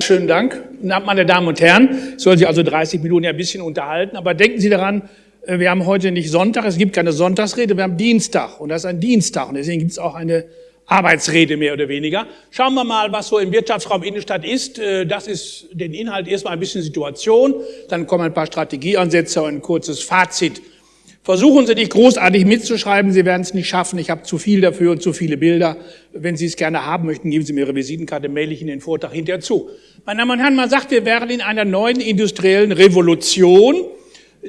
Schönen Dank. Meine Damen und Herren, ich soll Sie also 30 Minuten ja ein bisschen unterhalten, aber denken Sie daran, äh, wir haben heute nicht Sonntag, es gibt keine Sonntagsrede, wir haben Dienstag und das ist ein Dienstag und deswegen gibt es auch eine Arbeitsrede mehr oder weniger. Schauen wir mal, was so im Wirtschaftsraum Innenstadt ist. Äh, das ist den Inhalt erstmal ein bisschen Situation, dann kommen ein paar Strategieansätze und ein kurzes Fazit. Versuchen Sie nicht großartig mitzuschreiben, Sie werden es nicht schaffen. Ich habe zu viel dafür und zu viele Bilder. Wenn Sie es gerne haben möchten, geben Sie mir Ihre Visitenkarte, mail ich Ihnen den Vortrag hinterher zu. Meine Damen und Herren, man sagt, wir wären in einer neuen industriellen Revolution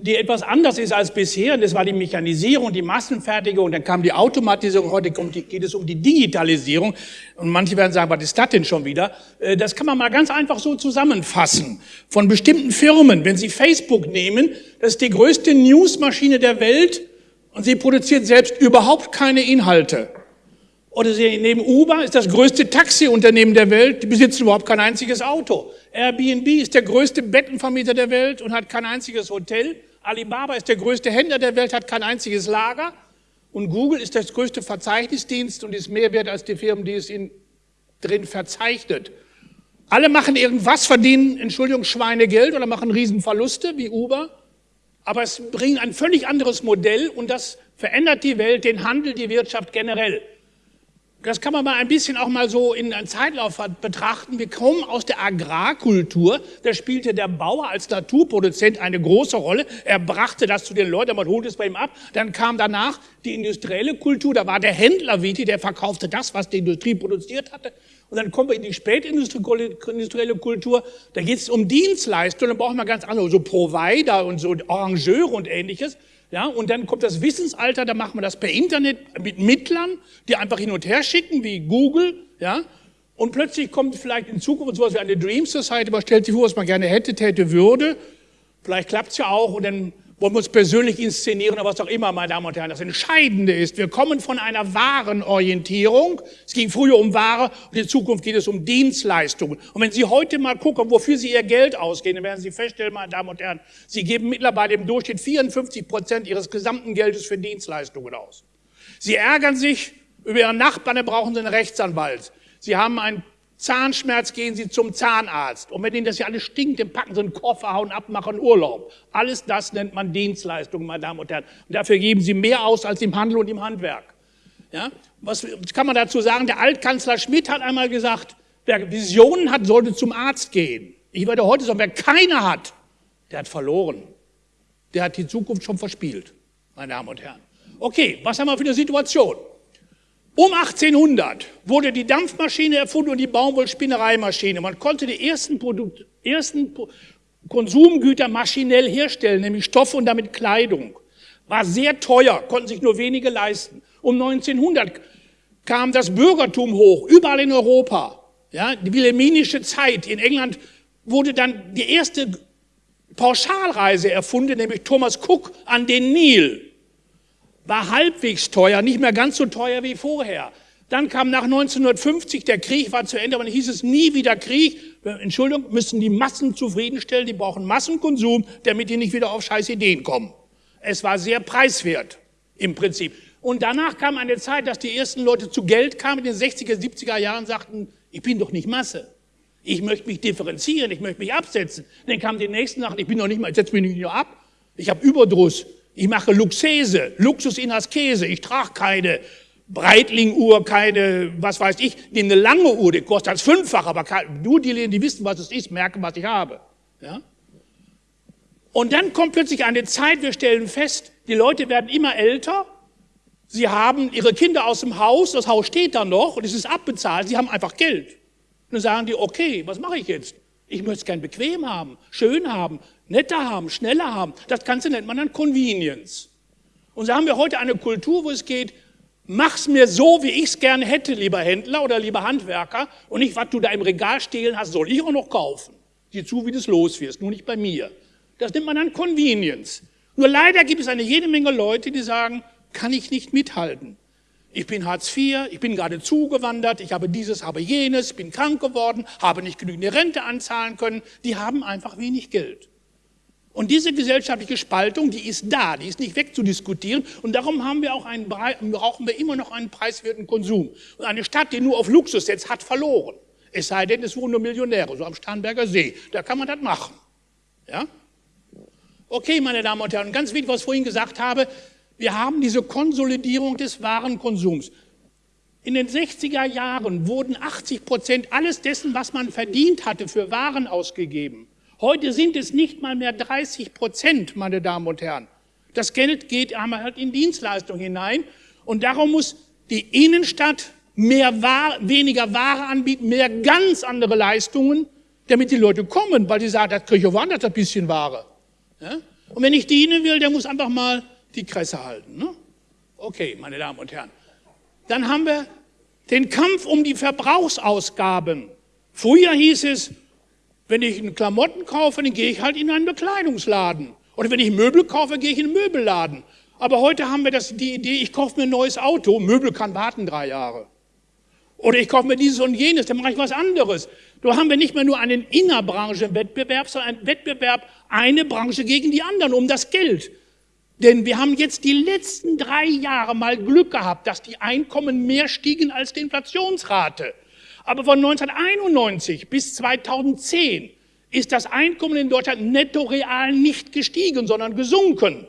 die etwas anders ist als bisher. Das war die Mechanisierung, die Massenfertigung, dann kam die Automatisierung, heute geht es um die Digitalisierung. Und manche werden sagen, was ist das denn schon wieder? Äh, das kann man mal ganz einfach so zusammenfassen. Von bestimmten Firmen, wenn Sie Facebook nehmen, das ist die größte Newsmaschine der Welt und sie produziert selbst überhaupt keine Inhalte. Oder Sie nehmen Uber, ist das größte Taxiunternehmen der Welt, die besitzen überhaupt kein einziges Auto. Airbnb ist der größte Bettenvermieter der Welt und hat kein einziges Hotel. Alibaba ist der größte Händler der Welt, hat kein einziges Lager. Und Google ist das größte Verzeichnisdienst und ist mehr wert als die Firmen, die es in, drin verzeichnet. Alle machen irgendwas, verdienen, Entschuldigung, Schweinegeld oder machen Riesenverluste wie Uber. Aber es bringt ein völlig anderes Modell und das verändert die Welt, den Handel, die Wirtschaft generell. Das kann man mal ein bisschen auch mal so in einem Zeitlauf betrachten. Wir kommen aus der Agrarkultur. Da spielte der Bauer als Naturproduzent eine große Rolle. Er brachte das zu den Leuten, man holte es bei ihm ab. Dann kam danach die industrielle Kultur. Da war der Händler wichtig, der verkaufte das, was die Industrie produziert hatte. Und dann kommen wir in die spätindustrielle Kultur. Da geht es um Dienstleistungen. Da brauchen wir ganz andere, so Provider und so Arrangeure und ähnliches. Ja, und dann kommt das Wissensalter, da machen wir das per Internet mit Mittlern, die einfach hin und her schicken, wie Google, ja. Und plötzlich kommt vielleicht in Zukunft sowas wie eine Dream Society, man stellt sich vor, was man gerne hätte, täte, würde. Vielleicht klappt's ja auch und dann wollen wir uns persönlich inszenieren oder was auch immer, meine Damen und Herren. Das Entscheidende ist, wir kommen von einer Warenorientierung. Es ging früher um Ware und in Zukunft geht es um Dienstleistungen. Und wenn Sie heute mal gucken, wofür Sie Ihr Geld ausgeben, dann werden Sie feststellen, meine Damen und Herren, Sie geben mittlerweile im Durchschnitt 54 Prozent Ihres gesamten Geldes für Dienstleistungen aus. Sie ärgern sich über Ihren Nachbarn, dann brauchen Sie einen Rechtsanwalt. Sie haben ein Zahnschmerz gehen Sie zum Zahnarzt. Und wenn Ihnen das ja alles stinkt, dann packen Sie einen Koffer, hauen ab, machen Urlaub. Alles das nennt man Dienstleistung, meine Damen und Herren. Und dafür geben Sie mehr aus als im Handel und im Handwerk. Ja? Was kann man dazu sagen? Der Altkanzler Schmidt hat einmal gesagt, wer Visionen hat, sollte zum Arzt gehen. Ich würde heute sagen, wer keine hat, der hat verloren. Der hat die Zukunft schon verspielt, meine Damen und Herren. Okay, was haben wir für eine Situation? Um 1800 wurde die Dampfmaschine erfunden und die Baumwollspinnereimaschine. Man konnte die ersten, Produkt, ersten Konsumgüter maschinell herstellen, nämlich Stoffe und damit Kleidung. War sehr teuer, konnten sich nur wenige leisten. Um 1900 kam das Bürgertum hoch, überall in Europa. Ja, die wilhelminische Zeit in England wurde dann die erste Pauschalreise erfunden, nämlich Thomas Cook an den Nil war halbwegs teuer, nicht mehr ganz so teuer wie vorher. Dann kam nach 1950, der Krieg war zu Ende, aber dann hieß es nie wieder Krieg. Entschuldigung, müssen die Massen zufriedenstellen, die brauchen Massenkonsum, damit die nicht wieder auf scheiß Ideen kommen. Es war sehr preiswert im Prinzip. Und danach kam eine Zeit, dass die ersten Leute zu Geld kamen, in den 60er, 70er Jahren sagten, ich bin doch nicht Masse. Ich möchte mich differenzieren, ich möchte mich absetzen. Dann kamen die nächsten Sachen, ich bin doch nicht mal, ich setze mich nicht nur ab, ich habe Überdruss. Ich mache Luxese, Luxus in Askese. Ich trage keine Breitling-Uhr, keine, was weiß ich, eine lange Uhr, die kostet als fünffach, aber nur die, die wissen, was es ist, merken, was ich habe. Ja? Und dann kommt plötzlich eine Zeit, wir stellen fest, die Leute werden immer älter, sie haben ihre Kinder aus dem Haus, das Haus steht da noch und es ist abbezahlt, sie haben einfach Geld. Und dann sagen die, okay, was mache ich jetzt? Ich möchte es gern bequem haben, schön haben, netter haben, schneller haben. Das Ganze nennt man dann Convenience. Und so haben wir heute eine Kultur, wo es geht, mach's mir so, wie ich's gerne hätte, lieber Händler oder lieber Handwerker, und nicht, was du da im Regal stehlen hast, soll ich auch noch kaufen. Sieh zu, wie du es los wirst, nur nicht bei mir. Das nennt man dann Convenience. Nur leider gibt es eine jede Menge Leute, die sagen, kann ich nicht mithalten. Ich bin Hartz IV, ich bin gerade zugewandert, ich habe dieses, habe jenes, bin krank geworden, habe nicht genügend Rente anzahlen können. Die haben einfach wenig Geld. Und diese gesellschaftliche Spaltung, die ist da, die ist nicht wegzudiskutieren. Und darum haben wir auch einen, brauchen wir immer noch einen preiswerten Konsum. Und eine Stadt, die nur auf Luxus setzt, hat verloren. Es sei denn, es wohnen nur Millionäre, so am Starnberger See. Da kann man das machen. Ja? Okay, meine Damen und Herren, ganz wichtig, was ich vorhin gesagt habe, wir haben diese Konsolidierung des Warenkonsums. In den 60er Jahren wurden 80 Prozent alles dessen, was man verdient hatte, für Waren ausgegeben. Heute sind es nicht mal mehr 30 Prozent, meine Damen und Herren. Das Geld geht halt in Dienstleistungen hinein und darum muss die Innenstadt mehr Ware, weniger Ware anbieten, mehr ganz andere Leistungen, damit die Leute kommen, weil sie sagen, das kriege ich woanders ein bisschen Ware. Ja? Und wenn ich dienen will, der muss einfach mal die Kresse halten. Ne? Okay, meine Damen und Herren. Dann haben wir den Kampf um die Verbrauchsausgaben. Früher hieß es, wenn ich einen Klamotten kaufe, dann gehe ich halt in einen Bekleidungsladen. Oder wenn ich Möbel kaufe, gehe ich in einen Möbelladen. Aber heute haben wir das, die Idee, ich kaufe mir ein neues Auto, Möbel kann warten drei Jahre. Oder ich kaufe mir dieses und jenes, dann mache ich was anderes. Da haben wir nicht mehr nur einen Innerbranchenwettbewerb, sondern einen Wettbewerb, eine Branche gegen die anderen um das Geld. Denn wir haben jetzt die letzten drei Jahre mal Glück gehabt, dass die Einkommen mehr stiegen als die Inflationsrate. Aber von 1991 bis 2010 ist das Einkommen in Deutschland netto real nicht gestiegen, sondern gesunken.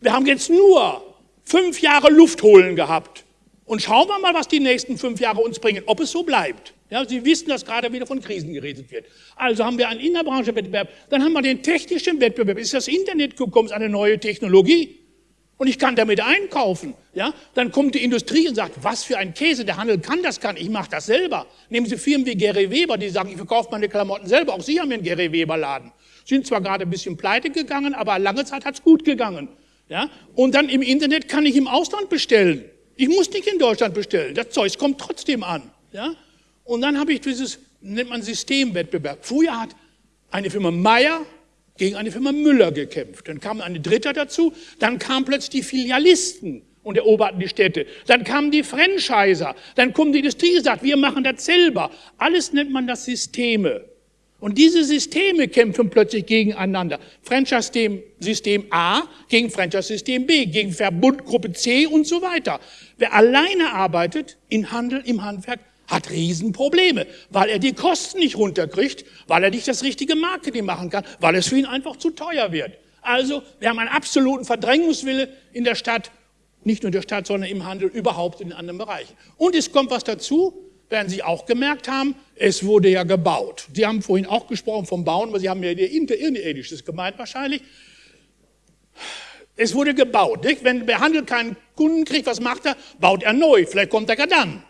Wir haben jetzt nur fünf Jahre Luft holen gehabt. Und schauen wir mal, was die nächsten fünf Jahre uns bringen, ob es so bleibt. Ja, Sie wissen, dass gerade wieder von Krisen geredet wird. Also haben wir einen Innerbranchewettbewerb, dann haben wir den technischen Wettbewerb. Ist das Internet gekommen, ist eine neue Technologie. Und ich kann damit einkaufen. Ja, dann kommt die Industrie und sagt, was für ein Käse, der Handel kann das nicht, ich mache das selber. Nehmen Sie Firmen wie Gary Weber, die sagen, ich verkaufe meine Klamotten selber. Auch Sie haben einen Gary Weber Laden. Sind zwar gerade ein bisschen pleite gegangen, aber lange Zeit hat's gut gegangen. Ja, und dann im Internet kann ich im Ausland bestellen. Ich muss nicht in Deutschland bestellen. Das Zeug kommt trotzdem an. Ja? Und dann habe ich dieses, nennt man Systemwettbewerb. Früher hat eine Firma Meier gegen eine Firma Müller gekämpft. Dann kam eine Dritte dazu. Dann kamen plötzlich die Filialisten und eroberten die Städte. Dann kamen die Franchiser. Dann kommt die Industrie und sagt, wir machen das selber. Alles nennt man das Systeme. Und diese Systeme kämpfen plötzlich gegeneinander. Franchise-System A gegen Franchise-System B, gegen Verbundgruppe C und so weiter. Wer alleine arbeitet in Handel, im Handwerk, hat Riesenprobleme, weil er die Kosten nicht runterkriegt, weil er nicht das richtige Marketing machen kann, weil es für ihn einfach zu teuer wird. Also, wir haben einen absoluten Verdrängungswille in der Stadt, nicht nur in der Stadt, sondern im Handel, überhaupt in anderen Bereichen. Und es kommt was dazu, werden Sie auch gemerkt haben, es wurde ja gebaut. Sie haben vorhin auch gesprochen vom Bauen, aber Sie haben ja Interirdisches gemeint wahrscheinlich. Es wurde gebaut. Nicht? Wenn der Handel keinen Kunden kriegt, was macht er? Baut er neu. Vielleicht kommt er gar dann.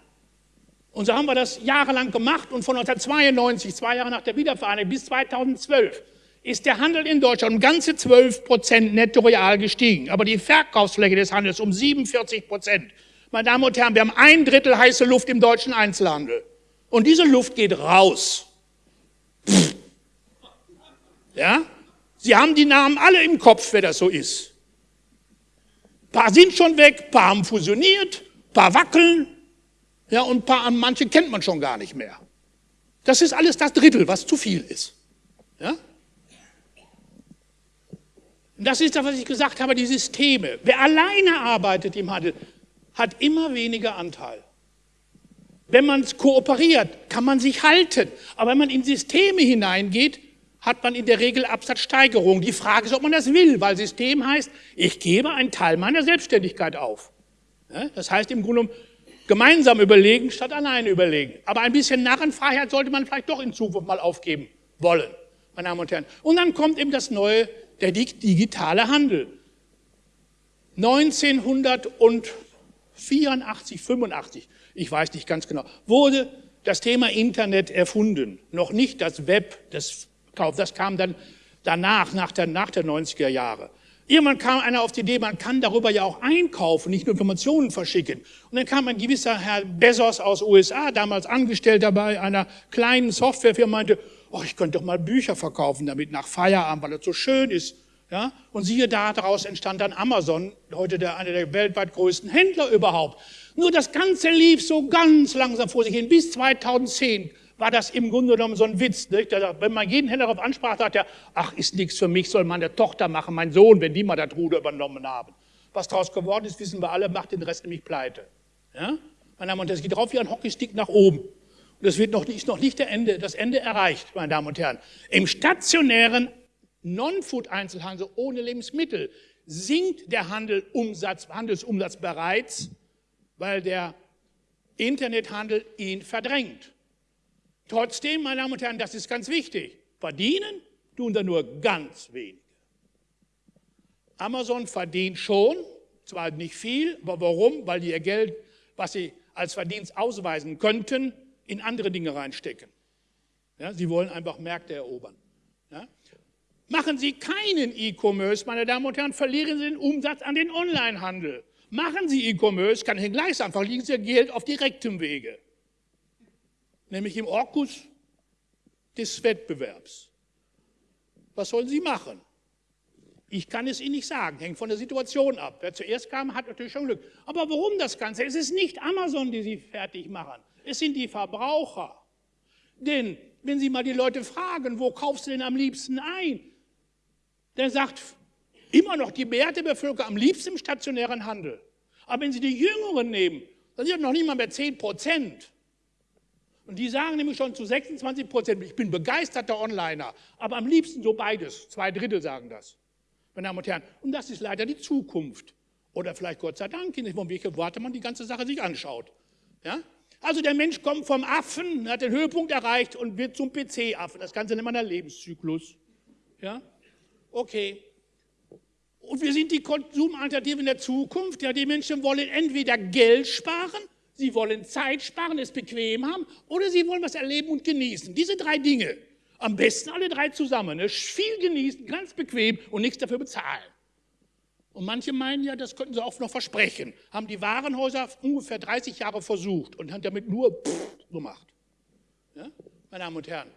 Und so haben wir das jahrelang gemacht und von 1992, zwei Jahre nach der Wiedervereinigung bis 2012, ist der Handel in Deutschland um ganze 12 Prozent netto real gestiegen. Aber die Verkaufsfläche des Handels um 47 Prozent. Meine Damen und Herren, wir haben ein Drittel heiße Luft im deutschen Einzelhandel. Und diese Luft geht raus. Pff. Ja? Sie haben die Namen alle im Kopf, wer das so ist. Ein paar sind schon weg, paar haben fusioniert, paar wackeln, ja, und ein paar, manche kennt man schon gar nicht mehr. Das ist alles das Drittel, was zu viel ist. Ja? Das ist das, was ich gesagt habe, die Systeme. Wer alleine arbeitet im Handel, hat immer weniger Anteil. Wenn man kooperiert, kann man sich halten. Aber wenn man in Systeme hineingeht, hat man in der Regel Absatzsteigerung. Die Frage ist, ob man das will, weil System heißt, ich gebe einen Teil meiner Selbstständigkeit auf. Das heißt im Grunde gemeinsam überlegen statt alleine überlegen. Aber ein bisschen Narrenfreiheit sollte man vielleicht doch in Zukunft mal aufgeben wollen, meine Damen und Herren. Und dann kommt eben das neue, der digitale Handel. 1900 und 84, 85, ich weiß nicht ganz genau, wurde das Thema Internet erfunden. Noch nicht das Web, das, das kam dann danach, nach der, nach der 90er Jahre. Irgendwann kam einer auf die Idee, man kann darüber ja auch einkaufen, nicht nur Informationen verschicken. Und dann kam ein gewisser Herr Bezos aus USA, damals angestellt dabei einer kleinen Softwarefirma, meinte, oh, ich könnte doch mal Bücher verkaufen damit nach Feierabend, weil das so schön ist. Ja? Und siehe da, daraus entstand dann Amazon, heute der, einer der weltweit größten Händler überhaupt. Nur das Ganze lief so ganz langsam vor sich hin. Bis 2010 war das im Grunde genommen so ein Witz. Nicht? Wenn man jeden Händler darauf ansprach, sagt er, ach, ist nichts für mich, soll meine Tochter machen, mein Sohn, wenn die mal das Ruder übernommen haben. Was daraus geworden ist, wissen wir alle, macht den Rest nämlich pleite. Ja? Meine Damen und Herren, es geht drauf wie ein Hockeystick nach oben. das wird noch, ist noch nicht der Ende, das Ende erreicht, meine Damen und Herren. Im stationären Non-Food-Einzelhandel ohne Lebensmittel sinkt der Handel Umsatz, Handelsumsatz bereits, weil der Internethandel ihn verdrängt. Trotzdem, meine Damen und Herren, das ist ganz wichtig, verdienen tun da nur ganz wenige. Amazon verdient schon, zwar nicht viel, aber warum? Weil die ihr Geld, was sie als Verdienst ausweisen könnten, in andere Dinge reinstecken. Ja, sie wollen einfach Märkte erobern. Ja? Machen Sie keinen E-Commerce, meine Damen und Herren, verlieren Sie den Umsatz an den Onlinehandel. Machen Sie E-Commerce, kann ich Ihnen gleich sagen, verlieren Sie Ihr Geld auf direktem Wege. Nämlich im Orkus des Wettbewerbs. Was sollen Sie machen? Ich kann es Ihnen nicht sagen, hängt von der Situation ab. Wer zuerst kam, hat natürlich schon Glück. Aber warum das Ganze? Es ist nicht Amazon, die Sie fertig machen. Es sind die Verbraucher. Denn wenn Sie mal die Leute fragen, wo kaufst du denn am liebsten ein? Dann sagt immer noch die Mehrheit Bevölkerung am liebsten im stationären Handel. Aber wenn Sie die Jüngeren nehmen, dann sind noch nicht mal mehr 10 Prozent. Und die sagen nämlich schon zu 26 Prozent, ich bin begeisterter Onliner, aber am liebsten so beides. Zwei Drittel sagen das meine Damen und Herren. Und das ist leider die Zukunft. Oder vielleicht Gott sei Dank, in welche Worte man die ganze Sache sich anschaut. Ja? Also der Mensch kommt vom Affen, hat den Höhepunkt erreicht und wird zum PC-Affen. Das Ganze nennt man der Lebenszyklus. Ja? Okay. Und wir sind die Konsumalternativen der Zukunft. Ja, die Menschen wollen entweder Geld sparen, sie wollen Zeit sparen, es bequem haben, oder sie wollen was erleben und genießen. Diese drei Dinge. Am besten alle drei zusammen. Ne? Viel genießen, ganz bequem und nichts dafür bezahlen. Und manche meinen ja, das könnten sie auch noch versprechen. Haben die Warenhäuser ungefähr 30 Jahre versucht und haben damit nur pff, gemacht. Ja? Meine Damen und Herren,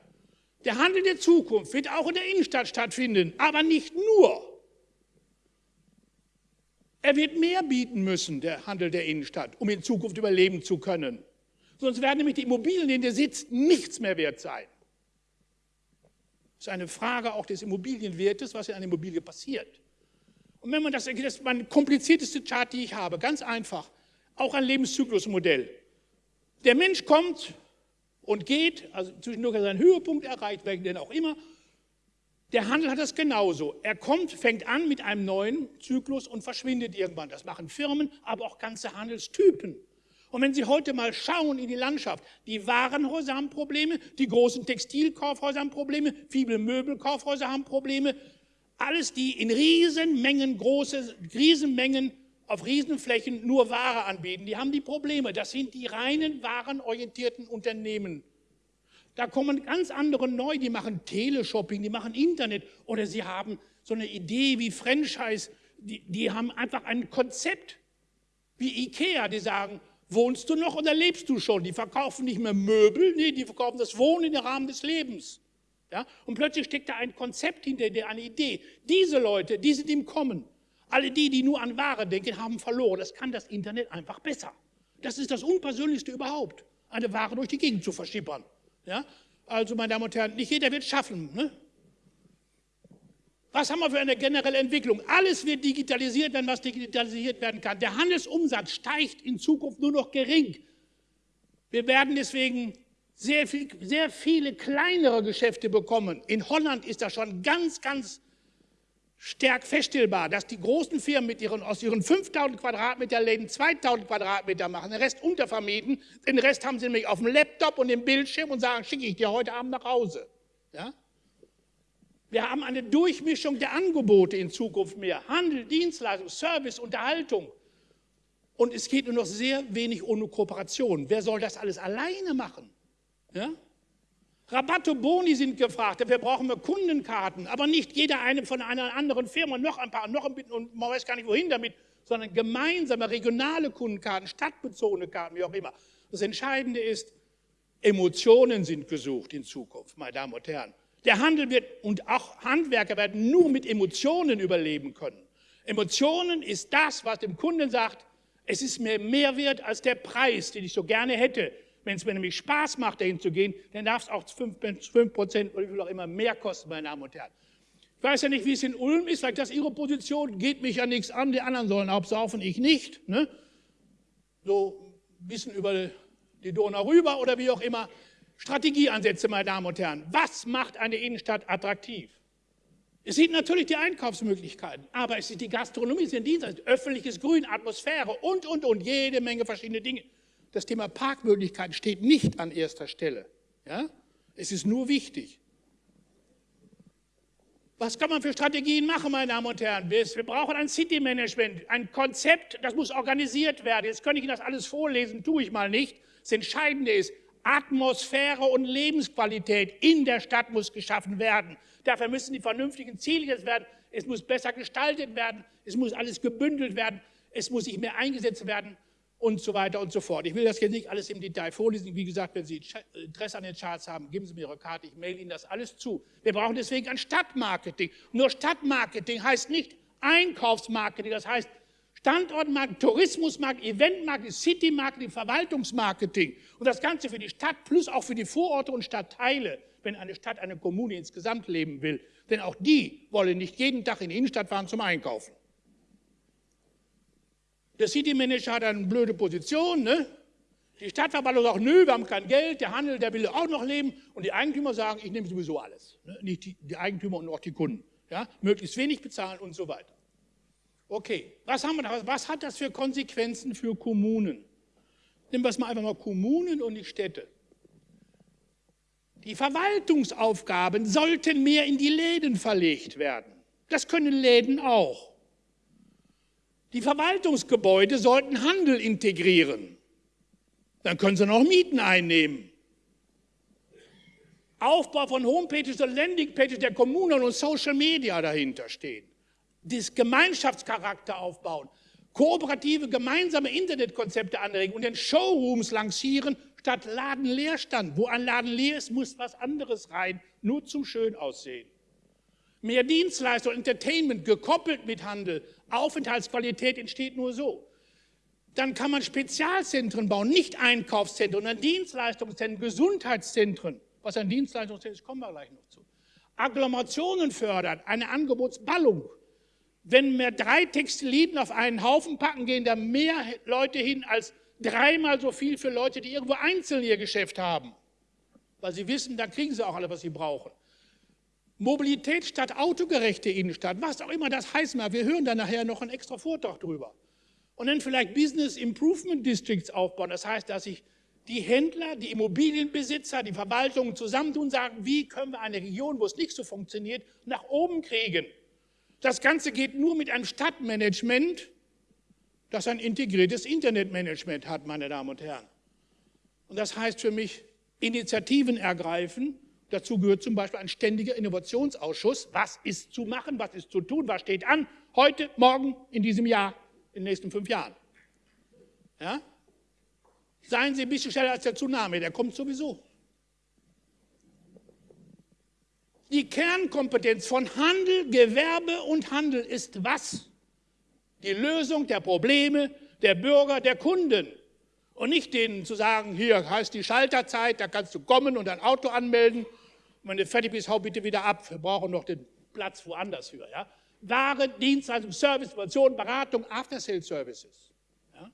der Handel der Zukunft wird auch in der Innenstadt stattfinden, aber nicht nur. Er wird mehr bieten müssen, der Handel der Innenstadt, um in Zukunft überleben zu können. Sonst werden nämlich die Immobilien, in denen der sitzt, nichts mehr wert sein. Das ist eine Frage auch des Immobilienwertes, was in einer Immobilie passiert. Und wenn man das, das ist mein komplizierteste Chart, die ich habe, ganz einfach, auch ein Lebenszyklusmodell. Der Mensch kommt und geht, also zwischendurch hat er seinen Höhepunkt erreicht, welchen denn auch immer. Der Handel hat das genauso. Er kommt, fängt an mit einem neuen Zyklus und verschwindet irgendwann. Das machen Firmen, aber auch ganze Handelstypen. Und wenn Sie heute mal schauen in die Landschaft, die Warenhäuser haben Probleme, die großen Textilkaufhäuser haben Probleme, viele Möbelkaufhäuser haben Probleme, alles die in Riesenmengen, große Riesenmengen auf Riesenflächen nur Ware anbieten, die haben die Probleme. Das sind die reinen warenorientierten Unternehmen. Da kommen ganz andere neu, die machen Teleshopping, die machen Internet oder sie haben so eine Idee wie Franchise, die, die haben einfach ein Konzept wie Ikea, die sagen, Wohnst du noch oder lebst du schon? Die verkaufen nicht mehr Möbel, nee, die verkaufen das Wohnen im Rahmen des Lebens. Ja? Und plötzlich steckt da ein Konzept hinter dir, eine Idee. Diese Leute, die sind im Kommen. Alle die, die nur an Ware denken, haben verloren. Das kann das Internet einfach besser. Das ist das Unpersönlichste überhaupt, eine Ware durch die Gegend zu verschippern. Ja? Also, meine Damen und Herren, nicht jeder wird es schaffen. Ne? Was haben wir für eine generelle Entwicklung? Alles wird digitalisiert, wenn was digitalisiert werden kann. Der Handelsumsatz steigt in Zukunft nur noch gering. Wir werden deswegen sehr, viel, sehr viele kleinere Geschäfte bekommen. In Holland ist das schon ganz, ganz stark feststellbar, dass die großen Firmen mit ihren, aus ihren 5000 Quadratmeter Läden 2000 Quadratmeter machen, den Rest untervermieten, den Rest haben sie nämlich auf dem Laptop und dem Bildschirm und sagen, schicke ich dir heute Abend nach Hause. Ja? Wir haben eine Durchmischung der Angebote in Zukunft mehr. Handel, Dienstleistung, Service, Unterhaltung. Und es geht nur noch sehr wenig ohne Kooperation. Wer soll das alles alleine machen? Ja? Rabatte Boni sind gefragt. Dafür brauchen wir Kundenkarten. Aber nicht jeder eine von einer anderen Firma, noch ein paar, noch ein bisschen, und man weiß gar nicht wohin damit, sondern gemeinsame regionale Kundenkarten, stadtbezogene Karten, wie auch immer. Das Entscheidende ist, Emotionen sind gesucht in Zukunft, meine Damen und Herren. Der Handel wird und auch Handwerker werden nur mit Emotionen überleben können. Emotionen ist das, was dem Kunden sagt, es ist mir mehr wert als der Preis, den ich so gerne hätte. Wenn es mir nämlich Spaß macht, dahin zu gehen, dann darf es auch 5 Prozent oder wie viel auch immer mehr kosten, meine Damen und Herren. Ich weiß ja nicht, wie es in Ulm ist, vielleicht das ist Ihre Position, geht mich ja nichts an, die anderen sollen absaufen, ich nicht. Ne? So ein bisschen über die Donau rüber oder wie auch immer. Strategieansätze, meine Damen und Herren. Was macht eine Innenstadt attraktiv? Es sind natürlich die Einkaufsmöglichkeiten, aber es ist die Gastronomie, es sind Dienstleistungen, öffentliches Grün, Atmosphäre und, und, und, jede Menge verschiedene Dinge. Das Thema Parkmöglichkeiten steht nicht an erster Stelle. Ja? Es ist nur wichtig. Was kann man für Strategien machen, meine Damen und Herren? Wir brauchen ein City-Management, ein Konzept, das muss organisiert werden. Jetzt könnte ich Ihnen das alles vorlesen, tue ich mal nicht. Das Entscheidende ist, Atmosphäre und Lebensqualität in der Stadt muss geschaffen werden. Dafür müssen die vernünftigen Ziele gesetzt werden. Es muss besser gestaltet werden. Es muss alles gebündelt werden. Es muss sich mehr eingesetzt werden und so weiter und so fort. Ich will das jetzt nicht alles im Detail vorlesen. Wie gesagt, wenn Sie Interesse an den Charts haben, geben Sie mir Ihre Karte, ich mail Ihnen das alles zu. Wir brauchen deswegen ein Stadtmarketing. Nur Stadtmarketing heißt nicht Einkaufsmarketing, das heißt Standortmarketing, Tourismusmarketing, Eventmarketing, Citymarketing, Verwaltungsmarketing und das Ganze für die Stadt plus auch für die Vororte und Stadtteile, wenn eine Stadt, eine Kommune insgesamt leben will. Denn auch die wollen nicht jeden Tag in die Innenstadt fahren zum Einkaufen. Der City Manager hat eine blöde Position, ne? Die Stadtverwaltung sagt, nö, wir haben kein Geld, der Handel, der will auch noch leben. Und die Eigentümer sagen, ich nehme sowieso alles. Ne? Nicht die, die, Eigentümer und auch die Kunden. Ja? Möglichst wenig bezahlen und so weiter. Okay, was, haben wir da? was hat das für Konsequenzen für Kommunen? Nehmen wir es mal einfach mal Kommunen und die Städte. Die Verwaltungsaufgaben sollten mehr in die Läden verlegt werden. Das können Läden auch. Die Verwaltungsgebäude sollten Handel integrieren. Dann können sie noch Mieten einnehmen. Aufbau von Homepages und Landingpages der Kommunen und Social Media dahinter stehen. Das Gemeinschaftscharakter aufbauen. Kooperative gemeinsame Internetkonzepte anregen und den Showrooms lancieren statt Ladenleerstand. Wo ein Laden leer ist, muss was anderes rein, nur zum schön aussehen. Mehr Dienstleistung, Entertainment gekoppelt mit Handel. Aufenthaltsqualität entsteht nur so. Dann kann man Spezialzentren bauen, nicht Einkaufszentren, sondern Dienstleistungszentren, Gesundheitszentren. Was ein Dienstleistungszentrum ist, kommen wir gleich noch zu. Agglomerationen fördern, eine Angebotsballung. Wenn wir drei Textiliden auf einen Haufen packen, gehen da mehr Leute hin als dreimal so viel für Leute, die irgendwo einzeln ihr Geschäft haben. Weil sie wissen, da kriegen sie auch alle, was sie brauchen. Mobilität statt autogerechte Innenstadt, was auch immer das heißt mal. Wir hören da nachher noch einen extra Vortrag drüber. Und dann vielleicht Business Improvement Districts aufbauen. Das heißt, dass sich die Händler, die Immobilienbesitzer, die Verwaltungen zusammentun und sagen, wie können wir eine Region, wo es nicht so funktioniert, nach oben kriegen. Das Ganze geht nur mit einem Stadtmanagement, das ein integriertes Internetmanagement hat, meine Damen und Herren. Und das heißt für mich, Initiativen ergreifen, Dazu gehört zum Beispiel ein ständiger Innovationsausschuss. Was ist zu machen, was ist zu tun, was steht an, heute, morgen, in diesem Jahr, in den nächsten fünf Jahren. Ja? Seien Sie ein bisschen schneller als der Tsunami, der kommt sowieso. Die Kernkompetenz von Handel, Gewerbe und Handel ist was? Die Lösung der Probleme der Bürger, der Kunden. Und nicht denen zu sagen, hier heißt die Schalterzeit, da kannst du kommen und dein Auto anmelden wenn du fertig bist, hau bitte wieder ab. Wir brauchen noch den Platz woanders für. Ja? Ware, Dienstleistung, Service, Information, Beratung, After-Sales-Services. Ja?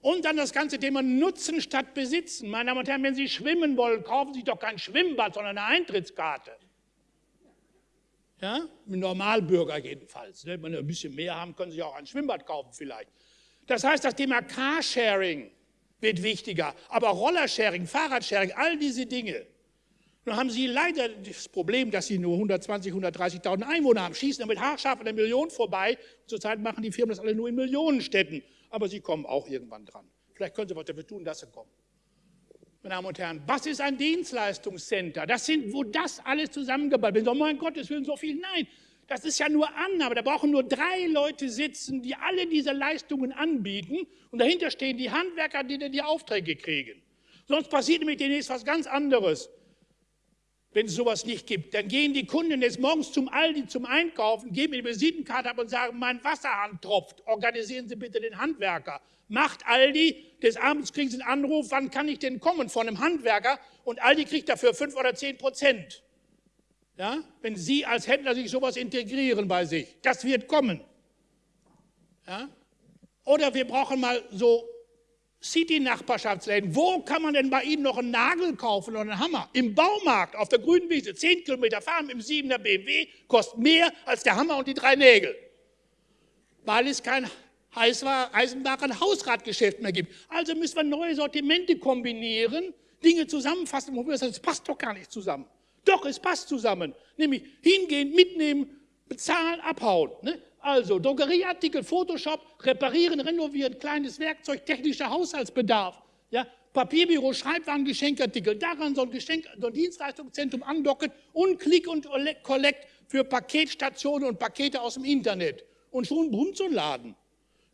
Und dann das ganze Thema Nutzen statt Besitzen. Meine Damen und Herren, wenn Sie schwimmen wollen, kaufen Sie doch kein Schwimmbad, sondern eine Eintrittskarte. Ja? Normalbürger jedenfalls. Ne? Wenn Sie ein bisschen mehr haben, können Sie auch ein Schwimmbad kaufen vielleicht. Das heißt, das Thema Carsharing wird wichtiger, aber Rollersharing, Fahrradsharing, all diese Dinge nun haben Sie leider das Problem, dass Sie nur 120, 130.000 Einwohner haben, schießen damit haarscharf an der Million vorbei. Zurzeit machen die Firmen das alle nur in Millionenstädten. Aber sie kommen auch irgendwann dran. Vielleicht können Sie was dafür tun, dass sie kommen. Meine Damen und Herren, was ist ein Dienstleistungscenter? Das sind, wo das alles zusammengeballt wird. Oh mein Gott, es will so viel. Nein, das ist ja nur Annahme. Da brauchen nur drei Leute sitzen, die alle diese Leistungen anbieten. Und dahinter stehen die Handwerker, die die Aufträge kriegen. Sonst passiert nämlich demnächst was ganz anderes wenn es sowas nicht gibt. Dann gehen die Kunden jetzt morgens zum Aldi zum Einkaufen, geben die Visitenkarte ab und sagen, mein Wasserhahn tropft, organisieren Sie bitte den Handwerker. Macht Aldi, des Abends kriegen Sie einen Anruf, wann kann ich denn kommen von einem Handwerker und Aldi kriegt dafür fünf oder zehn Prozent. Ja, wenn Sie als Händler sich sowas integrieren bei sich, das wird kommen. Ja? Oder wir brauchen mal so City-Nachbarschaftsläden. Wo kann man denn bei Ihnen noch einen Nagel kaufen oder einen Hammer? Im Baumarkt, auf der grünen Wiese, 10 Kilometer fahren im 7er BMW, kostet mehr als der Hammer und die drei Nägel. Weil es kein Eisenbahn Hausratgeschäft mehr gibt. Also müssen wir neue Sortimente kombinieren, Dinge zusammenfassen. Es passt doch gar nicht zusammen. Doch, es passt zusammen. Nämlich hingehen, mitnehmen, bezahlen, abhauen. Ne? Also Drogerieartikel, Photoshop, reparieren, renovieren, kleines Werkzeug, technischer Haushaltsbedarf. Ja? Papierbüro, Schreibwaren, Geschenkartikel. Daran soll Geschenk, so ein Dienstleistungszentrum andocken und Click und Collect für Paketstationen und Pakete aus dem Internet. Und schon brummt so ein Laden.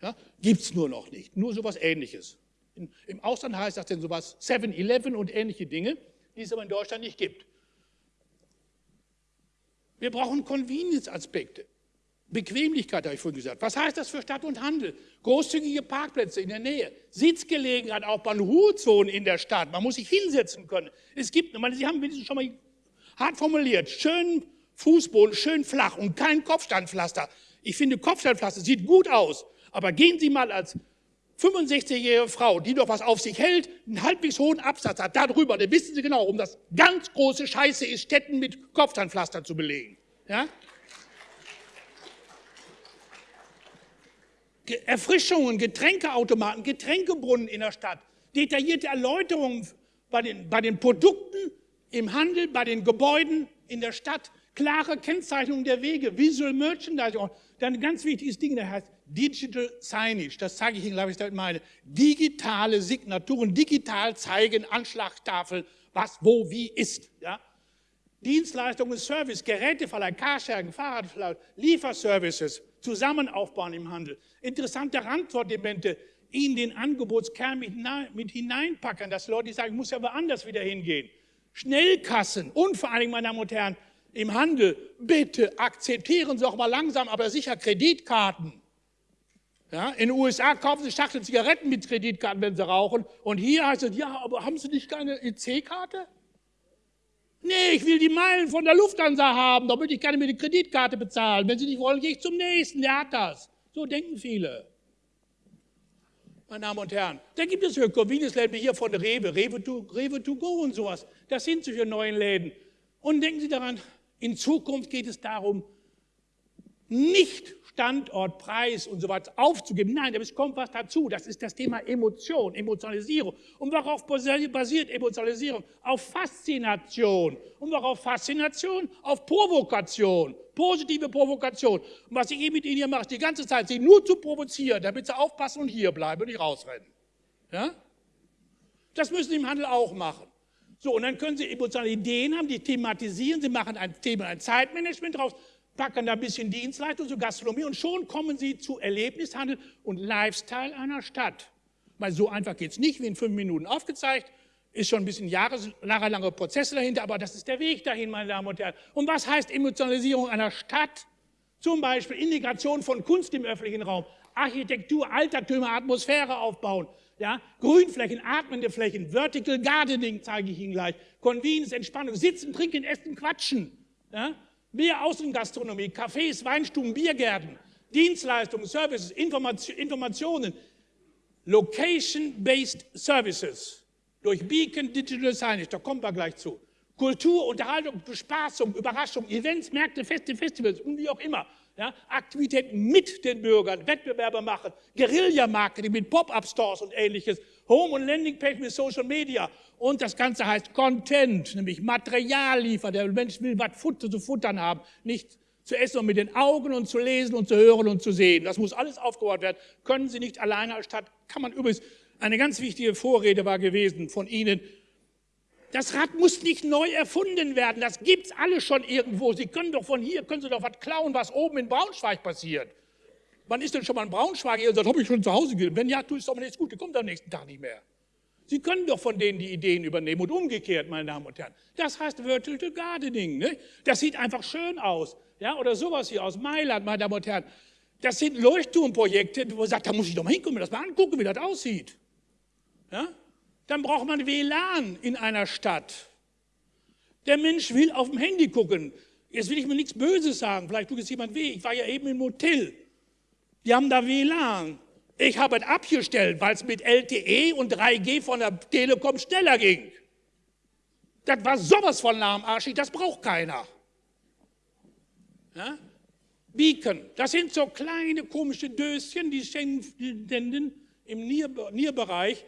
Ja? Gibt es nur noch nicht. Nur sowas Ähnliches. In, Im Ausland heißt das denn sowas 7-Eleven und ähnliche Dinge, die es aber in Deutschland nicht gibt. Wir brauchen Convenience-Aspekte. Bequemlichkeit, habe ich vorhin gesagt. Was heißt das für Stadt und Handel? Großzügige Parkplätze in der Nähe, Sitzgelegenheit auch bei Ruhezonen in der Stadt. Man muss sich hinsetzen können. Es gibt, meine, Sie haben wenigstens schon mal hart formuliert, schön Fußboden, schön flach und kein Kopfsteinpflaster. Ich finde, Kopfsteinpflaster sieht gut aus, aber gehen Sie mal als 65-jährige Frau, die doch was auf sich hält, einen halbwegs hohen Absatz hat, darüber, dann wissen Sie genau, um das ganz große Scheiße ist, Städten mit Kopfsteinpflaster zu belegen. Ja? Erfrischungen, Getränkeautomaten, Getränkebrunnen in der Stadt, detaillierte Erläuterungen bei den, bei den Produkten im Handel, bei den Gebäuden in der Stadt, klare Kennzeichnung der Wege, Visual Merchandising. Dann ein ganz wichtiges Ding, das heißt Digital Signage. Das zeige ich Ihnen, glaube ich, damit meine. Digitale Signaturen, digital zeigen, Anschlagstafel, was, wo, wie ist. Ja? Dienstleistungen, Service, Geräteverleih, Carsharing, Fahrradverleih, Lieferservices, zusammen aufbauen im Handel. Interessante Randsortimente in den Angebotskern mit, hineinpacken, dass Leute sagen, ich muss ja woanders wieder hingehen. Schnellkassen und vor allen Dingen, meine Damen und Herren, im Handel, bitte akzeptieren Sie auch mal langsam, aber sicher Kreditkarten. Ja, in den USA kaufen Sie Schachtel Zigaretten mit Kreditkarten, wenn Sie rauchen. Und hier heißt es, ja, aber haben Sie nicht keine EC-Karte? Nee, ich will die Meilen von der Lufthansa haben, damit ich gerne mit der Kreditkarte bezahlen. Wenn Sie nicht wollen, gehe ich zum nächsten, der hat das. So denken viele. Meine Damen und Herren, da gibt es für Convenience-Läden hier von Rewe, Rewe to, Rewe to go und sowas. Das sind solche neuen Läden. Und denken Sie daran, in Zukunft geht es darum, nicht Standort, Preis und so weiter aufzugeben. Nein, es kommt was dazu. Das ist das Thema Emotion, Emotionalisierung. Und worauf basiert Emotionalisierung? Auf Faszination. Und worauf Faszination? Auf Provokation. Positive Provokation. Und was ich eben mit Ihnen hier mache, die ganze Zeit, Sie nur zu provozieren, damit Sie aufpassen und hier bleiben und nicht rausrennen. Ja? Das müssen Sie im Handel auch machen. So, und dann können Sie emotionale Ideen haben, die thematisieren, Sie machen ein Thema, ein Zeitmanagement draus, packen da ein bisschen Dienstleistung, so Gastronomie und schon kommen Sie zu Erlebnishandel und Lifestyle einer Stadt. Weil so einfach geht es nicht, wie in fünf Minuten aufgezeigt, ist schon ein bisschen jahrelange Prozesse dahinter, aber das ist der Weg dahin, meine Damen und Herren. Und was heißt Emotionalisierung einer Stadt? Zum Beispiel Integration von Kunst im öffentlichen Raum, Architektur, Altertümer, Atmosphäre aufbauen, ja, Grünflächen, atmende Flächen, Vertical Gardening zeige ich Ihnen gleich, Convenience, Entspannung, Sitzen, Trinken, Essen, Quatschen. Ja, Mehr Außengastronomie, Cafés, Weinstuben, Biergärten, Dienstleistungen, Services, Informationen, Location-Based Services durch Beacon Digital Signage, da kommen wir gleich zu. Kultur, Unterhaltung, Bespaßung, Überraschung, Events, Märkte, Feste, Festivals und wie auch immer. Ja, Aktivitäten mit den Bürgern, Wettbewerbe machen, Guerilla-Marketing mit Pop-Up-Stores und ähnliches, Home- und Landing-Page mit Social Media. Und das Ganze heißt Content, nämlich Material liefern. Der Mensch will was zu futtern haben, nicht zu essen und mit den Augen und zu lesen und zu hören und zu sehen. Das muss alles aufgebaut werden. Können Sie nicht alleine als Stadt, kann man übrigens, eine ganz wichtige Vorrede war gewesen von Ihnen, das Rad muss nicht neu erfunden werden, das gibt's alle schon irgendwo. Sie können doch von hier, können Sie doch was klauen, was oben in Braunschweig passiert. Wann ist denn schon mal in Braunschweig? Ihr sagt, habe ich schon zu Hause gesehen. Wenn ja, tu es doch mal nicht gut, der kommt am nächsten Tag nicht mehr. Sie können doch von denen die Ideen übernehmen und umgekehrt, meine Damen und Herren. Das heißt Vertical Gardening. Ne? Das sieht einfach schön aus. Ja? Oder sowas hier aus Mailand, meine Damen und Herren. Das sind Leuchtturmprojekte, wo man sagt, da muss ich doch mal hinkommen, das mal angucken, wie das aussieht. Ja? Dann braucht man WLAN in einer Stadt. Der Mensch will auf dem Handy gucken. Jetzt will ich mir nichts Böses sagen, vielleicht tut es jemand weh. Ich war ja eben im Hotel. Die haben da WLAN. Ich habe es abgestellt, weil es mit LTE und 3G von der Telekom schneller ging. Das war sowas von lahmarschig, das braucht keiner. Ja? Beacon, das sind so kleine komische Döschen, die senden im Nierbereich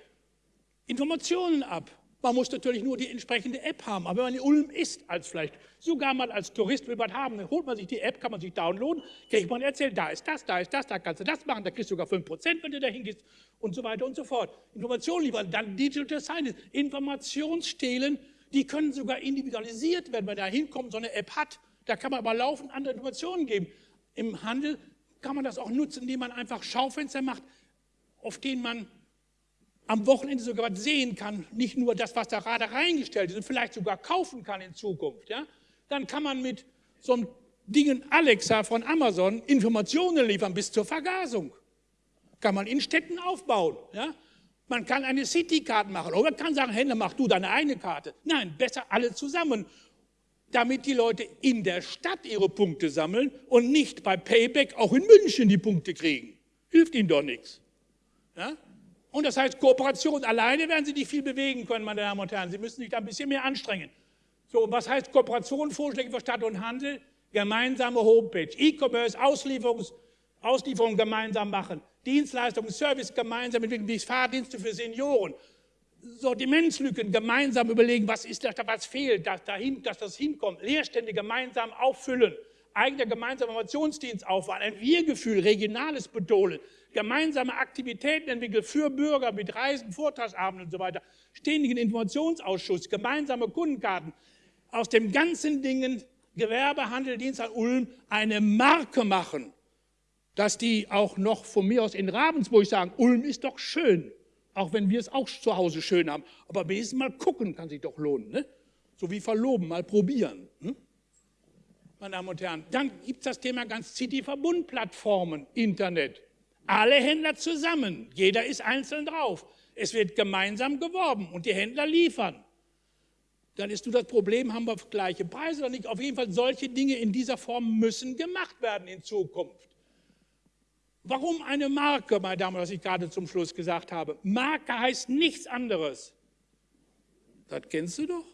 Informationen ab. Man muss natürlich nur die entsprechende App haben. Aber wenn man in Ulm ist, als vielleicht sogar mal als Tourist will man haben, dann holt man sich die App, kann man sich downloaden, kriegt man erzählt, da ist das, da ist das, da kannst du das machen, da kriegst du sogar 5%, wenn du da hingehst und so weiter und so fort. Informationen liefern, dann Digital Science, Informationsstehlen, die können sogar individualisiert werden, wenn da hinkommt, so eine App hat. Da kann man aber laufend andere Informationen geben. Im Handel kann man das auch nutzen, indem man einfach Schaufenster macht, auf denen man am Wochenende sogar was sehen kann, nicht nur das, was da gerade reingestellt ist und vielleicht sogar kaufen kann in Zukunft, ja, dann kann man mit so einem Dingen Alexa von Amazon Informationen liefern bis zur Vergasung. Kann man in Städten aufbauen. Ja? Man kann eine City-Card machen oder man kann sagen, Händler, mach du deine eigene Karte. Nein, besser alle zusammen, damit die Leute in der Stadt ihre Punkte sammeln und nicht bei Payback auch in München die Punkte kriegen. Hilft ihnen doch nichts. Ja? Und das heißt, Kooperation alleine werden Sie nicht viel bewegen können, meine Damen und Herren. Sie müssen sich da ein bisschen mehr anstrengen. So, was heißt Kooperation, Vorschläge für Stadt und Handel? Gemeinsame Homepage, E-Commerce, Auslieferung gemeinsam machen, Dienstleistungen, Service gemeinsam entwickeln, wie Fahrdienste für Senioren, Sortimentslücken gemeinsam überlegen, was ist da, was fehlt, dass, dahin, dass das hinkommt, Leerstände gemeinsam auffüllen, eigener gemeinsamer Informationsdienst aufbauen, ein Wir-Gefühl, regionales betonen, gemeinsame Aktivitäten entwickeln für Bürger mit Reisen, Vortragsabenden und so weiter, ständigen Informationsausschuss, gemeinsame Kundenkarten, aus dem ganzen Dingen Gewerbe, Handel, Dienst an Ulm eine Marke machen, dass die auch noch von mir aus in Ravensburg sagen, Ulm ist doch schön, auch wenn wir es auch zu Hause schön haben. Aber wenigstens mal gucken kann sich doch lohnen. Ne? So wie verloben, mal probieren. Hm? Meine Damen und Herren, dann gibt es das Thema ganz City-Verbundplattformen, Internet. Alle Händler zusammen, jeder ist einzeln drauf. Es wird gemeinsam geworben und die Händler liefern. Dann ist nur das Problem, haben wir gleiche Preise oder nicht? Auf jeden Fall, solche Dinge in dieser Form müssen gemacht werden in Zukunft. Warum eine Marke, meine Damen, was ich gerade zum Schluss gesagt habe? Marke heißt nichts anderes. Das kennst du doch.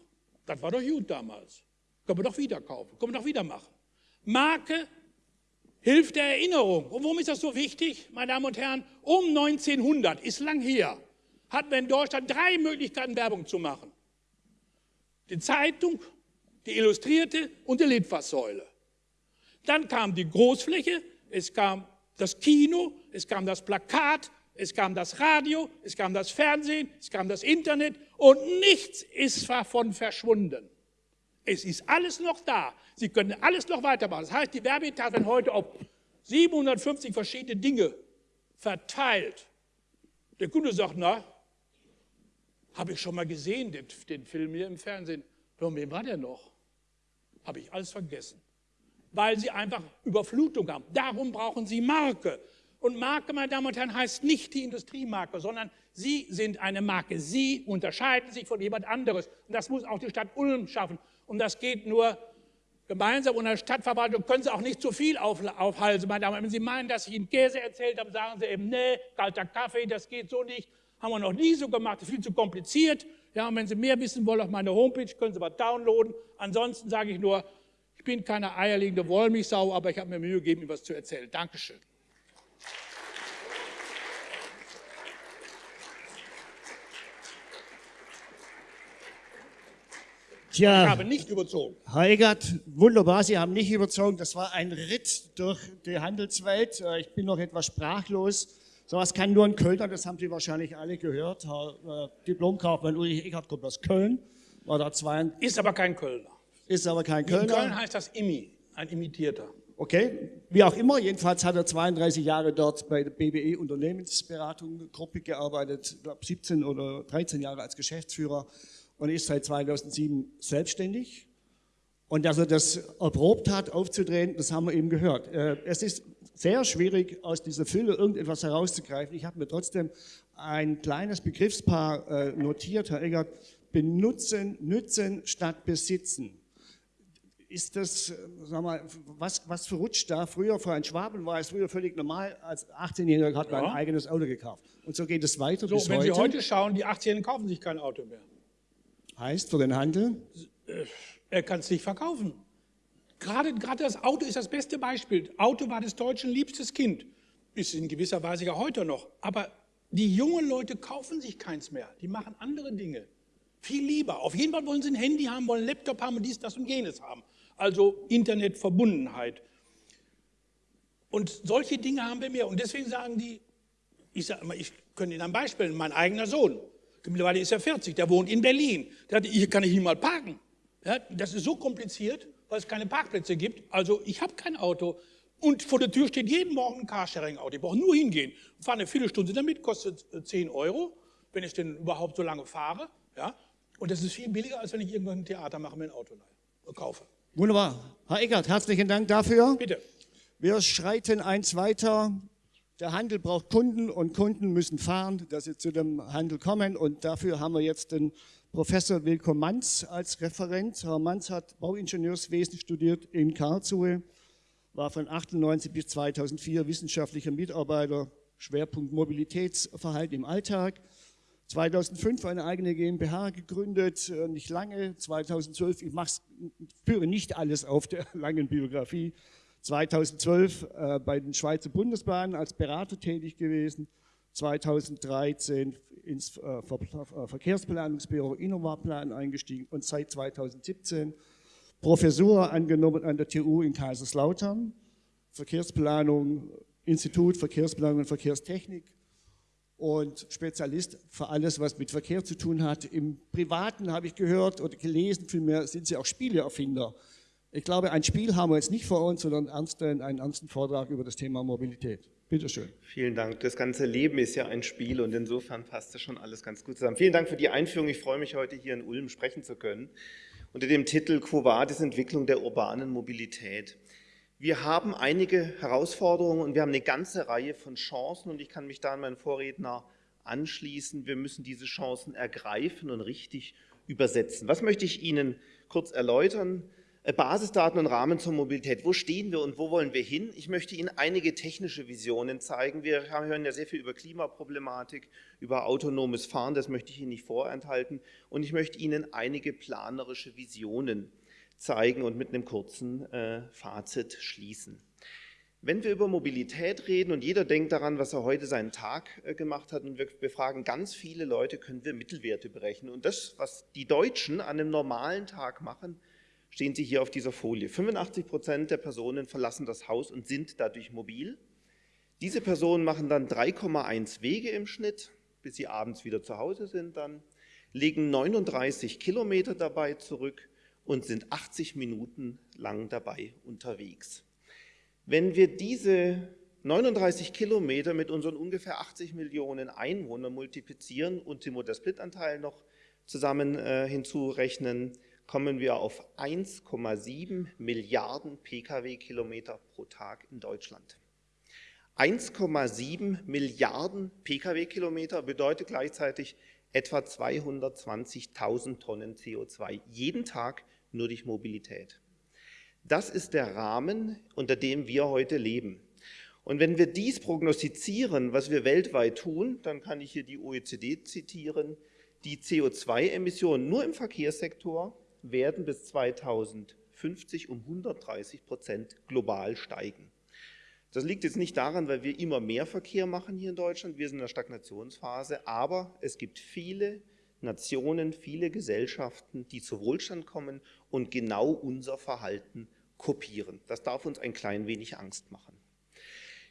Das war doch gut damals. Können wir doch wieder kaufen, können wir doch wieder machen. Marke hilft der Erinnerung. Und warum ist das so wichtig, meine Damen und Herren? Um 1900, ist lang her, hatten wir in Deutschland drei Möglichkeiten, Werbung zu machen. Die Zeitung, die Illustrierte und die Litfaßsäule. Dann kam die Großfläche, es kam das Kino, es kam das Plakat, es kam das Radio, es kam das Fernsehen, es kam das Internet und nichts ist davon verschwunden. Es ist alles noch da. Sie können alles noch weitermachen. Das heißt, die Werbeetat werden heute auf 750 verschiedene Dinge verteilt. Der Kunde sagt, na, habe ich schon mal gesehen, den, den Film hier im Fernsehen. Von wem war der noch? Habe ich alles vergessen. Weil sie einfach Überflutung haben. Darum brauchen sie Marke. Und Marke, meine Damen und Herren, heißt nicht die Industriemarke, sondern Sie sind eine Marke. Sie unterscheiden sich von jemand anderes. Und das muss auch die Stadt Ulm schaffen. Und das geht nur gemeinsam unter Stadtverwaltung. Können Sie auch nicht zu viel aufhalten. Meine Damen, wenn Sie meinen, dass ich Ihnen Käse erzählt habe, sagen Sie eben, nee, kalter Kaffee, das geht so nicht. Haben wir noch nie so gemacht, das ist viel zu kompliziert. Ja, und wenn Sie mehr wissen wollen auf meiner Homepage, können Sie was downloaden. Ansonsten sage ich nur, ich bin keine eierlegende Wollmilchsau, aber ich habe mir Mühe gegeben, Ihnen was zu erzählen. Dankeschön. Tja, ich habe nicht überzogen. Herr Egert, wunderbar, Sie haben nicht überzogen. Das war ein Ritt durch die Handelswelt. Äh, ich bin noch etwas sprachlos. Sowas kann nur ein Kölner, das haben Sie wahrscheinlich alle gehört. Herr äh, Diplomkaufmann Ulrich Egert kommt aus Köln. War da zwei ist aber kein Kölner. Ist aber kein Kölner. In Köln heißt das Immi, ein Imitierter. Okay, wie auch immer, jedenfalls hat er 32 Jahre dort bei der BBE Unternehmensberatung Gruppe gearbeitet, glaube 17 oder 13 Jahre als Geschäftsführer und ist seit 2007 selbstständig. Und dass er das erprobt hat, aufzudrehen, das haben wir eben gehört. Äh, es ist sehr schwierig, aus dieser Fülle irgendetwas herauszugreifen. Ich habe mir trotzdem ein kleines Begriffspaar äh, notiert, Herr Eggert. Benutzen, nützen statt besitzen. ist das, äh, sag mal, was, was verrutscht da? Früher, für einen Schwaben war es früher völlig normal, als 18-Jähriger hat man ein eigenes Auto gekauft. Und so geht es weiter so, bis wenn heute. Sie heute schauen, die 18-Jährigen kaufen sich kein Auto mehr. Heißt für den Handel? Er kann es nicht verkaufen. Gerade, gerade das Auto ist das beste Beispiel. Auto war des Deutschen liebstes Kind. Ist in gewisser Weise ja heute noch. Aber die jungen Leute kaufen sich keins mehr. Die machen andere Dinge. Viel lieber. Auf jeden Fall wollen sie ein Handy haben, wollen einen Laptop haben und dies, das und jenes haben. Also Internetverbundenheit. Und solche Dinge haben wir mehr. Und deswegen sagen die, ich, sag ich könnte Ihnen ein Beispiel nennen, mein eigener Sohn, mittlerweile ist er 40, der wohnt in Berlin. Der hat, hier kann ich nicht mal parken. Ja, das ist so kompliziert, weil es keine Parkplätze gibt. Also ich habe kein Auto. Und vor der Tür steht jeden Morgen ein Carsharing-Auto. Ich brauche nur hingehen. Fahre eine Viertelstunde damit, kostet 10 Euro, wenn ich denn überhaupt so lange fahre. Ja? Und das ist viel billiger, als wenn ich irgendwann ein Theater mache, mir ein Auto kaufe. Wunderbar. Herr Eckert, herzlichen Dank dafür. Bitte. Wir schreiten eins weiter. Der Handel braucht Kunden und Kunden müssen fahren, dass sie zu dem Handel kommen. Und dafür haben wir jetzt den Professor Wilko Manz als Referent. Herr Manz hat Bauingenieurswesen studiert in Karlsruhe, war von 1998 bis 2004 wissenschaftlicher Mitarbeiter, Schwerpunkt Mobilitätsverhalten im Alltag. 2005 eine eigene GmbH gegründet, äh, nicht lange, 2012, ich führe nicht alles auf der langen Biografie, 2012 äh, bei den Schweizer Bundesbahnen als Berater tätig gewesen, 2013 ins äh, äh, Verkehrsplanungsbüro Innovaplan eingestiegen und seit 2017 Professur angenommen an der TU in Kaiserslautern, Verkehrsplanung, Institut Verkehrsplanung und Verkehrstechnik, und Spezialist für alles, was mit Verkehr zu tun hat. Im Privaten habe ich gehört oder gelesen, vielmehr sind Sie auch Spieleerfinder. Ich glaube, ein Spiel haben wir jetzt nicht vor uns, sondern einen ernsten Vortrag über das Thema Mobilität. Bitte schön. Vielen Dank. Das ganze Leben ist ja ein Spiel und insofern passt das schon alles ganz gut zusammen. Vielen Dank für die Einführung. Ich freue mich, heute hier in Ulm sprechen zu können. Unter dem Titel Quo Vadis Entwicklung der urbanen Mobilität. Wir haben einige Herausforderungen und wir haben eine ganze Reihe von Chancen und ich kann mich da an meinen Vorredner anschließen. Wir müssen diese Chancen ergreifen und richtig übersetzen. Was möchte ich Ihnen kurz erläutern? Äh, Basisdaten und Rahmen zur Mobilität. Wo stehen wir und wo wollen wir hin? Ich möchte Ihnen einige technische Visionen zeigen. Wir hören ja sehr viel über Klimaproblematik, über autonomes Fahren, das möchte ich Ihnen nicht vorenthalten. Und ich möchte Ihnen einige planerische Visionen zeigen und mit einem kurzen äh, Fazit schließen. Wenn wir über Mobilität reden und jeder denkt daran, was er heute seinen Tag äh, gemacht hat und wir befragen ganz viele Leute, können wir Mittelwerte berechnen. Und das, was die Deutschen an einem normalen Tag machen, stehen Sie hier auf dieser Folie. 85 Prozent der Personen verlassen das Haus und sind dadurch mobil. Diese Personen machen dann 3,1 Wege im Schnitt, bis sie abends wieder zu Hause sind dann, legen 39 Kilometer dabei zurück und sind 80 Minuten lang dabei unterwegs. Wenn wir diese 39 Kilometer mit unseren ungefähr 80 Millionen Einwohnern multiplizieren und den Motorsplitanteil noch zusammen äh, hinzurechnen, kommen wir auf 1,7 Milliarden Pkw-Kilometer pro Tag in Deutschland. 1,7 Milliarden Pkw-Kilometer bedeutet gleichzeitig etwa 220.000 Tonnen CO2 jeden Tag nur durch Mobilität. Das ist der Rahmen, unter dem wir heute leben. Und wenn wir dies prognostizieren, was wir weltweit tun, dann kann ich hier die OECD zitieren, die CO2-Emissionen nur im Verkehrssektor werden bis 2050 um 130 Prozent global steigen. Das liegt jetzt nicht daran, weil wir immer mehr Verkehr machen hier in Deutschland, wir sind in der Stagnationsphase, aber es gibt viele Nationen, viele Gesellschaften, die zu Wohlstand kommen und genau unser Verhalten kopieren. Das darf uns ein klein wenig Angst machen.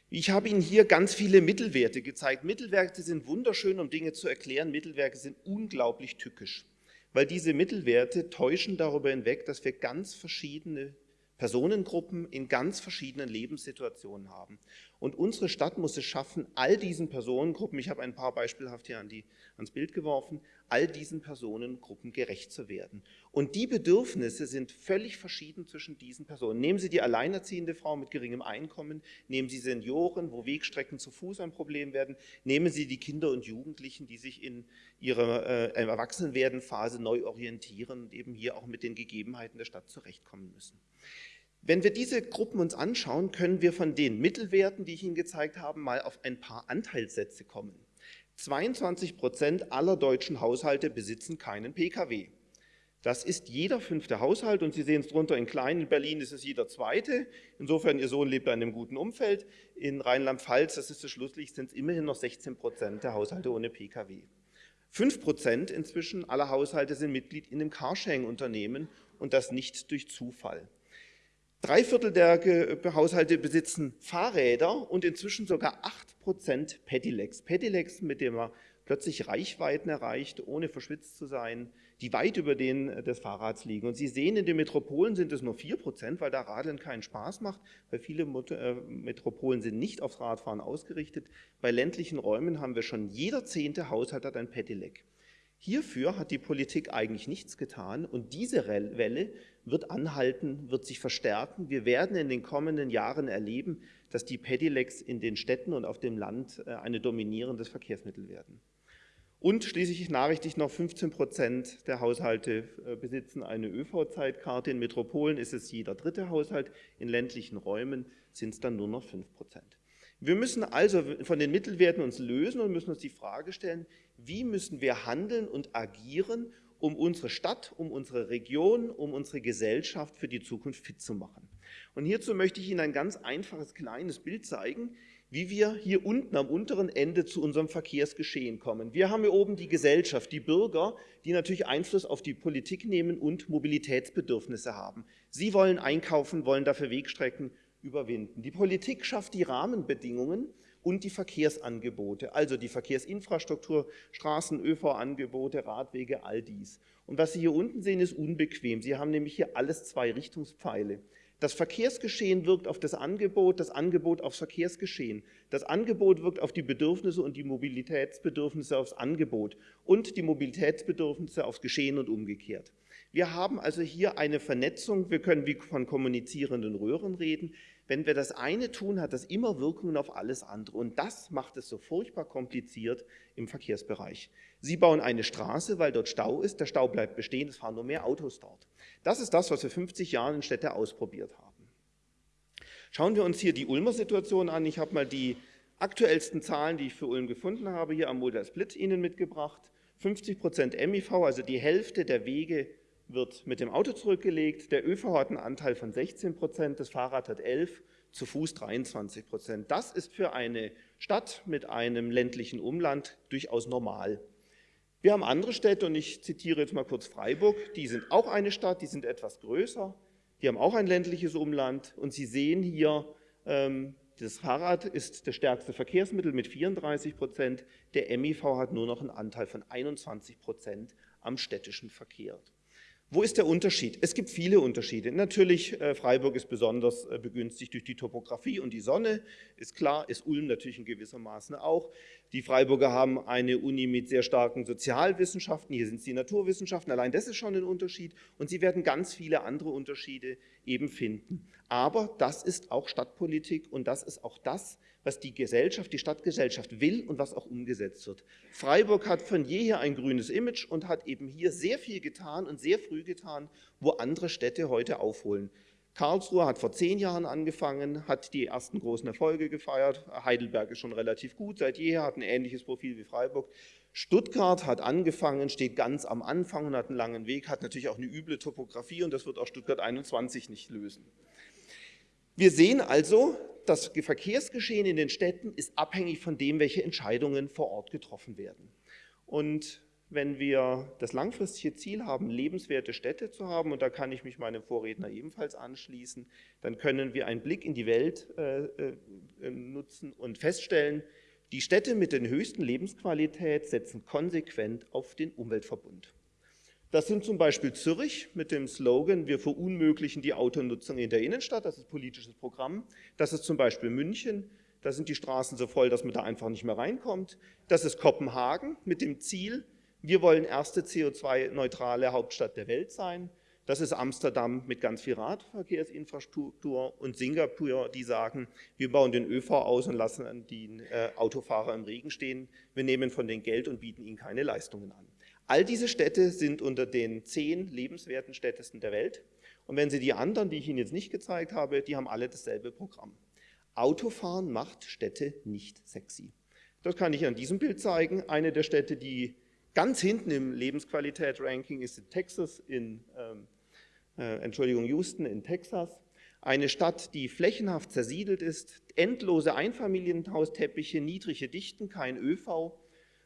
Ich habe Ihnen hier ganz viele Mittelwerte gezeigt. Mittelwerte sind wunderschön, um Dinge zu erklären. Mittelwerte sind unglaublich tückisch, weil diese Mittelwerte täuschen darüber hinweg, dass wir ganz verschiedene Personengruppen in ganz verschiedenen Lebenssituationen haben. Und unsere Stadt muss es schaffen, all diesen Personengruppen, ich habe ein paar beispielhaft hier an die, ans Bild geworfen, all diesen Personengruppen gerecht zu werden. Und die Bedürfnisse sind völlig verschieden zwischen diesen Personen. Nehmen Sie die alleinerziehende Frau mit geringem Einkommen, nehmen Sie Senioren, wo Wegstrecken zu Fuß ein Problem werden, nehmen Sie die Kinder und Jugendlichen, die sich in ihrer äh, Erwachsenwerdenphase neu orientieren und eben hier auch mit den Gegebenheiten der Stadt zurechtkommen müssen. Wenn wir diese Gruppen uns anschauen, können wir von den Mittelwerten, die ich Ihnen gezeigt habe, mal auf ein paar Anteilssätze kommen. 22 Prozent aller deutschen Haushalte besitzen keinen Pkw. Das ist jeder fünfte Haushalt und Sie sehen es drunter in klein, in Berlin ist es jeder zweite. Insofern, Ihr Sohn lebt in einem guten Umfeld. In Rheinland-Pfalz, das ist das Schlusslicht, sind es immerhin noch 16 Prozent der Haushalte ohne Pkw. 5 Prozent inzwischen aller Haushalte sind Mitglied in einem Carsharing-Unternehmen und das nicht durch Zufall. Drei Viertel der Haushalte besitzen Fahrräder und inzwischen sogar 8% Pedelecs. Pedelecs, mit dem man plötzlich Reichweiten erreicht, ohne verschwitzt zu sein, die weit über denen des Fahrrads liegen. Und Sie sehen, in den Metropolen sind es nur 4%, weil da Radeln keinen Spaß macht, weil viele äh, Metropolen sind nicht aufs Radfahren ausgerichtet. Bei ländlichen Räumen haben wir schon jeder zehnte Haushalt hat ein Pedelec. Hierfür hat die Politik eigentlich nichts getan und diese Welle wird anhalten, wird sich verstärken. Wir werden in den kommenden Jahren erleben, dass die Pedelecs in den Städten und auf dem Land äh, eine dominierendes Verkehrsmittel werden. Und schließlich nachrichtig noch 15 Prozent der Haushalte äh, besitzen eine ÖV-Zeitkarte. In Metropolen ist es jeder dritte Haushalt, in ländlichen Räumen sind es dann nur noch 5 Prozent. Wir müssen also von den Mittelwerten uns lösen und müssen uns die Frage stellen, wie müssen wir handeln und agieren, um unsere Stadt, um unsere Region, um unsere Gesellschaft für die Zukunft fit zu machen. Und hierzu möchte ich Ihnen ein ganz einfaches kleines Bild zeigen, wie wir hier unten am unteren Ende zu unserem Verkehrsgeschehen kommen. Wir haben hier oben die Gesellschaft, die Bürger, die natürlich Einfluss auf die Politik nehmen und Mobilitätsbedürfnisse haben. Sie wollen einkaufen, wollen dafür Wegstrecken überwinden. Die Politik schafft die Rahmenbedingungen und die Verkehrsangebote, also die Verkehrsinfrastruktur, Straßen, ÖV-Angebote, Radwege, all dies. Und was Sie hier unten sehen, ist unbequem. Sie haben nämlich hier alles zwei Richtungspfeile. Das Verkehrsgeschehen wirkt auf das Angebot, das Angebot aufs Verkehrsgeschehen. Das Angebot wirkt auf die Bedürfnisse und die Mobilitätsbedürfnisse aufs Angebot und die Mobilitätsbedürfnisse aufs Geschehen und umgekehrt. Wir haben also hier eine Vernetzung, wir können wie von kommunizierenden Röhren reden. Wenn wir das eine tun, hat das immer Wirkungen auf alles andere und das macht es so furchtbar kompliziert im Verkehrsbereich. Sie bauen eine Straße, weil dort Stau ist, der Stau bleibt bestehen, es fahren nur mehr Autos dort. Das ist das, was wir 50 Jahre in Städte ausprobiert haben. Schauen wir uns hier die Ulmer Situation an. Ich habe mal die aktuellsten Zahlen, die ich für Ulm gefunden habe, hier am Model Split Ihnen mitgebracht. 50 Prozent MIV, also die Hälfte der Wege wird mit dem Auto zurückgelegt, der ÖV hat einen Anteil von 16 Prozent, das Fahrrad hat 11, zu Fuß 23 Prozent. Das ist für eine Stadt mit einem ländlichen Umland durchaus normal. Wir haben andere Städte und ich zitiere jetzt mal kurz Freiburg, die sind auch eine Stadt, die sind etwas größer, die haben auch ein ländliches Umland und Sie sehen hier, ähm, das Fahrrad ist das stärkste Verkehrsmittel mit 34 Prozent, der MIV hat nur noch einen Anteil von 21 Prozent am städtischen Verkehr. Wo ist der Unterschied? Es gibt viele Unterschiede. Natürlich, äh, Freiburg ist besonders äh, begünstigt durch die Topografie und die Sonne, ist klar, ist Ulm natürlich in gewisser Maße auch. Die Freiburger haben eine Uni mit sehr starken Sozialwissenschaften, hier sind es die Naturwissenschaften, allein das ist schon ein Unterschied und Sie werden ganz viele andere Unterschiede eben finden. Aber das ist auch Stadtpolitik und das ist auch das, was die Gesellschaft, die Stadtgesellschaft will und was auch umgesetzt wird. Freiburg hat von jeher ein grünes Image und hat eben hier sehr viel getan und sehr früh getan, wo andere Städte heute aufholen. Karlsruhe hat vor zehn Jahren angefangen, hat die ersten großen Erfolge gefeiert. Heidelberg ist schon relativ gut, seit jeher hat ein ähnliches Profil wie Freiburg. Stuttgart hat angefangen, steht ganz am Anfang und hat einen langen Weg, hat natürlich auch eine üble Topografie und das wird auch Stuttgart 21 nicht lösen. Wir sehen also, das Verkehrsgeschehen in den Städten ist abhängig von dem, welche Entscheidungen vor Ort getroffen werden. Und wenn wir das langfristige Ziel haben, lebenswerte Städte zu haben, und da kann ich mich meinem Vorredner ebenfalls anschließen, dann können wir einen Blick in die Welt äh, äh, nutzen und feststellen, die Städte mit den höchsten Lebensqualität setzen konsequent auf den Umweltverbund. Das sind zum Beispiel Zürich mit dem Slogan, wir verunmöglichen die Autonutzung in der Innenstadt, das ist politisches Programm. Das ist zum Beispiel München Da sind die Straßen so voll, dass man da einfach nicht mehr reinkommt. Das ist Kopenhagen mit dem Ziel, wir wollen erste CO2-neutrale Hauptstadt der Welt sein. Das ist Amsterdam mit ganz viel Radverkehrsinfrastruktur und Singapur, die sagen, wir bauen den ÖV aus und lassen die äh, Autofahrer im Regen stehen. Wir nehmen von denen Geld und bieten ihnen keine Leistungen an. All diese Städte sind unter den zehn lebenswerten Städtesten der Welt. Und wenn Sie die anderen, die ich Ihnen jetzt nicht gezeigt habe, die haben alle dasselbe Programm. Autofahren macht Städte nicht sexy. Das kann ich an diesem Bild zeigen. Eine der Städte, die ganz hinten im Lebensqualität-Ranking ist in Texas, in ähm, äh, Entschuldigung, Houston in Texas, eine Stadt, die flächenhaft zersiedelt ist, endlose Einfamilienhausteppiche, niedrige Dichten, kein ÖV.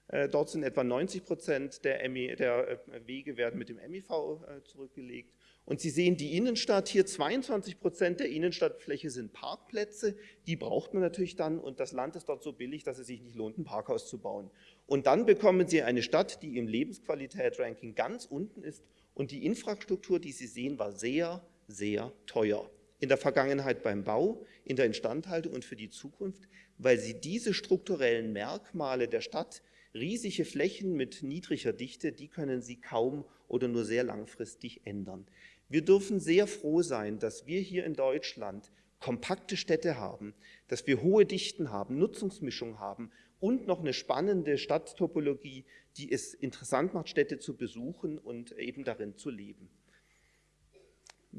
Äh, dort sind etwa 90 Prozent der, der äh, Wege werden mit dem MIV äh, zurückgelegt. Und Sie sehen die Innenstadt hier, 22 Prozent der Innenstadtfläche sind Parkplätze. Die braucht man natürlich dann und das Land ist dort so billig, dass es sich nicht lohnt, ein Parkhaus zu bauen. Und dann bekommen Sie eine Stadt, die im Lebensqualität-Ranking ganz unten ist und die Infrastruktur, die Sie sehen, war sehr, sehr teuer. In der Vergangenheit beim Bau, in der Instandhaltung und für die Zukunft, weil sie diese strukturellen Merkmale der Stadt, riesige Flächen mit niedriger Dichte, die können sie kaum oder nur sehr langfristig ändern. Wir dürfen sehr froh sein, dass wir hier in Deutschland kompakte Städte haben, dass wir hohe Dichten haben, Nutzungsmischung haben und noch eine spannende Stadttopologie, die es interessant macht, Städte zu besuchen und eben darin zu leben.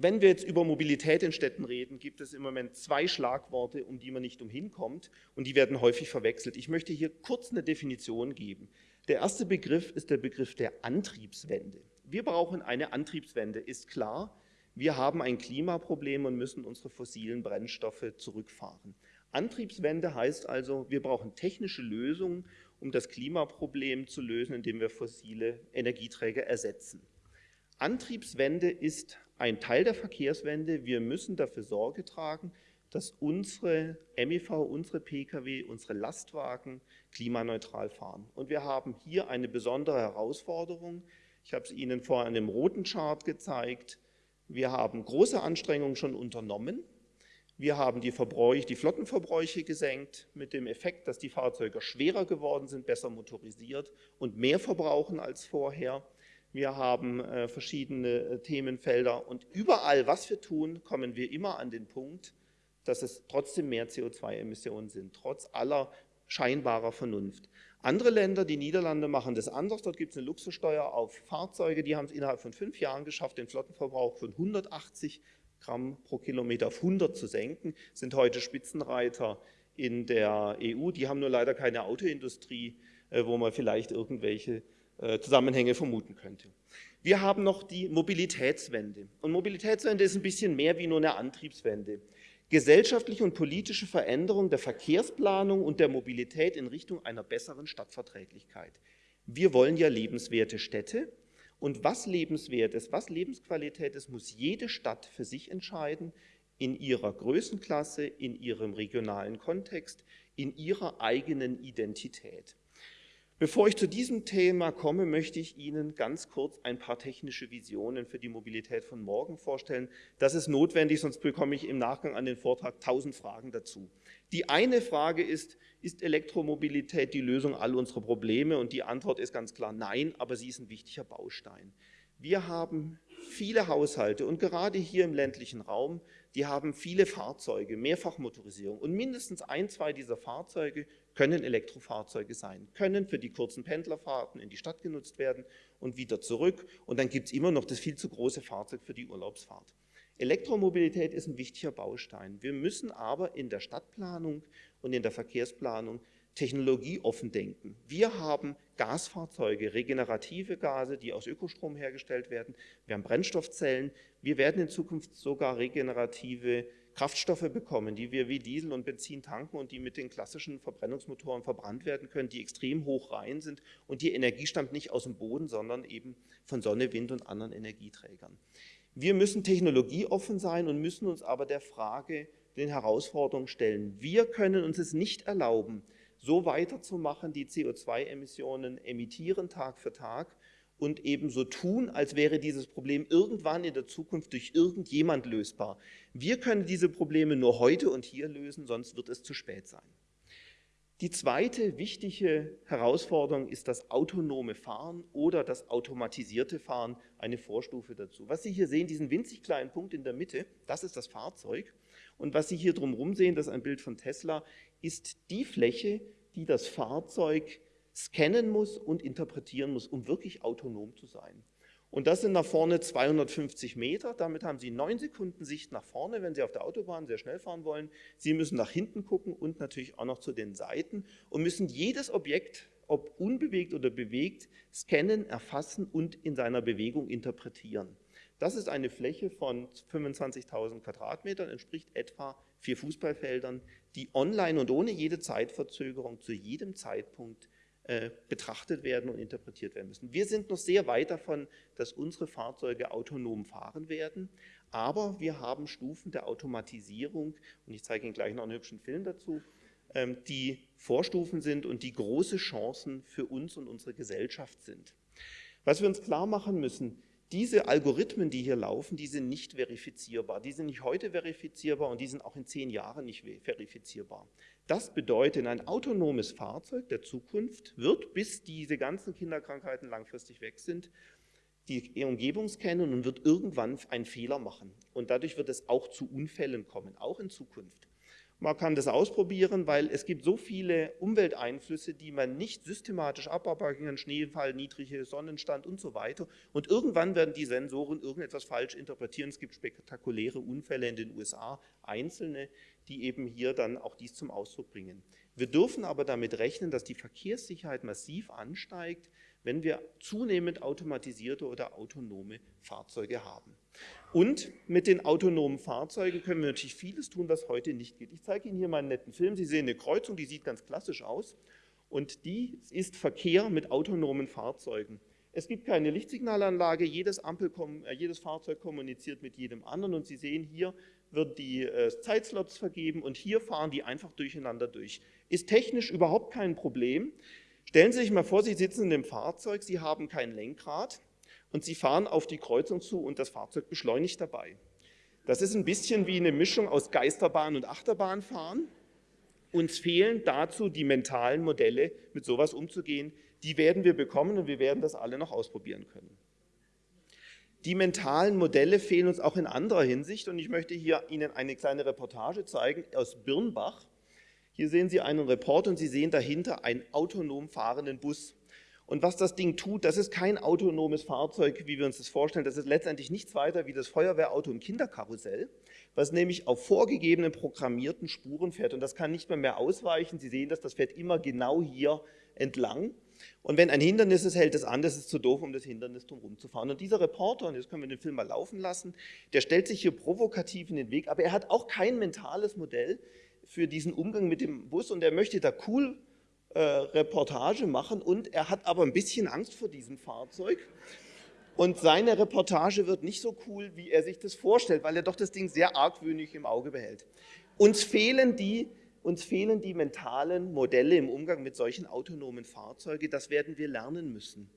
Wenn wir jetzt über Mobilität in Städten reden, gibt es im Moment zwei Schlagworte, um die man nicht umhin kommt und die werden häufig verwechselt. Ich möchte hier kurz eine Definition geben. Der erste Begriff ist der Begriff der Antriebswende. Wir brauchen eine Antriebswende, ist klar. Wir haben ein Klimaproblem und müssen unsere fossilen Brennstoffe zurückfahren. Antriebswende heißt also, wir brauchen technische Lösungen, um das Klimaproblem zu lösen, indem wir fossile Energieträger ersetzen. Antriebswende ist ein Teil der Verkehrswende. Wir müssen dafür Sorge tragen, dass unsere MIV, unsere Pkw, unsere Lastwagen klimaneutral fahren. Und wir haben hier eine besondere Herausforderung. Ich habe es Ihnen vor einem roten Chart gezeigt. Wir haben große Anstrengungen schon unternommen. Wir haben die, Verbräuche, die Flottenverbräuche gesenkt mit dem Effekt, dass die Fahrzeuge schwerer geworden sind, besser motorisiert und mehr verbrauchen als vorher. Wir haben äh, verschiedene äh, Themenfelder und überall, was wir tun, kommen wir immer an den Punkt, dass es trotzdem mehr CO2-Emissionen sind, trotz aller scheinbarer Vernunft. Andere Länder, die Niederlande, machen das anders. Dort gibt es eine Luxussteuer auf Fahrzeuge, die haben es innerhalb von fünf Jahren geschafft, den Flottenverbrauch von 180 Gramm pro Kilometer auf 100 zu senken, sind heute Spitzenreiter in der EU. Die haben nur leider keine Autoindustrie, äh, wo man vielleicht irgendwelche Zusammenhänge vermuten könnte. Wir haben noch die Mobilitätswende. Und Mobilitätswende ist ein bisschen mehr wie nur eine Antriebswende. Gesellschaftliche und politische Veränderung der Verkehrsplanung und der Mobilität in Richtung einer besseren Stadtverträglichkeit. Wir wollen ja lebenswerte Städte und was lebenswert ist, was Lebensqualität ist, muss jede Stadt für sich entscheiden, in ihrer Größenklasse, in ihrem regionalen Kontext, in ihrer eigenen Identität. Bevor ich zu diesem Thema komme, möchte ich Ihnen ganz kurz ein paar technische Visionen für die Mobilität von morgen vorstellen. Das ist notwendig, sonst bekomme ich im Nachgang an den Vortrag tausend Fragen dazu. Die eine Frage ist, ist Elektromobilität die Lösung all unserer Probleme? Und die Antwort ist ganz klar nein, aber sie ist ein wichtiger Baustein. Wir haben viele Haushalte und gerade hier im ländlichen Raum, die haben viele Fahrzeuge, Mehrfachmotorisierung und mindestens ein, zwei dieser Fahrzeuge können Elektrofahrzeuge sein, können für die kurzen Pendlerfahrten in die Stadt genutzt werden und wieder zurück. Und dann gibt es immer noch das viel zu große Fahrzeug für die Urlaubsfahrt. Elektromobilität ist ein wichtiger Baustein. Wir müssen aber in der Stadtplanung und in der Verkehrsplanung technologieoffen denken. Wir haben Gasfahrzeuge, regenerative Gase, die aus Ökostrom hergestellt werden. Wir haben Brennstoffzellen. Wir werden in Zukunft sogar regenerative Kraftstoffe bekommen, die wir wie Diesel und Benzin tanken und die mit den klassischen Verbrennungsmotoren verbrannt werden können, die extrem hoch rein sind und die Energie stammt nicht aus dem Boden, sondern eben von Sonne, Wind und anderen Energieträgern. Wir müssen technologieoffen sein und müssen uns aber der Frage, den Herausforderungen stellen. Wir können uns es nicht erlauben, so weiterzumachen, die CO2-Emissionen emittieren Tag für Tag und eben so tun, als wäre dieses Problem irgendwann in der Zukunft durch irgendjemand lösbar. Wir können diese Probleme nur heute und hier lösen, sonst wird es zu spät sein. Die zweite wichtige Herausforderung ist das autonome Fahren oder das automatisierte Fahren, eine Vorstufe dazu. Was Sie hier sehen, diesen winzig kleinen Punkt in der Mitte, das ist das Fahrzeug. Und was Sie hier drumherum sehen, das ist ein Bild von Tesla, ist die Fläche, die das Fahrzeug scannen muss und interpretieren muss, um wirklich autonom zu sein. Und das sind nach vorne 250 Meter. Damit haben Sie neun Sekunden Sicht nach vorne, wenn Sie auf der Autobahn sehr schnell fahren wollen. Sie müssen nach hinten gucken und natürlich auch noch zu den Seiten und müssen jedes Objekt, ob unbewegt oder bewegt, scannen, erfassen und in seiner Bewegung interpretieren. Das ist eine Fläche von 25.000 Quadratmetern, entspricht etwa vier Fußballfeldern, die online und ohne jede Zeitverzögerung zu jedem Zeitpunkt äh, betrachtet werden und interpretiert werden müssen. Wir sind noch sehr weit davon, dass unsere Fahrzeuge autonom fahren werden, aber wir haben Stufen der Automatisierung, und ich zeige Ihnen gleich noch einen hübschen Film dazu, ähm, die Vorstufen sind und die große Chancen für uns und unsere Gesellschaft sind. Was wir uns klar machen müssen, diese Algorithmen, die hier laufen, die sind nicht verifizierbar. Die sind nicht heute verifizierbar und die sind auch in zehn Jahren nicht verifizierbar. Das bedeutet, ein autonomes Fahrzeug der Zukunft wird, bis diese ganzen Kinderkrankheiten langfristig weg sind, die Umgebung scannen und wird irgendwann einen Fehler machen. Und dadurch wird es auch zu Unfällen kommen, auch in Zukunft. Man kann das ausprobieren, weil es gibt so viele Umwelteinflüsse, die man nicht systematisch abarbeiten kann, Schneefall, niedrige Sonnenstand und so weiter. Und irgendwann werden die Sensoren irgendetwas falsch interpretieren. Es gibt spektakuläre Unfälle in den USA, einzelne, die eben hier dann auch dies zum Ausdruck bringen. Wir dürfen aber damit rechnen, dass die Verkehrssicherheit massiv ansteigt, wenn wir zunehmend automatisierte oder autonome Fahrzeuge haben. Und mit den autonomen Fahrzeugen können wir natürlich vieles tun, was heute nicht geht. Ich zeige Ihnen hier mal einen netten Film. Sie sehen eine Kreuzung, die sieht ganz klassisch aus. Und die ist Verkehr mit autonomen Fahrzeugen. Es gibt keine Lichtsignalanlage, jedes, Ampel, äh, jedes Fahrzeug kommuniziert mit jedem anderen. Und Sie sehen, hier wird die äh, Zeitslots vergeben und hier fahren die einfach durcheinander durch. Ist technisch überhaupt kein Problem. Stellen Sie sich mal vor, Sie sitzen in dem Fahrzeug, Sie haben kein Lenkrad und Sie fahren auf die Kreuzung zu und das Fahrzeug beschleunigt dabei. Das ist ein bisschen wie eine Mischung aus Geisterbahn und Achterbahnfahren. Uns fehlen dazu die mentalen Modelle, mit sowas umzugehen. Die werden wir bekommen und wir werden das alle noch ausprobieren können. Die mentalen Modelle fehlen uns auch in anderer Hinsicht und ich möchte hier Ihnen eine kleine Reportage zeigen aus Birnbach. Hier sehen Sie einen Report und Sie sehen dahinter einen autonom fahrenden Bus. Und was das Ding tut, das ist kein autonomes Fahrzeug, wie wir uns das vorstellen. Das ist letztendlich nichts weiter wie das Feuerwehrauto im Kinderkarussell, was nämlich auf vorgegebenen programmierten Spuren fährt. Und das kann nicht mehr mehr ausweichen. Sie sehen das, das fährt immer genau hier entlang. Und wenn ein Hindernis ist, hält es an, das ist zu doof, um das Hindernis drumherum zu fahren. Und dieser Reporter, und jetzt können wir den Film mal laufen lassen, der stellt sich hier provokativ in den Weg, aber er hat auch kein mentales Modell, für diesen Umgang mit dem Bus und er möchte da cool äh, Reportage machen und er hat aber ein bisschen Angst vor diesem Fahrzeug. Und seine Reportage wird nicht so cool, wie er sich das vorstellt, weil er doch das Ding sehr argwöhnig im Auge behält. Uns fehlen die, uns fehlen die mentalen Modelle im Umgang mit solchen autonomen Fahrzeugen. Das werden wir lernen müssen.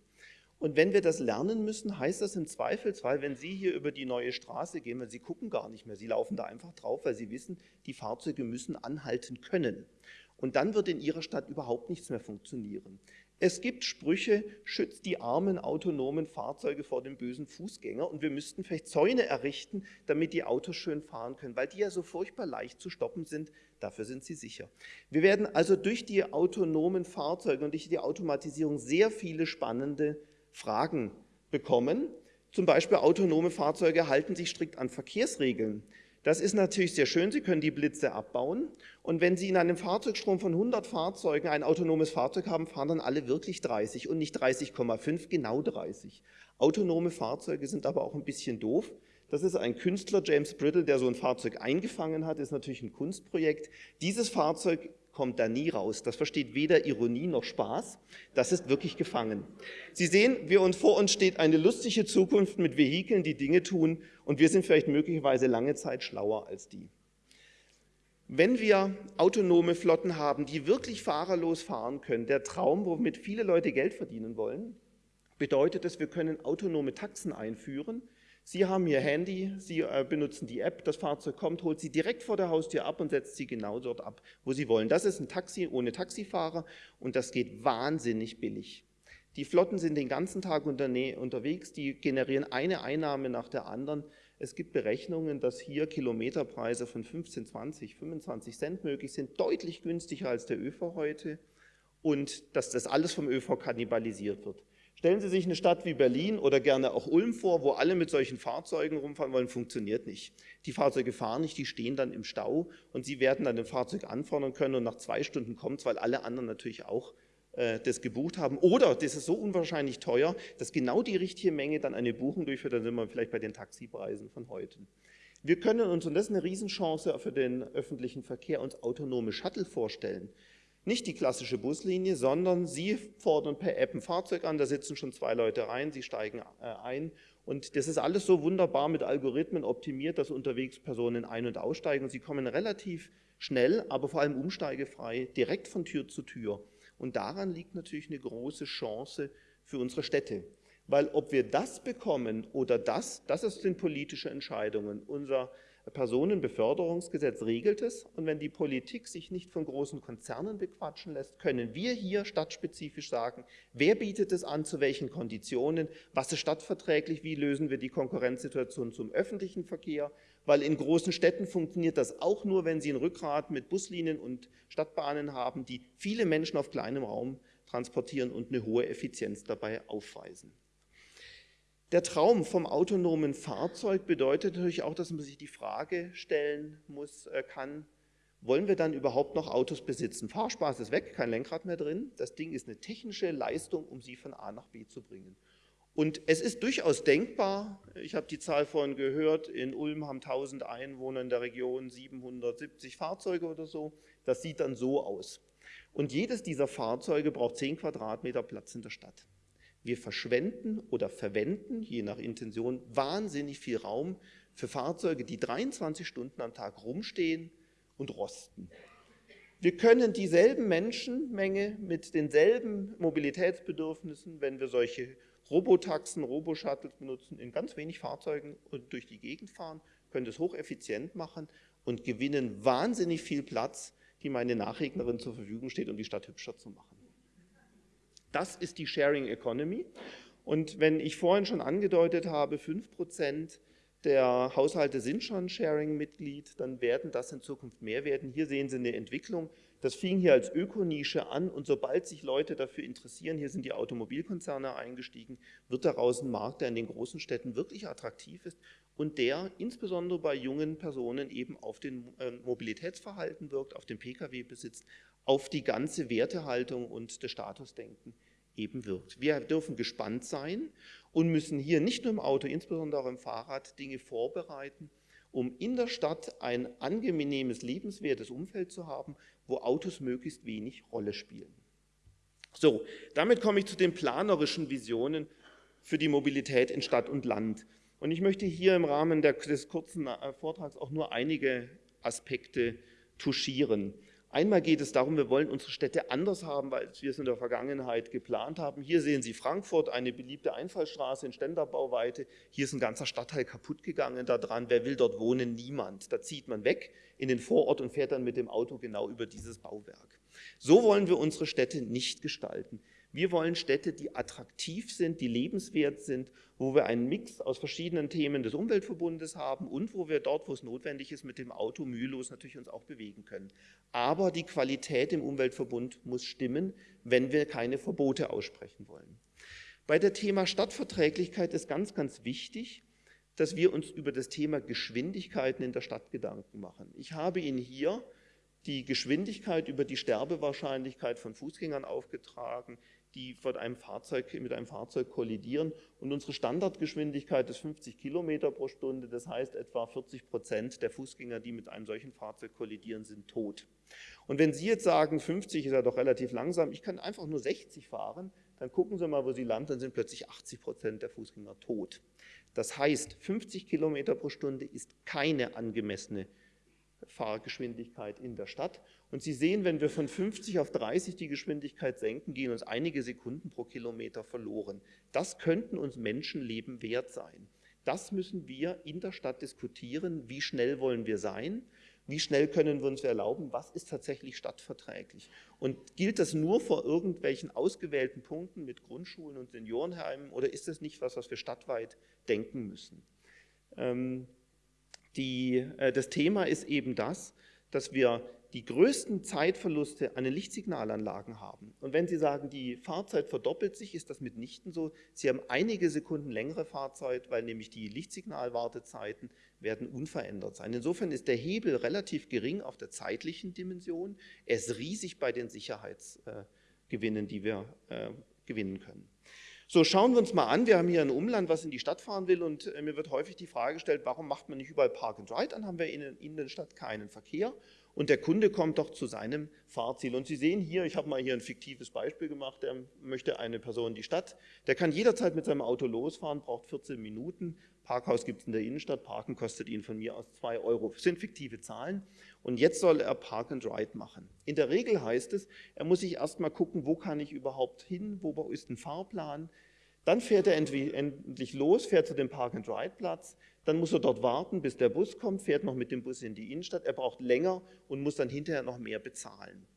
Und wenn wir das lernen müssen, heißt das im Zweifelsfall, wenn Sie hier über die neue Straße gehen, weil Sie gucken gar nicht mehr, Sie laufen da einfach drauf, weil Sie wissen, die Fahrzeuge müssen anhalten können. Und dann wird in Ihrer Stadt überhaupt nichts mehr funktionieren. Es gibt Sprüche, schützt die armen autonomen Fahrzeuge vor dem bösen Fußgänger und wir müssten vielleicht Zäune errichten, damit die Autos schön fahren können, weil die ja so furchtbar leicht zu stoppen sind, dafür sind sie sicher. Wir werden also durch die autonomen Fahrzeuge und durch die Automatisierung sehr viele spannende Fragen bekommen. Zum Beispiel autonome Fahrzeuge halten sich strikt an Verkehrsregeln. Das ist natürlich sehr schön, Sie können die Blitze abbauen. Und wenn Sie in einem Fahrzeugstrom von 100 Fahrzeugen ein autonomes Fahrzeug haben, fahren dann alle wirklich 30 und nicht 30,5, genau 30. Autonome Fahrzeuge sind aber auch ein bisschen doof. Das ist ein Künstler, James Brittle, der so ein Fahrzeug eingefangen hat, ist natürlich ein Kunstprojekt. Dieses Fahrzeug kommt da nie raus. Das versteht weder Ironie noch Spaß. Das ist wirklich gefangen. Sie sehen, wir uns, vor uns steht eine lustige Zukunft mit Vehikeln, die Dinge tun und wir sind vielleicht möglicherweise lange Zeit schlauer als die. Wenn wir autonome Flotten haben, die wirklich fahrerlos fahren können, der Traum, womit viele Leute Geld verdienen wollen, bedeutet es, wir können autonome Taxen einführen, Sie haben Ihr Handy, Sie äh, benutzen die App, das Fahrzeug kommt, holt Sie direkt vor der Haustür ab und setzt Sie genau dort ab, wo Sie wollen. Das ist ein Taxi ohne Taxifahrer und das geht wahnsinnig billig. Die Flotten sind den ganzen Tag unterwegs, die generieren eine Einnahme nach der anderen. Es gibt Berechnungen, dass hier Kilometerpreise von 15, 20, 25 Cent möglich sind, deutlich günstiger als der ÖV heute und dass das alles vom ÖV kannibalisiert wird. Stellen Sie sich eine Stadt wie Berlin oder gerne auch Ulm vor, wo alle mit solchen Fahrzeugen rumfahren wollen, funktioniert nicht. Die Fahrzeuge fahren nicht, die stehen dann im Stau und Sie werden dann ein Fahrzeug anfordern können und nach zwei Stunden kommt es, weil alle anderen natürlich auch äh, das gebucht haben. Oder das ist so unwahrscheinlich teuer, dass genau die richtige Menge dann eine Buchung durchführt, dann sind wir vielleicht bei den Taxipreisen von heute. Wir können uns, und das ist eine Riesenchance für den öffentlichen Verkehr, uns autonome Shuttle vorstellen. Nicht die klassische Buslinie, sondern Sie fordern per App ein Fahrzeug an, da sitzen schon zwei Leute rein, Sie steigen äh, ein und das ist alles so wunderbar mit Algorithmen optimiert, dass unterwegs Personen ein- und aussteigen und Sie kommen relativ schnell, aber vor allem umsteigefrei direkt von Tür zu Tür. Und daran liegt natürlich eine große Chance für unsere Städte. Weil ob wir das bekommen oder das, das sind politische Entscheidungen. Unser Personenbeförderungsgesetz regelt es und wenn die Politik sich nicht von großen Konzernen bequatschen lässt, können wir hier stadtspezifisch sagen, wer bietet es an, zu welchen Konditionen, was ist stadtverträglich, wie lösen wir die Konkurrenzsituation zum öffentlichen Verkehr, weil in großen Städten funktioniert das auch nur, wenn sie ein Rückgrat mit Buslinien und Stadtbahnen haben, die viele Menschen auf kleinem Raum transportieren und eine hohe Effizienz dabei aufweisen. Der Traum vom autonomen Fahrzeug bedeutet natürlich auch, dass man sich die Frage stellen muss, äh, kann, wollen wir dann überhaupt noch Autos besitzen? Fahrspaß ist weg, kein Lenkrad mehr drin. Das Ding ist eine technische Leistung, um sie von A nach B zu bringen. Und es ist durchaus denkbar, ich habe die Zahl vorhin gehört, in Ulm haben 1000 Einwohner in der Region 770 Fahrzeuge oder so. Das sieht dann so aus. Und jedes dieser Fahrzeuge braucht 10 Quadratmeter Platz in der Stadt. Wir verschwenden oder verwenden, je nach Intention, wahnsinnig viel Raum für Fahrzeuge, die 23 Stunden am Tag rumstehen und rosten. Wir können dieselben Menschenmenge mit denselben Mobilitätsbedürfnissen, wenn wir solche Robotaxen, Roboshuttles benutzen, in ganz wenig Fahrzeugen und durch die Gegend fahren, können das hocheffizient machen und gewinnen wahnsinnig viel Platz, die meine Nachregnerin zur Verfügung steht, um die Stadt hübscher zu machen. Das ist die Sharing Economy. Und wenn ich vorhin schon angedeutet habe, 5% der Haushalte sind schon Sharing-Mitglied, dann werden das in Zukunft mehr werden. Hier sehen Sie eine Entwicklung. Das fing hier als Ökonische an und sobald sich Leute dafür interessieren, hier sind die Automobilkonzerne eingestiegen, wird daraus ein Markt, der in den großen Städten wirklich attraktiv ist und der insbesondere bei jungen Personen eben auf den äh, Mobilitätsverhalten wirkt, auf den Pkw-Besitz, auf die ganze Wertehaltung und das Statusdenken eben wirkt. Wir dürfen gespannt sein und müssen hier nicht nur im Auto, insbesondere auch im Fahrrad, Dinge vorbereiten, um in der Stadt ein angenehmes, lebenswertes Umfeld zu haben, wo Autos möglichst wenig Rolle spielen. So, damit komme ich zu den planerischen Visionen für die Mobilität in Stadt und Land. Und ich möchte hier im Rahmen des kurzen äh, Vortrags auch nur einige Aspekte touchieren. Einmal geht es darum, wir wollen unsere Städte anders haben, als wir es in der Vergangenheit geplant haben. Hier sehen Sie Frankfurt, eine beliebte Einfallstraße in Ständerbauweite. Hier ist ein ganzer Stadtteil kaputt gegangen daran. Wer will dort wohnen? Niemand. Da zieht man weg in den Vorort und fährt dann mit dem Auto genau über dieses Bauwerk. So wollen wir unsere Städte nicht gestalten. Wir wollen Städte, die attraktiv sind, die lebenswert sind, wo wir einen Mix aus verschiedenen Themen des Umweltverbundes haben und wo wir dort, wo es notwendig ist, mit dem Auto mühelos natürlich uns auch bewegen können. Aber die Qualität im Umweltverbund muss stimmen, wenn wir keine Verbote aussprechen wollen. Bei der Thema Stadtverträglichkeit ist ganz, ganz wichtig, dass wir uns über das Thema Geschwindigkeiten in der Stadt Gedanken machen. Ich habe Ihnen hier die Geschwindigkeit über die Sterbewahrscheinlichkeit von Fußgängern aufgetragen, die von einem Fahrzeug, mit einem Fahrzeug kollidieren. Und unsere Standardgeschwindigkeit ist 50 Kilometer pro Stunde. Das heißt, etwa 40 Prozent der Fußgänger, die mit einem solchen Fahrzeug kollidieren, sind tot. Und wenn Sie jetzt sagen, 50 ist ja doch relativ langsam, ich kann einfach nur 60 fahren, dann gucken Sie mal, wo Sie landen, dann sind plötzlich 80 Prozent der Fußgänger tot. Das heißt, 50 Kilometer pro Stunde ist keine angemessene Fahrgeschwindigkeit in der Stadt. Und Sie sehen, wenn wir von 50 auf 30 die Geschwindigkeit senken, gehen uns einige Sekunden pro Kilometer verloren. Das könnten uns Menschenleben wert sein. Das müssen wir in der Stadt diskutieren. Wie schnell wollen wir sein? Wie schnell können wir uns erlauben? Was ist tatsächlich stadtverträglich? Und gilt das nur vor irgendwelchen ausgewählten Punkten mit Grundschulen und Seniorenheimen oder ist das nicht was, was wir stadtweit denken müssen? Ähm, die, äh, das Thema ist eben das, dass wir die größten Zeitverluste an den Lichtsignalanlagen haben. Und wenn Sie sagen, die Fahrzeit verdoppelt sich, ist das mitnichten so. Sie haben einige Sekunden längere Fahrzeit, weil nämlich die Lichtsignalwartezeiten werden unverändert sein. Insofern ist der Hebel relativ gering auf der zeitlichen Dimension. Er ist riesig bei den Sicherheitsgewinnen, die wir äh, gewinnen können. So, schauen wir uns mal an. Wir haben hier ein Umland, was in die Stadt fahren will und äh, mir wird häufig die Frage gestellt, warum macht man nicht überall Park and Ride? Dann haben wir in, in der Stadt keinen Verkehr und der Kunde kommt doch zu seinem Fahrziel. Und Sie sehen hier, ich habe mal hier ein fiktives Beispiel gemacht, der möchte eine Person in die Stadt, der kann jederzeit mit seinem Auto losfahren, braucht 14 Minuten, Parkhaus gibt es in der Innenstadt, Parken kostet ihn von mir aus 2 Euro. Das sind fiktive Zahlen und jetzt soll er Park and Ride machen. In der Regel heißt es, er muss sich erstmal gucken, wo kann ich überhaupt hin, wo ist ein Fahrplan, dann fährt er endlich los, fährt zu dem Park-and-Ride-Platz, dann muss er dort warten, bis der Bus kommt, fährt noch mit dem Bus in die Innenstadt, er braucht länger und muss dann hinterher noch mehr bezahlen.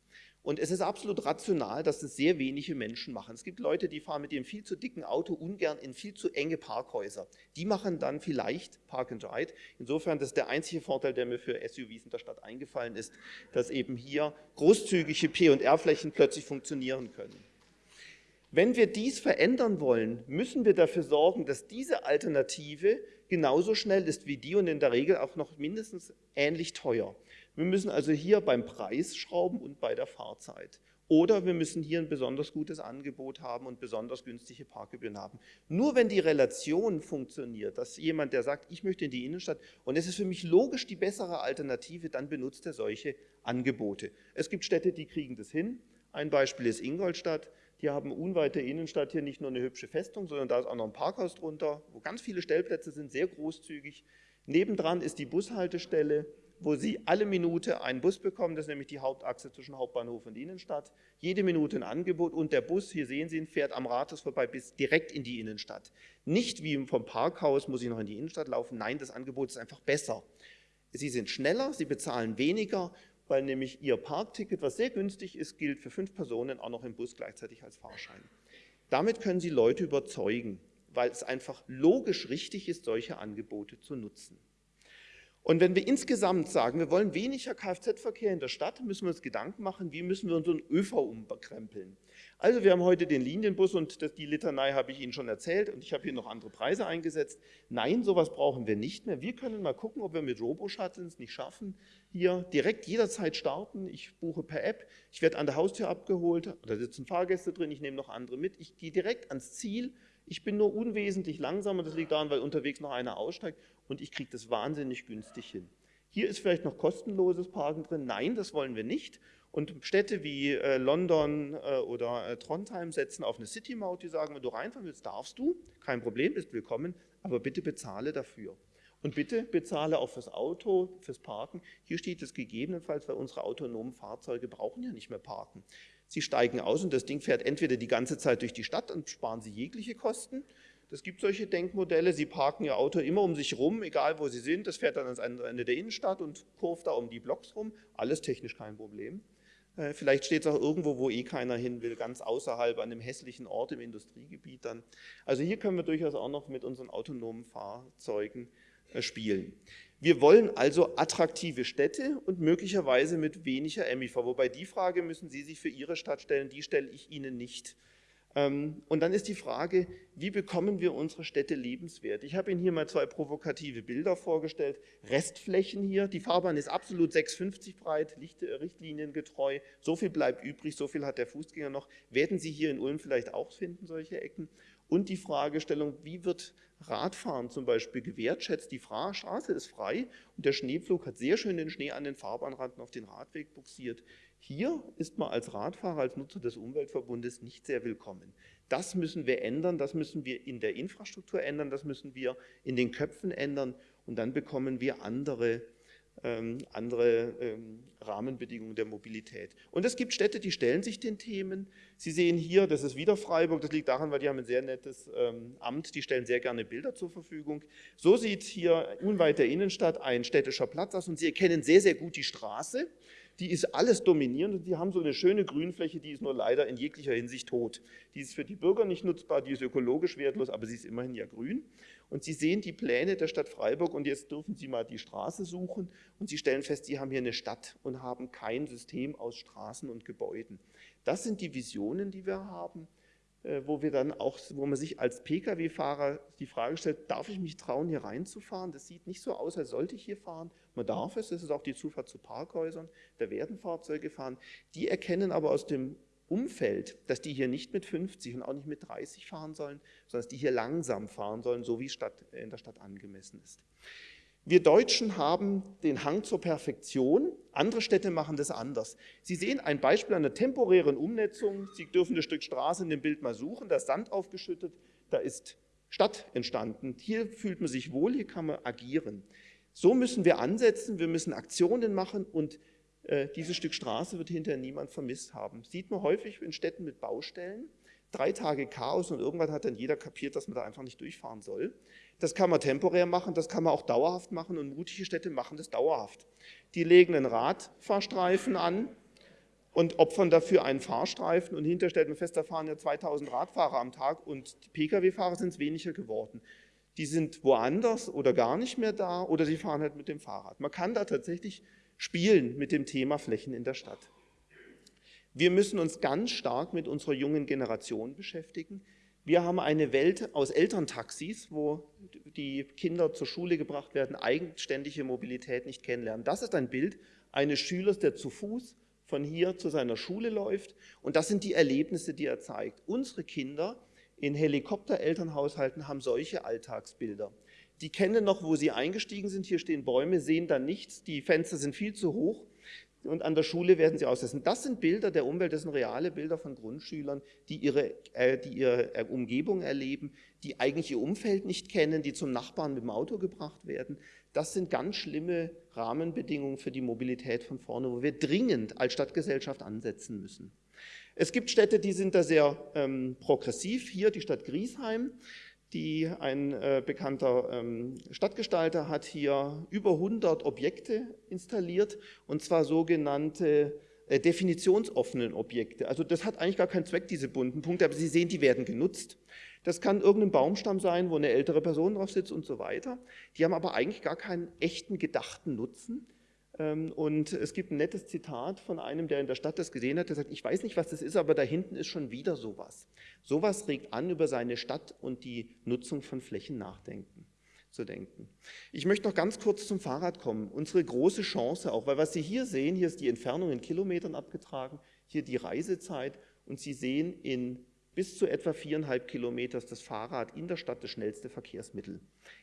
Und es ist absolut rational, dass das sehr wenige Menschen machen. Es gibt Leute, die fahren mit ihrem viel zu dicken Auto ungern in viel zu enge Parkhäuser. Die machen dann vielleicht Park and Ride. Insofern, das ist der einzige Vorteil, der mir für SUVs in der Stadt eingefallen ist, dass eben hier großzügige P&R-Flächen plötzlich funktionieren können. Wenn wir dies verändern wollen, müssen wir dafür sorgen, dass diese Alternative genauso schnell ist wie die und in der Regel auch noch mindestens ähnlich teuer. Wir müssen also hier beim Preis schrauben und bei der Fahrzeit. Oder wir müssen hier ein besonders gutes Angebot haben und besonders günstige Parkgebühren haben. Nur wenn die Relation funktioniert, dass jemand, der sagt, ich möchte in die Innenstadt und es ist für mich logisch die bessere Alternative, dann benutzt er solche Angebote. Es gibt Städte, die kriegen das hin. Ein Beispiel ist Ingolstadt. Die haben unweit der Innenstadt hier nicht nur eine hübsche Festung, sondern da ist auch noch ein Parkhaus drunter, wo ganz viele Stellplätze sind, sehr großzügig. Nebendran ist die Bushaltestelle, wo Sie alle Minute einen Bus bekommen, das ist nämlich die Hauptachse zwischen Hauptbahnhof und Innenstadt. Jede Minute ein Angebot und der Bus, hier sehen Sie ihn, fährt am Rathaus vorbei bis direkt in die Innenstadt. Nicht wie vom Parkhaus muss ich noch in die Innenstadt laufen, nein, das Angebot ist einfach besser. Sie sind schneller, Sie bezahlen weniger weil nämlich Ihr Parkticket, was sehr günstig ist, gilt für fünf Personen auch noch im Bus gleichzeitig als Fahrschein. Damit können Sie Leute überzeugen, weil es einfach logisch richtig ist, solche Angebote zu nutzen. Und wenn wir insgesamt sagen, wir wollen weniger Kfz-Verkehr in der Stadt, müssen wir uns Gedanken machen, wie müssen wir unseren ÖV umkrempeln. Also wir haben heute den Linienbus und das, die Litanei habe ich Ihnen schon erzählt und ich habe hier noch andere Preise eingesetzt. Nein, sowas brauchen wir nicht mehr. Wir können mal gucken, ob wir mit Robo-Shuttles nicht schaffen, hier direkt jederzeit starten. Ich buche per App, ich werde an der Haustür abgeholt, da sitzen Fahrgäste drin, ich nehme noch andere mit. Ich gehe direkt ans Ziel, ich bin nur unwesentlich langsamer, das liegt daran, weil unterwegs noch einer aussteigt und ich kriege das wahnsinnig günstig hin. Hier ist vielleicht noch kostenloses Parken drin. Nein, das wollen wir nicht. Und Städte wie äh, London äh, oder äh, Trondheim setzen auf eine City-Maut, die sagen, wenn du reinfahren willst, darfst du, kein Problem, bist willkommen, aber bitte bezahle dafür. Und bitte bezahle auch fürs Auto, fürs Parken. Hier steht es gegebenenfalls, weil unsere autonomen Fahrzeuge brauchen ja nicht mehr parken. Sie steigen aus und das Ding fährt entweder die ganze Zeit durch die Stadt und sparen Sie jegliche Kosten. Es gibt solche Denkmodelle, Sie parken Ihr Auto immer um sich rum, egal wo Sie sind. Das fährt dann ans Ende der Innenstadt und kurft da um die Blocks rum. Alles technisch kein Problem. Äh, vielleicht steht es auch irgendwo, wo eh keiner hin will, ganz außerhalb an einem hässlichen Ort im Industriegebiet dann. Also hier können wir durchaus auch noch mit unseren autonomen Fahrzeugen äh, spielen. Wir wollen also attraktive Städte und möglicherweise mit weniger MIV, wobei die Frage müssen Sie sich für Ihre Stadt stellen, die stelle ich Ihnen nicht. Ähm, und dann ist die Frage, wie bekommen wir unsere Städte lebenswert? Ich habe Ihnen hier mal zwei provokative Bilder vorgestellt. Restflächen hier, die Fahrbahn ist absolut 6,50 breit, äh, richtliniengetreu. So viel bleibt übrig, so viel hat der Fußgänger noch. Werden Sie hier in Ulm vielleicht auch finden, solche Ecken? Und die Fragestellung, wie wird Radfahren zum Beispiel gewertschätzt? Die Straße ist frei und der Schneepflug hat sehr schön den Schnee an den Fahrbahnranden auf den Radweg buxiert. Hier ist man als Radfahrer, als Nutzer des Umweltverbundes nicht sehr willkommen. Das müssen wir ändern, das müssen wir in der Infrastruktur ändern, das müssen wir in den Köpfen ändern und dann bekommen wir andere ähm, andere ähm, Rahmenbedingungen der Mobilität. Und es gibt Städte, die stellen sich den Themen. Sie sehen hier, das ist wieder Freiburg, das liegt daran, weil die haben ein sehr nettes ähm, Amt, die stellen sehr gerne Bilder zur Verfügung. So sieht hier unweit der Innenstadt ein städtischer Platz aus und Sie erkennen sehr, sehr gut die Straße die ist alles dominierend und die haben so eine schöne Grünfläche, die ist nur leider in jeglicher Hinsicht tot. Die ist für die Bürger nicht nutzbar, die ist ökologisch wertlos, aber sie ist immerhin ja grün. Und Sie sehen die Pläne der Stadt Freiburg und jetzt dürfen Sie mal die Straße suchen und Sie stellen fest, Sie haben hier eine Stadt und haben kein System aus Straßen und Gebäuden. Das sind die Visionen, die wir haben. Äh, wo wir dann auch, wo man sich als Pkw-Fahrer die Frage stellt, darf ich mich trauen, hier reinzufahren? Das sieht nicht so aus, als sollte ich hier fahren. Man darf es, das ist auch die Zufahrt zu Parkhäusern, da werden Fahrzeuge fahren. Die erkennen aber aus dem Umfeld, dass die hier nicht mit 50 und auch nicht mit 30 fahren sollen, sondern dass die hier langsam fahren sollen, so wie es in der Stadt angemessen ist. Wir Deutschen haben den Hang zur Perfektion, andere Städte machen das anders. Sie sehen ein Beispiel einer temporären Umnetzung. Sie dürfen das Stück Straße in dem Bild mal suchen, da ist Sand aufgeschüttet, da ist Stadt entstanden. Hier fühlt man sich wohl, hier kann man agieren. So müssen wir ansetzen, wir müssen Aktionen machen und äh, dieses Stück Straße wird hinterher niemand vermisst haben. Sieht man häufig in Städten mit Baustellen drei Tage Chaos und irgendwann hat dann jeder kapiert, dass man da einfach nicht durchfahren soll. Das kann man temporär machen, das kann man auch dauerhaft machen und mutige Städte machen das dauerhaft. Die legen einen Radfahrstreifen an und opfern dafür einen Fahrstreifen und hinterher stellt man fest, da fahren ja 2000 Radfahrer am Tag und die Pkw-Fahrer sind es weniger geworden. Die sind woanders oder gar nicht mehr da oder sie fahren halt mit dem Fahrrad. Man kann da tatsächlich spielen mit dem Thema Flächen in der Stadt. Wir müssen uns ganz stark mit unserer jungen Generation beschäftigen. Wir haben eine Welt aus Elterntaxis, wo die Kinder zur Schule gebracht werden, eigenständige Mobilität nicht kennenlernen. Das ist ein Bild eines Schülers, der zu Fuß von hier zu seiner Schule läuft. Und das sind die Erlebnisse, die er zeigt. Unsere Kinder in Helikopterelternhaushalten haben solche Alltagsbilder. Die kennen noch, wo sie eingestiegen sind. Hier stehen Bäume, sehen dann nichts. Die Fenster sind viel zu hoch und an der Schule werden sie aussetzen. Das sind Bilder der Umwelt, das sind reale Bilder von Grundschülern, die ihre, äh, die ihre äh, Umgebung erleben, die eigentlich ihr Umfeld nicht kennen, die zum Nachbarn mit dem Auto gebracht werden. Das sind ganz schlimme Rahmenbedingungen für die Mobilität von vorne, wo wir dringend als Stadtgesellschaft ansetzen müssen. Es gibt Städte, die sind da sehr ähm, progressiv. Hier die Stadt Griesheim die ein äh, bekannter ähm, Stadtgestalter hat hier über 100 Objekte installiert und zwar sogenannte äh, definitionsoffenen Objekte. Also das hat eigentlich gar keinen Zweck, diese bunten Punkte, aber Sie sehen, die werden genutzt. Das kann irgendein Baumstamm sein, wo eine ältere Person drauf sitzt und so weiter. Die haben aber eigentlich gar keinen echten gedachten Nutzen. Ähm, und es gibt ein nettes Zitat von einem, der in der Stadt das gesehen hat, der sagt, ich weiß nicht, was das ist, aber da hinten ist schon wieder sowas. Sowas regt an, über seine Stadt und die Nutzung von Flächen nachdenken, zu denken. Ich möchte noch ganz kurz zum Fahrrad kommen. Unsere große Chance auch, weil was Sie hier sehen, hier ist die Entfernung in Kilometern abgetragen, hier die Reisezeit und Sie sehen in bis zu etwa viereinhalb Kilometer ist das Fahrrad in der Stadt das schnellste Verkehrsmittel.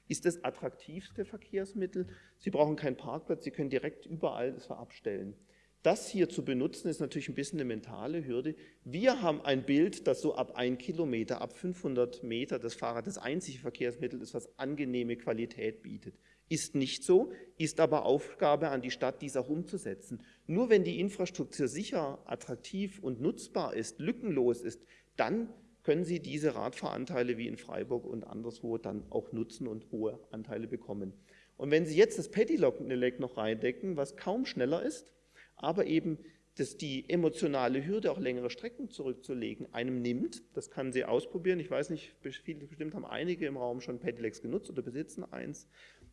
Ist das attraktivste Verkehrsmittel? Sie brauchen keinen Parkplatz, Sie können direkt überall das abstellen. Das hier zu benutzen, ist natürlich ein bisschen eine mentale Hürde. Wir haben ein Bild, dass so ab ein Kilometer, ab 500 Meter das Fahrrad das einzige Verkehrsmittel ist, was angenehme Qualität bietet. Ist nicht so, ist aber Aufgabe an die Stadt, dies auch umzusetzen. Nur wenn die Infrastruktur sicher, attraktiv und nutzbar ist, lückenlos ist, dann können Sie diese Radfahranteile wie in Freiburg und anderswo dann auch nutzen und hohe Anteile bekommen. Und wenn Sie jetzt das Pedelec noch reindecken, was kaum schneller ist, aber eben dass die emotionale Hürde, auch längere Strecken zurückzulegen, einem nimmt. Das kann Sie ausprobieren. Ich weiß nicht, bestimmt haben einige im Raum schon Pedelecs genutzt oder besitzen eins.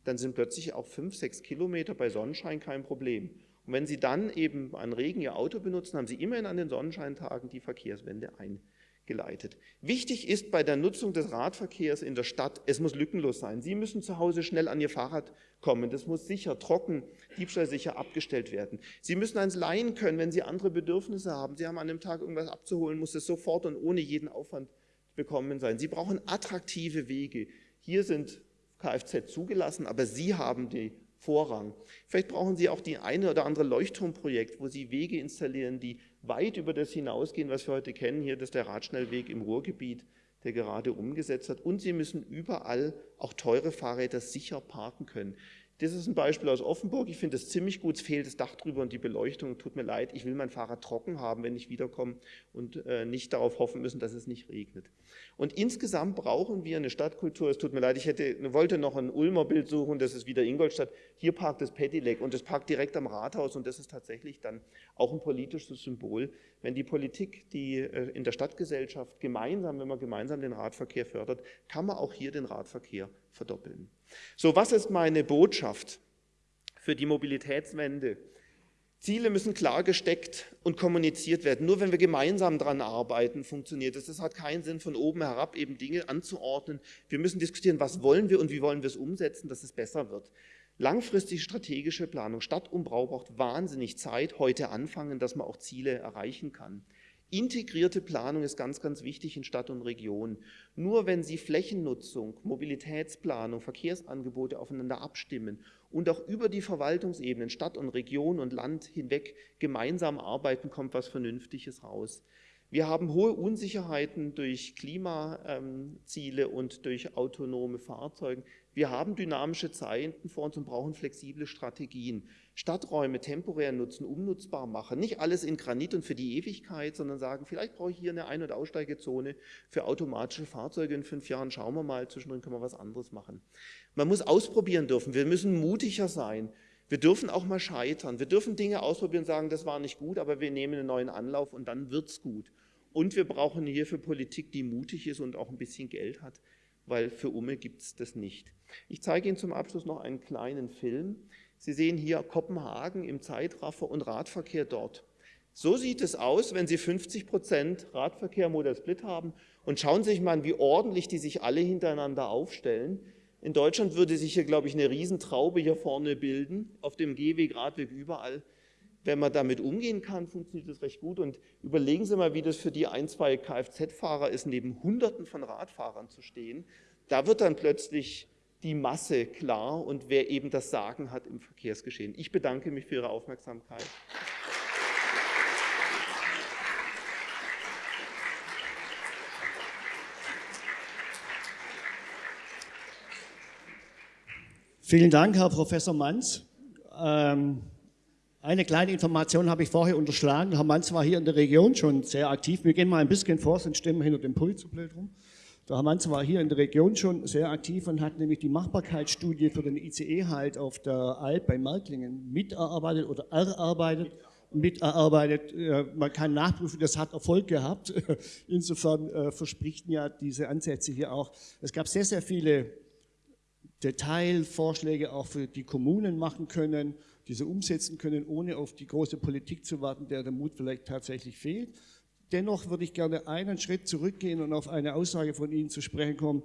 Dann sind plötzlich auch fünf, sechs Kilometer bei Sonnenschein kein Problem. Und wenn Sie dann eben an Regen Ihr Auto benutzen, haben Sie immerhin an den Sonnenscheintagen die Verkehrswende ein geleitet. Wichtig ist bei der Nutzung des Radverkehrs in der Stadt, es muss lückenlos sein. Sie müssen zu Hause schnell an Ihr Fahrrad kommen. Das muss sicher, trocken, diebstahlsicher abgestellt werden. Sie müssen eins leihen können, wenn Sie andere Bedürfnisse haben. Sie haben an einem Tag irgendwas abzuholen, muss es sofort und ohne jeden Aufwand bekommen sein. Sie brauchen attraktive Wege. Hier sind Kfz zugelassen, aber Sie haben die Vorrang. Vielleicht brauchen Sie auch die eine oder andere Leuchtturmprojekt, wo Sie Wege installieren, die weit über das hinausgehen, was wir heute kennen. Hier ist der Radschnellweg im Ruhrgebiet, der gerade umgesetzt hat. Und Sie müssen überall auch teure Fahrräder sicher parken können. Das ist ein Beispiel aus Offenburg. Ich finde es ziemlich gut. Es fehlt das Dach drüber und die Beleuchtung. Tut mir leid, ich will mein Fahrrad trocken haben, wenn ich wiederkomme und äh, nicht darauf hoffen müssen, dass es nicht regnet. Und insgesamt brauchen wir eine Stadtkultur. Es tut mir leid, ich hätte, wollte noch ein Ulmer Bild suchen, das ist wieder Ingolstadt. Hier parkt das Petilec und das parkt direkt am Rathaus und das ist tatsächlich dann auch ein politisches Symbol. Wenn die Politik, die äh, in der Stadtgesellschaft gemeinsam, wenn man gemeinsam den Radverkehr fördert, kann man auch hier den Radverkehr verdoppeln. So, was ist meine Botschaft für die Mobilitätswende? Ziele müssen klar gesteckt und kommuniziert werden. Nur wenn wir gemeinsam daran arbeiten, funktioniert es. Es hat keinen Sinn, von oben herab eben Dinge anzuordnen. Wir müssen diskutieren, was wollen wir und wie wollen wir es umsetzen, dass es besser wird. Langfristige strategische Planung, Stadtumbau braucht wahnsinnig Zeit, heute anfangen, dass man auch Ziele erreichen kann. Integrierte Planung ist ganz, ganz wichtig in Stadt und Region. Nur wenn Sie Flächennutzung, Mobilitätsplanung, Verkehrsangebote aufeinander abstimmen und auch über die Verwaltungsebenen, Stadt und Region und Land hinweg gemeinsam arbeiten, kommt was Vernünftiges raus. Wir haben hohe Unsicherheiten durch Klimaziele und durch autonome Fahrzeuge. Wir haben dynamische Zeiten vor uns und brauchen flexible Strategien. Stadträume temporär nutzen, umnutzbar machen. Nicht alles in Granit und für die Ewigkeit, sondern sagen, vielleicht brauche ich hier eine Ein- und Aussteigezone für automatische Fahrzeuge in fünf Jahren. Schauen wir mal, zwischendrin können wir was anderes machen. Man muss ausprobieren dürfen. Wir müssen mutiger sein. Wir dürfen auch mal scheitern. Wir dürfen Dinge ausprobieren und sagen, das war nicht gut, aber wir nehmen einen neuen Anlauf und dann wird es gut. Und wir brauchen hierfür Politik, die mutig ist und auch ein bisschen Geld hat, weil für Umme gibt es das nicht. Ich zeige Ihnen zum Abschluss noch einen kleinen Film. Sie sehen hier Kopenhagen im Zeitraffer und Radverkehr dort. So sieht es aus, wenn Sie 50 Prozent Radverkehr Model Split haben. Und schauen Sie sich mal an, wie ordentlich die sich alle hintereinander aufstellen. In Deutschland würde sich hier, glaube ich, eine Riesentraube hier vorne bilden, auf dem Gehweg, Radweg, überall. Wenn man damit umgehen kann, funktioniert das recht gut. Und überlegen Sie mal, wie das für die ein, zwei Kfz-Fahrer ist, neben Hunderten von Radfahrern zu stehen. Da wird dann plötzlich die Masse klar und wer eben das Sagen hat im Verkehrsgeschehen. Ich bedanke mich für Ihre Aufmerksamkeit. Vielen Dank, Herr Professor Manz. Ähm, eine kleine Information habe ich vorher unterschlagen. Herr Manz war hier in der Region schon sehr aktiv. Wir gehen mal ein bisschen vor, sonst stimmen hinter dem Pult zu blöd rum. Der Herr Manz war hier in der Region schon sehr aktiv und hat nämlich die Machbarkeitsstudie für den ICE halt auf der Alp bei Merklingen miterarbeitet oder erarbeitet. Miterarbeitet. Äh, man kann nachprüfen, das hat Erfolg gehabt. Insofern äh, versprichten ja diese Ansätze hier auch. Es gab sehr, sehr viele Detailvorschläge auch für die Kommunen machen können, diese umsetzen können, ohne auf die große Politik zu warten, der der Mut vielleicht tatsächlich fehlt. Dennoch würde ich gerne einen Schritt zurückgehen und auf eine Aussage von Ihnen zu sprechen kommen,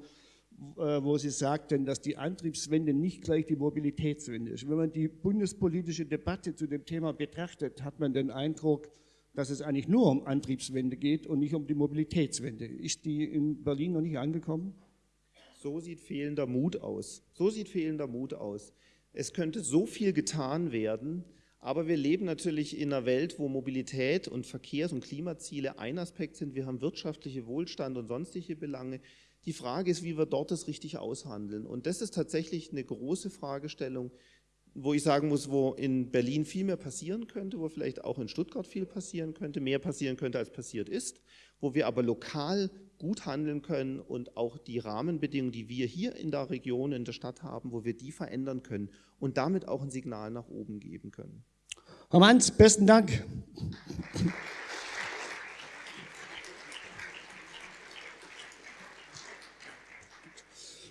äh, wo Sie sagten, dass die Antriebswende nicht gleich die Mobilitätswende ist. Wenn man die bundespolitische Debatte zu dem Thema betrachtet, hat man den Eindruck, dass es eigentlich nur um Antriebswende geht und nicht um die Mobilitätswende. Ist die in Berlin noch nicht angekommen? So sieht fehlender Mut aus. So sieht fehlender Mut aus. Es könnte so viel getan werden, aber wir leben natürlich in einer Welt, wo Mobilität und Verkehrs- und Klimaziele ein Aspekt sind. Wir haben wirtschaftliche Wohlstand und sonstige Belange. Die Frage ist, wie wir dort das richtig aushandeln. Und das ist tatsächlich eine große Fragestellung, wo ich sagen muss, wo in Berlin viel mehr passieren könnte, wo vielleicht auch in Stuttgart viel passieren könnte, mehr passieren könnte, als passiert ist, wo wir aber lokal gut handeln können und auch die Rahmenbedingungen, die wir hier in der Region, in der Stadt haben, wo wir die verändern können und damit auch ein Signal nach oben geben können. Herr Manz, besten Dank.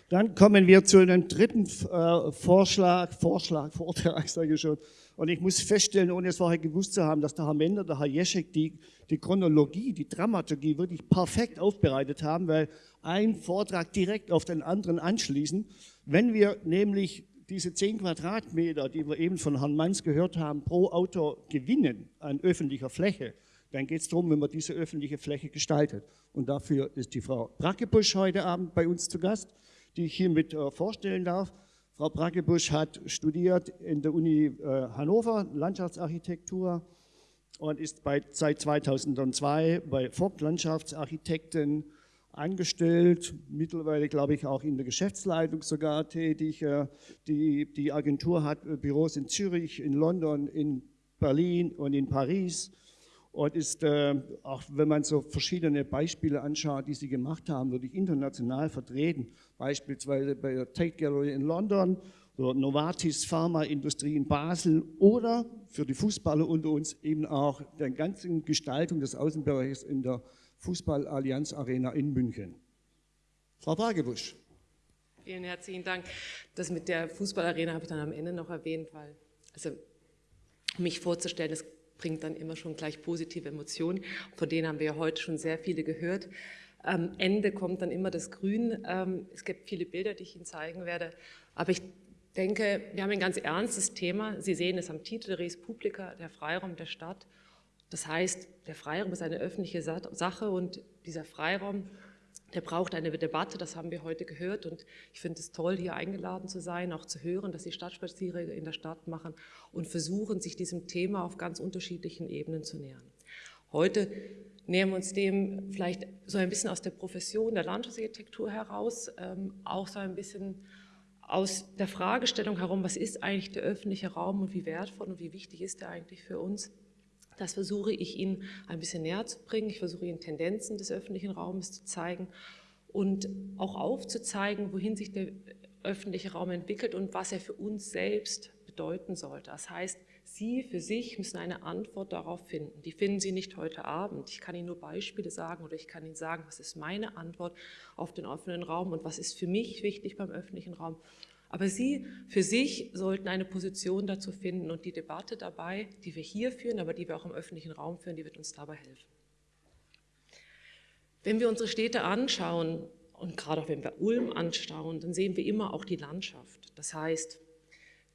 Dann kommen wir zu einem dritten äh, Vorschlag, Vorschlag, Vortrag, sage ich schon. Und ich muss feststellen, ohne es vorher gewusst zu haben, dass der Herr Mender, der Herr Jeschek die, die Chronologie, die Dramaturgie wirklich perfekt aufbereitet haben, weil ein Vortrag direkt auf den anderen anschließen. Wenn wir nämlich diese 10 Quadratmeter, die wir eben von Herrn Manns gehört haben, pro Auto gewinnen an öffentlicher Fläche, dann geht es darum, wenn man diese öffentliche Fläche gestaltet. Und dafür ist die Frau Brackebusch heute Abend bei uns zu Gast, die ich hiermit äh, vorstellen darf. Frau Brackebusch hat studiert in der Uni äh, Hannover Landschaftsarchitektur und ist bei, seit 2002 bei Vogt Landschaftsarchitekten angestellt, mittlerweile glaube ich auch in der Geschäftsleitung sogar tätig. Äh, die, die Agentur hat äh, Büros in Zürich, in London, in Berlin und in Paris und ist, äh, auch wenn man so verschiedene Beispiele anschaut, die sie gemacht haben, wirklich international vertreten. Beispielsweise bei der Tate Gallery in London oder Novartis Pharmaindustrie in Basel oder für die Fußballer unter uns eben auch der ganzen Gestaltung des Außenbereichs in der Fußballallianz Arena in München. Frau Bragebusch. Vielen herzlichen Dank. Das mit der Fußballarena habe ich dann am Ende noch erwähnt, weil, also mich vorzustellen, das bringt dann immer schon gleich positive Emotionen. Von denen haben wir ja heute schon sehr viele gehört. Am Ende kommt dann immer das Grün. Ähm, es gibt viele Bilder, die ich Ihnen zeigen werde. Aber ich denke, wir haben ein ganz ernstes Thema. Sie sehen es am Titel Res Publica, der Freiraum der Stadt. Das heißt, der Freiraum ist eine öffentliche Sache und dieser Freiraum, der braucht eine Debatte, das haben wir heute gehört und ich finde es toll, hier eingeladen zu sein, auch zu hören, dass die Stadtspaziergänge in der Stadt machen und versuchen, sich diesem Thema auf ganz unterschiedlichen Ebenen zu nähern. Heute nähern wir uns dem vielleicht so ein bisschen aus der Profession der Landschaftsarchitektur heraus, ähm, auch so ein bisschen aus der Fragestellung herum, was ist eigentlich der öffentliche Raum und wie wertvoll und wie wichtig ist er eigentlich für uns. Das versuche ich Ihnen ein bisschen näher zu bringen. Ich versuche Ihnen Tendenzen des öffentlichen Raumes zu zeigen und auch aufzuzeigen, wohin sich der öffentliche Raum entwickelt und was er für uns selbst bedeuten sollte. Das heißt, Sie für sich müssen eine Antwort darauf finden. Die finden Sie nicht heute Abend. Ich kann Ihnen nur Beispiele sagen oder ich kann Ihnen sagen, was ist meine Antwort auf den offenen Raum und was ist für mich wichtig beim öffentlichen Raum. Aber Sie für sich sollten eine Position dazu finden und die Debatte dabei, die wir hier führen, aber die wir auch im öffentlichen Raum führen, die wird uns dabei helfen. Wenn wir unsere Städte anschauen und gerade auch wenn wir Ulm anschauen, dann sehen wir immer auch die Landschaft. Das heißt,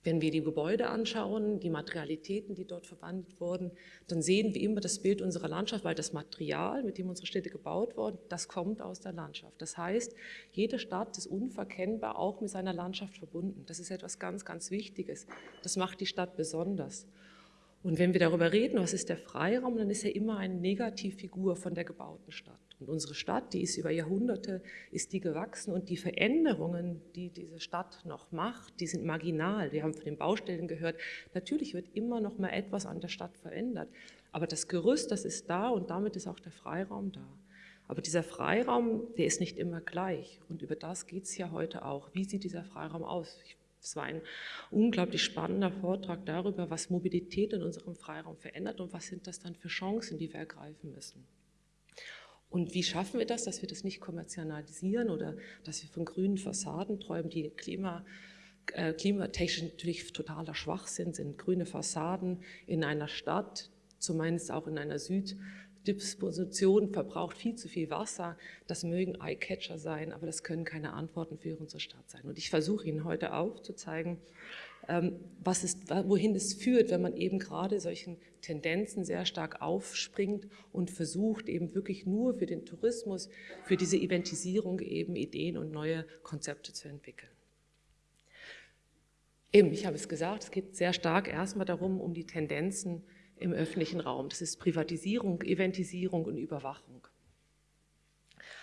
wenn wir die Gebäude anschauen, die Materialitäten, die dort verwandelt wurden, dann sehen wir immer das Bild unserer Landschaft, weil das Material, mit dem unsere Städte gebaut wurden, das kommt aus der Landschaft. Das heißt, jede Stadt ist unverkennbar auch mit seiner Landschaft verbunden. Das ist etwas ganz, ganz Wichtiges. Das macht die Stadt besonders. Und wenn wir darüber reden, was ist der Freiraum, dann ist er immer eine Negativfigur von der gebauten Stadt. Und unsere Stadt, die ist über Jahrhunderte, ist die gewachsen und die Veränderungen, die diese Stadt noch macht, die sind marginal. Wir haben von den Baustellen gehört, natürlich wird immer noch mal etwas an der Stadt verändert. Aber das Gerüst, das ist da und damit ist auch der Freiraum da. Aber dieser Freiraum, der ist nicht immer gleich. Und über das geht es ja heute auch. Wie sieht dieser Freiraum aus? Es war ein unglaublich spannender Vortrag darüber, was Mobilität in unserem Freiraum verändert und was sind das dann für Chancen, die wir ergreifen müssen. Und wie schaffen wir das, dass wir das nicht kommerzialisieren oder dass wir von grünen Fassaden träumen, die Klima, äh, klimatechnisch natürlich totaler Schwachsinn sind. Grüne Fassaden in einer Stadt, zumindest auch in einer Süddisposition, verbraucht viel zu viel Wasser. Das mögen Eyecatcher sein, aber das können keine Antworten für unsere Stadt sein. Und ich versuche Ihnen heute auch zu zeigen, ähm, was ist, wohin es führt, wenn man eben gerade solchen Tendenzen sehr stark aufspringt und versucht eben wirklich nur für den Tourismus, für diese Eventisierung eben Ideen und neue Konzepte zu entwickeln. Eben, ich habe es gesagt, es geht sehr stark erstmal darum, um die Tendenzen im öffentlichen Raum. Das ist Privatisierung, Eventisierung und Überwachung.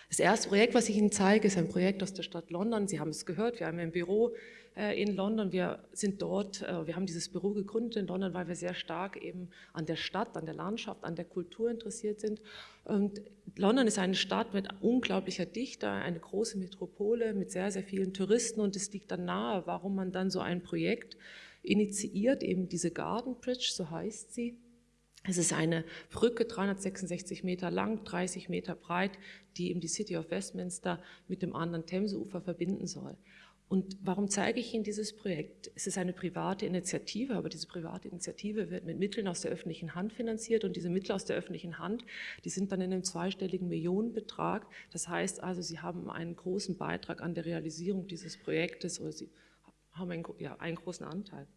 Das erste Projekt, was ich Ihnen zeige, ist ein Projekt aus der Stadt London. Sie haben es gehört, wir haben ein Büro äh, in London. Wir sind dort, äh, wir haben dieses Büro gegründet in London, weil wir sehr stark eben an der Stadt, an der Landschaft, an der Kultur interessiert sind. Und London ist eine Stadt mit unglaublicher Dichte, eine große Metropole mit sehr, sehr vielen Touristen und es liegt dann nahe, warum man dann so ein Projekt initiiert, eben diese Garden Bridge, so heißt sie, es ist eine Brücke, 366 Meter lang, 30 Meter breit, die eben die City of Westminster mit dem anderen Themseufer verbinden soll. Und warum zeige ich Ihnen dieses Projekt? Es ist eine private Initiative, aber diese private Initiative wird mit Mitteln aus der öffentlichen Hand finanziert und diese Mittel aus der öffentlichen Hand, die sind dann in einem zweistelligen Millionenbetrag. Das heißt also, Sie haben einen großen Beitrag an der Realisierung dieses Projektes oder Sie haben einen, ja, einen großen Anteil.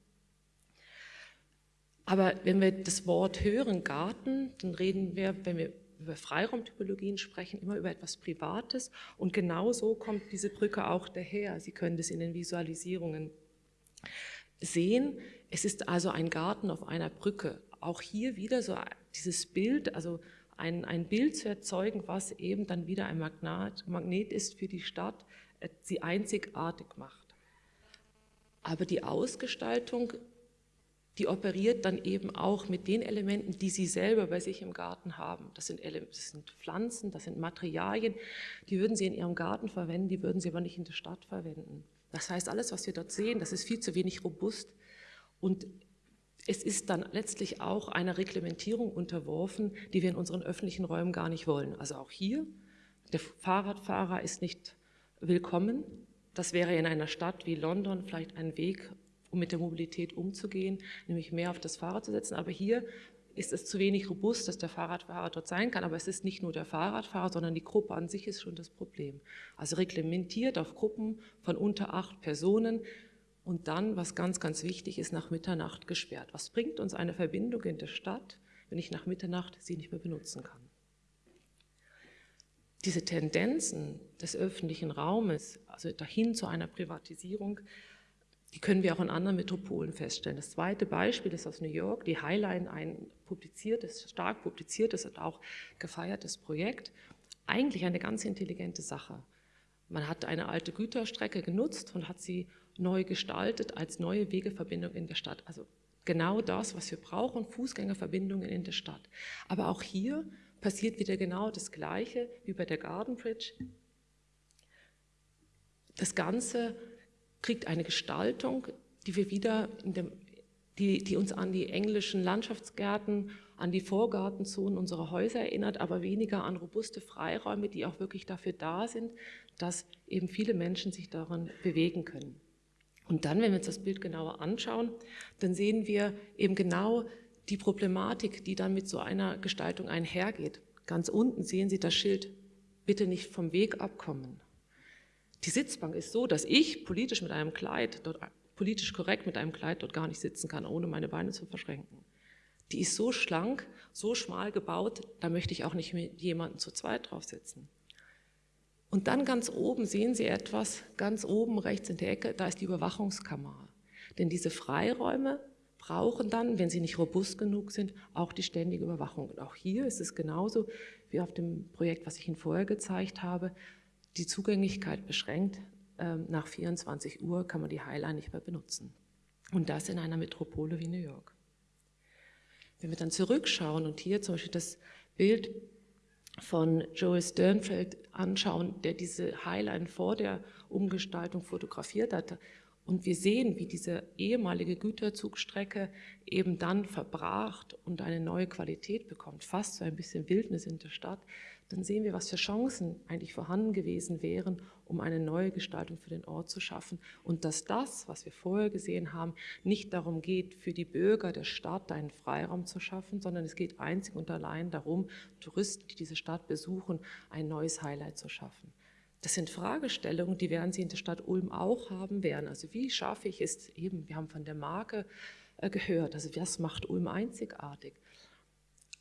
Aber wenn wir das Wort hören, Garten, dann reden wir, wenn wir über Freiraumtypologien sprechen, immer über etwas Privates und genau so kommt diese Brücke auch daher. Sie können das in den Visualisierungen sehen. Es ist also ein Garten auf einer Brücke. Auch hier wieder so dieses Bild, also ein, ein Bild zu erzeugen, was eben dann wieder ein Magnet, Magnet ist für die Stadt, äh, sie einzigartig macht. Aber die Ausgestaltung, die operiert dann eben auch mit den Elementen, die Sie selber bei sich im Garten haben. Das sind, das sind Pflanzen, das sind Materialien, die würden Sie in Ihrem Garten verwenden, die würden Sie aber nicht in der Stadt verwenden. Das heißt, alles, was wir dort sehen, das ist viel zu wenig robust und es ist dann letztlich auch einer Reglementierung unterworfen, die wir in unseren öffentlichen Räumen gar nicht wollen. Also auch hier, der Fahrradfahrer ist nicht willkommen, das wäre in einer Stadt wie London vielleicht ein Weg, um mit der Mobilität umzugehen, nämlich mehr auf das Fahrrad zu setzen. Aber hier ist es zu wenig robust, dass der Fahrradfahrer dort sein kann. Aber es ist nicht nur der Fahrradfahrer, sondern die Gruppe an sich ist schon das Problem. Also reglementiert auf Gruppen von unter acht Personen und dann, was ganz, ganz wichtig ist, nach Mitternacht gesperrt. Was bringt uns eine Verbindung in der Stadt, wenn ich nach Mitternacht sie nicht mehr benutzen kann? diese Tendenzen des öffentlichen Raumes, also dahin zu einer Privatisierung, die können wir auch in anderen Metropolen feststellen. Das zweite Beispiel ist aus New York, die Highline, ein publiziertes, stark publiziertes und auch gefeiertes Projekt. Eigentlich eine ganz intelligente Sache. Man hat eine alte Güterstrecke genutzt und hat sie neu gestaltet als neue Wegeverbindung in der Stadt. Also genau das, was wir brauchen, Fußgängerverbindungen in der Stadt. Aber auch hier passiert wieder genau das Gleiche wie bei der Garden Bridge. Das Ganze kriegt eine Gestaltung, die wir wieder dem, die, die, uns an die englischen Landschaftsgärten, an die Vorgartenzonen unserer Häuser erinnert, aber weniger an robuste Freiräume, die auch wirklich dafür da sind, dass eben viele Menschen sich darin bewegen können. Und dann, wenn wir uns das Bild genauer anschauen, dann sehen wir eben genau die Problematik, die dann mit so einer Gestaltung einhergeht. Ganz unten sehen Sie das Schild, bitte nicht vom Weg abkommen. Die Sitzbank ist so, dass ich politisch mit einem Kleid, dort, politisch korrekt mit einem Kleid dort gar nicht sitzen kann, ohne meine Beine zu verschränken. Die ist so schlank, so schmal gebaut, da möchte ich auch nicht mit jemandem zu zweit drauf sitzen. Und dann ganz oben sehen Sie etwas, ganz oben rechts in der Ecke, da ist die Überwachungskamera. Denn diese Freiräume brauchen dann, wenn sie nicht robust genug sind, auch die ständige Überwachung. Und auch hier ist es genauso wie auf dem Projekt, was ich Ihnen vorher gezeigt habe, die Zugänglichkeit beschränkt. Ähm, nach 24 Uhr kann man die Highline nicht mehr benutzen. Und das in einer Metropole wie New York. Wenn wir dann zurückschauen und hier zum Beispiel das Bild von Joel Sternfeld anschauen, der diese Highline vor der Umgestaltung fotografiert hatte und wir sehen, wie diese ehemalige Güterzugstrecke eben dann verbracht und eine neue Qualität bekommt, fast so ein bisschen Wildnis in der Stadt, dann sehen wir, was für Chancen eigentlich vorhanden gewesen wären, um eine neue Gestaltung für den Ort zu schaffen. Und dass das, was wir vorher gesehen haben, nicht darum geht, für die Bürger der Stadt einen Freiraum zu schaffen, sondern es geht einzig und allein darum, Touristen, die diese Stadt besuchen, ein neues Highlight zu schaffen. Das sind Fragestellungen, die werden Sie in der Stadt Ulm auch haben werden. Also wie schaffe ich es eben, wir haben von der Marke äh, gehört, also was macht Ulm einzigartig?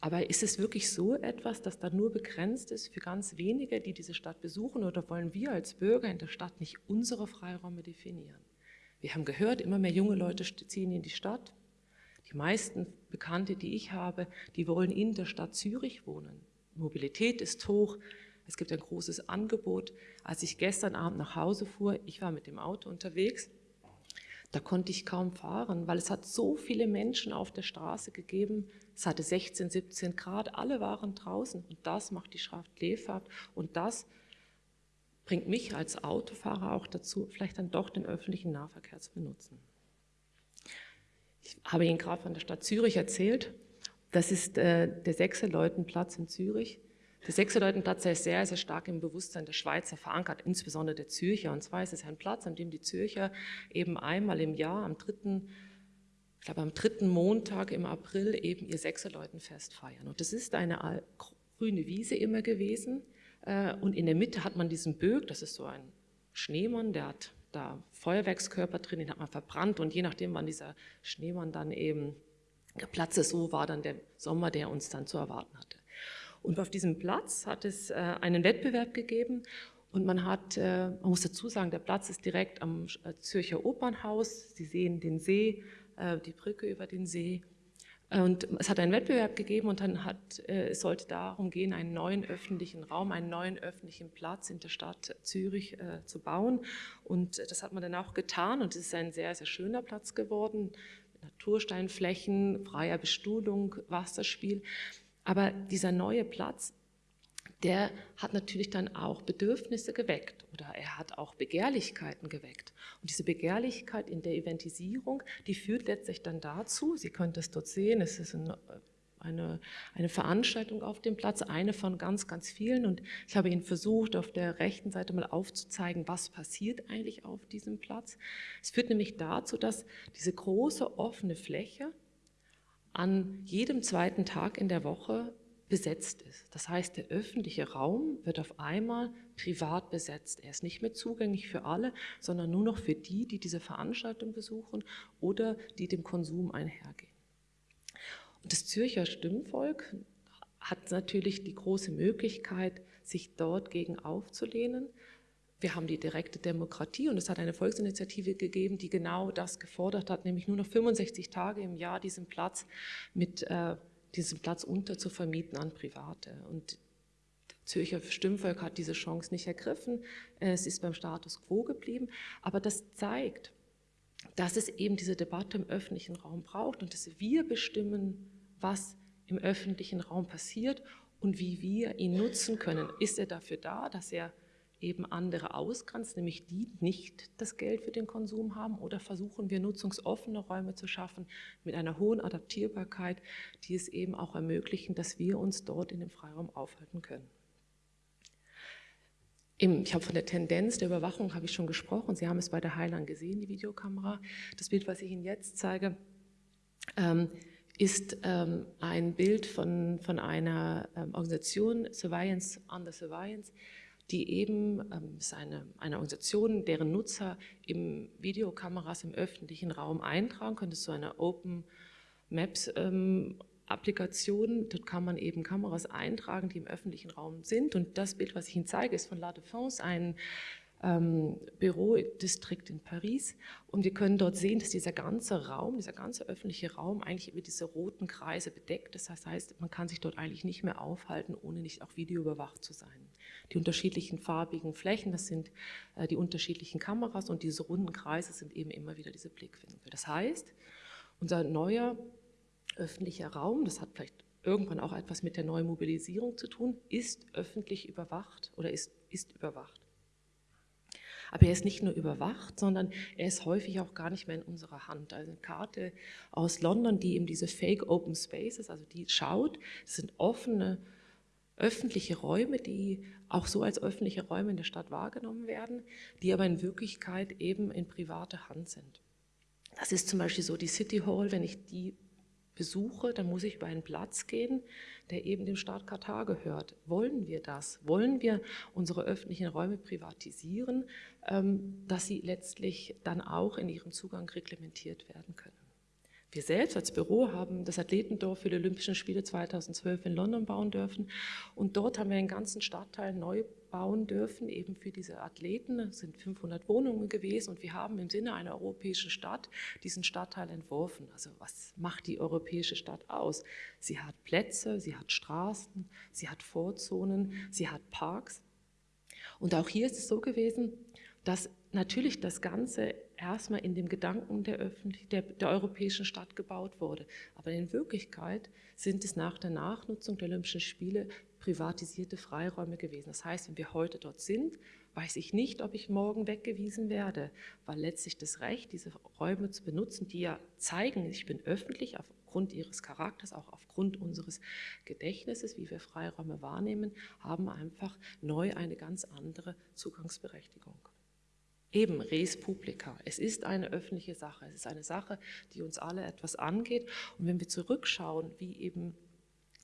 Aber ist es wirklich so etwas, das dann nur begrenzt ist für ganz wenige, die diese Stadt besuchen oder wollen wir als Bürger in der Stadt nicht unsere Freiräume definieren? Wir haben gehört, immer mehr junge Leute ziehen in die Stadt. Die meisten Bekannte, die ich habe, die wollen in der Stadt Zürich wohnen. Mobilität ist hoch, es gibt ein großes Angebot. Als ich gestern Abend nach Hause fuhr, ich war mit dem Auto unterwegs, da konnte ich kaum fahren, weil es hat so viele Menschen auf der Straße gegeben. Es hatte 16, 17 Grad, alle waren draußen und das macht die Schrift Lefahrt und das bringt mich als Autofahrer auch dazu, vielleicht dann doch den öffentlichen Nahverkehr zu benutzen. Ich habe Ihnen gerade von der Stadt Zürich erzählt. Das ist äh, der Sechseleutenplatz in Zürich. Der Sechseleutenplatz ist sehr, sehr stark im Bewusstsein der Schweizer verankert, insbesondere der Zürcher. Und zwar ist es ein Platz, an dem die Zürcher eben einmal im Jahr, am dritten, ich glaube am dritten Montag im April eben ihr Sechseleutenfest feiern. Und das ist eine grüne Wiese immer gewesen. Äh, und in der Mitte hat man diesen Böck, das ist so ein Schneemann, der hat da Feuerwerkskörper drin, den hat man verbrannt und je nachdem, wann dieser Schneemann dann eben geplatzt ist, so war dann der Sommer, der uns dann zu erwarten hatte. Und auf diesem Platz hat es äh, einen Wettbewerb gegeben und man hat, äh, man muss dazu sagen, der Platz ist direkt am äh, Zürcher Opernhaus. Sie sehen den See, die Brücke über den See. Und es hat einen Wettbewerb gegeben und dann hat, es sollte darum gehen, einen neuen öffentlichen Raum, einen neuen öffentlichen Platz in der Stadt Zürich zu bauen. Und das hat man dann auch getan und es ist ein sehr, sehr schöner Platz geworden. Natursteinflächen, freier Bestuhlung, Wasserspiel. Aber dieser neue Platz der hat natürlich dann auch Bedürfnisse geweckt oder er hat auch Begehrlichkeiten geweckt. Und diese Begehrlichkeit in der Eventisierung, die führt letztlich dann dazu, Sie können das dort sehen, es ist ein, eine, eine Veranstaltung auf dem Platz, eine von ganz, ganz vielen. Und ich habe Ihnen versucht, auf der rechten Seite mal aufzuzeigen, was passiert eigentlich auf diesem Platz. Es führt nämlich dazu, dass diese große offene Fläche an jedem zweiten Tag in der Woche besetzt ist. Das heißt, der öffentliche Raum wird auf einmal privat besetzt. Er ist nicht mehr zugänglich für alle, sondern nur noch für die, die diese Veranstaltung besuchen oder die dem Konsum einhergehen. Und das Zürcher Stimmvolk hat natürlich die große Möglichkeit, sich dort gegen aufzulehnen. Wir haben die direkte Demokratie und es hat eine Volksinitiative gegeben, die genau das gefordert hat, nämlich nur noch 65 Tage im Jahr diesen Platz mit äh, diesen Platz unter zu vermieten an Private. Und Zürcher Stimmvolk hat diese Chance nicht ergriffen. Es ist beim Status quo geblieben. Aber das zeigt, dass es eben diese Debatte im öffentlichen Raum braucht und dass wir bestimmen, was im öffentlichen Raum passiert und wie wir ihn nutzen können. Ist er dafür da, dass er eben andere ausgrenzt, nämlich die nicht das Geld für den Konsum haben oder versuchen wir nutzungsoffene Räume zu schaffen mit einer hohen Adaptierbarkeit, die es eben auch ermöglichen, dass wir uns dort in dem Freiraum aufhalten können. Ich habe von der Tendenz der Überwachung habe ich schon gesprochen. Sie haben es bei der Heiland gesehen, die Videokamera. Das Bild, was ich Ihnen jetzt zeige, ähm, ist ähm, ein Bild von, von einer ähm, Organisation, Surveillance Under Surveillance, die eben, ähm, ist eine, eine Organisation, deren Nutzer im Videokameras im öffentlichen Raum eintragen können. Das ist so eine Open Maps ähm, Applikation, dort kann man eben Kameras eintragen, die im öffentlichen Raum sind. Und das Bild, was ich Ihnen zeige, ist von La Défense, ein ähm, Bürodistrikt in Paris. Und wir können dort sehen, dass dieser ganze Raum, dieser ganze öffentliche Raum eigentlich über diese roten Kreise bedeckt ist. Das heißt, man kann sich dort eigentlich nicht mehr aufhalten, ohne nicht auch videoüberwacht zu sein. Die unterschiedlichen farbigen Flächen, das sind äh, die unterschiedlichen Kameras und diese runden Kreise sind eben immer wieder diese Blickwinkel. Das heißt, unser neuer öffentlicher Raum, das hat vielleicht irgendwann auch etwas mit der neuen Mobilisierung zu tun, ist öffentlich überwacht oder ist, ist überwacht. Aber er ist nicht nur überwacht, sondern er ist häufig auch gar nicht mehr in unserer Hand. Also eine Karte aus London, die eben diese Fake Open Spaces, also die schaut, das sind offene öffentliche Räume, die auch so als öffentliche Räume in der Stadt wahrgenommen werden, die aber in Wirklichkeit eben in privater Hand sind. Das ist zum Beispiel so die City Hall, wenn ich die besuche, dann muss ich über einen Platz gehen, der eben dem Staat Katar gehört. Wollen wir das? Wollen wir unsere öffentlichen Räume privatisieren, ähm, dass sie letztlich dann auch in ihrem Zugang reglementiert werden können? Wir selbst als Büro haben das Athletendorf für die Olympischen Spiele 2012 in London bauen dürfen und dort haben wir einen ganzen Stadtteil neu bauen dürfen, eben für diese Athleten. Es sind 500 Wohnungen gewesen und wir haben im Sinne einer europäischen Stadt diesen Stadtteil entworfen. Also was macht die europäische Stadt aus? Sie hat Plätze, sie hat Straßen, sie hat Vorzonen, sie hat Parks. Und auch hier ist es so gewesen, dass natürlich das Ganze erstmal in dem Gedanken der, der, der, europäischen Stadt gebaut wurde. Aber in Wirklichkeit sind es nach der Nachnutzung der Olympischen Spiele privatisierte Freiräume gewesen. Das heißt, wenn wir heute dort sind, weiß ich nicht, ob ich morgen weggewiesen werde, weil letztlich das Recht, diese Räume zu benutzen, die ja zeigen, ich bin öffentlich aufgrund ihres Charakters, auch aufgrund unseres Gedächtnisses, wie wir Freiräume wahrnehmen, haben einfach neu eine ganz andere Zugangsberechtigung. Eben res publica. Es ist eine öffentliche Sache. Es ist eine Sache, die uns alle etwas angeht. Und wenn wir zurückschauen, wie eben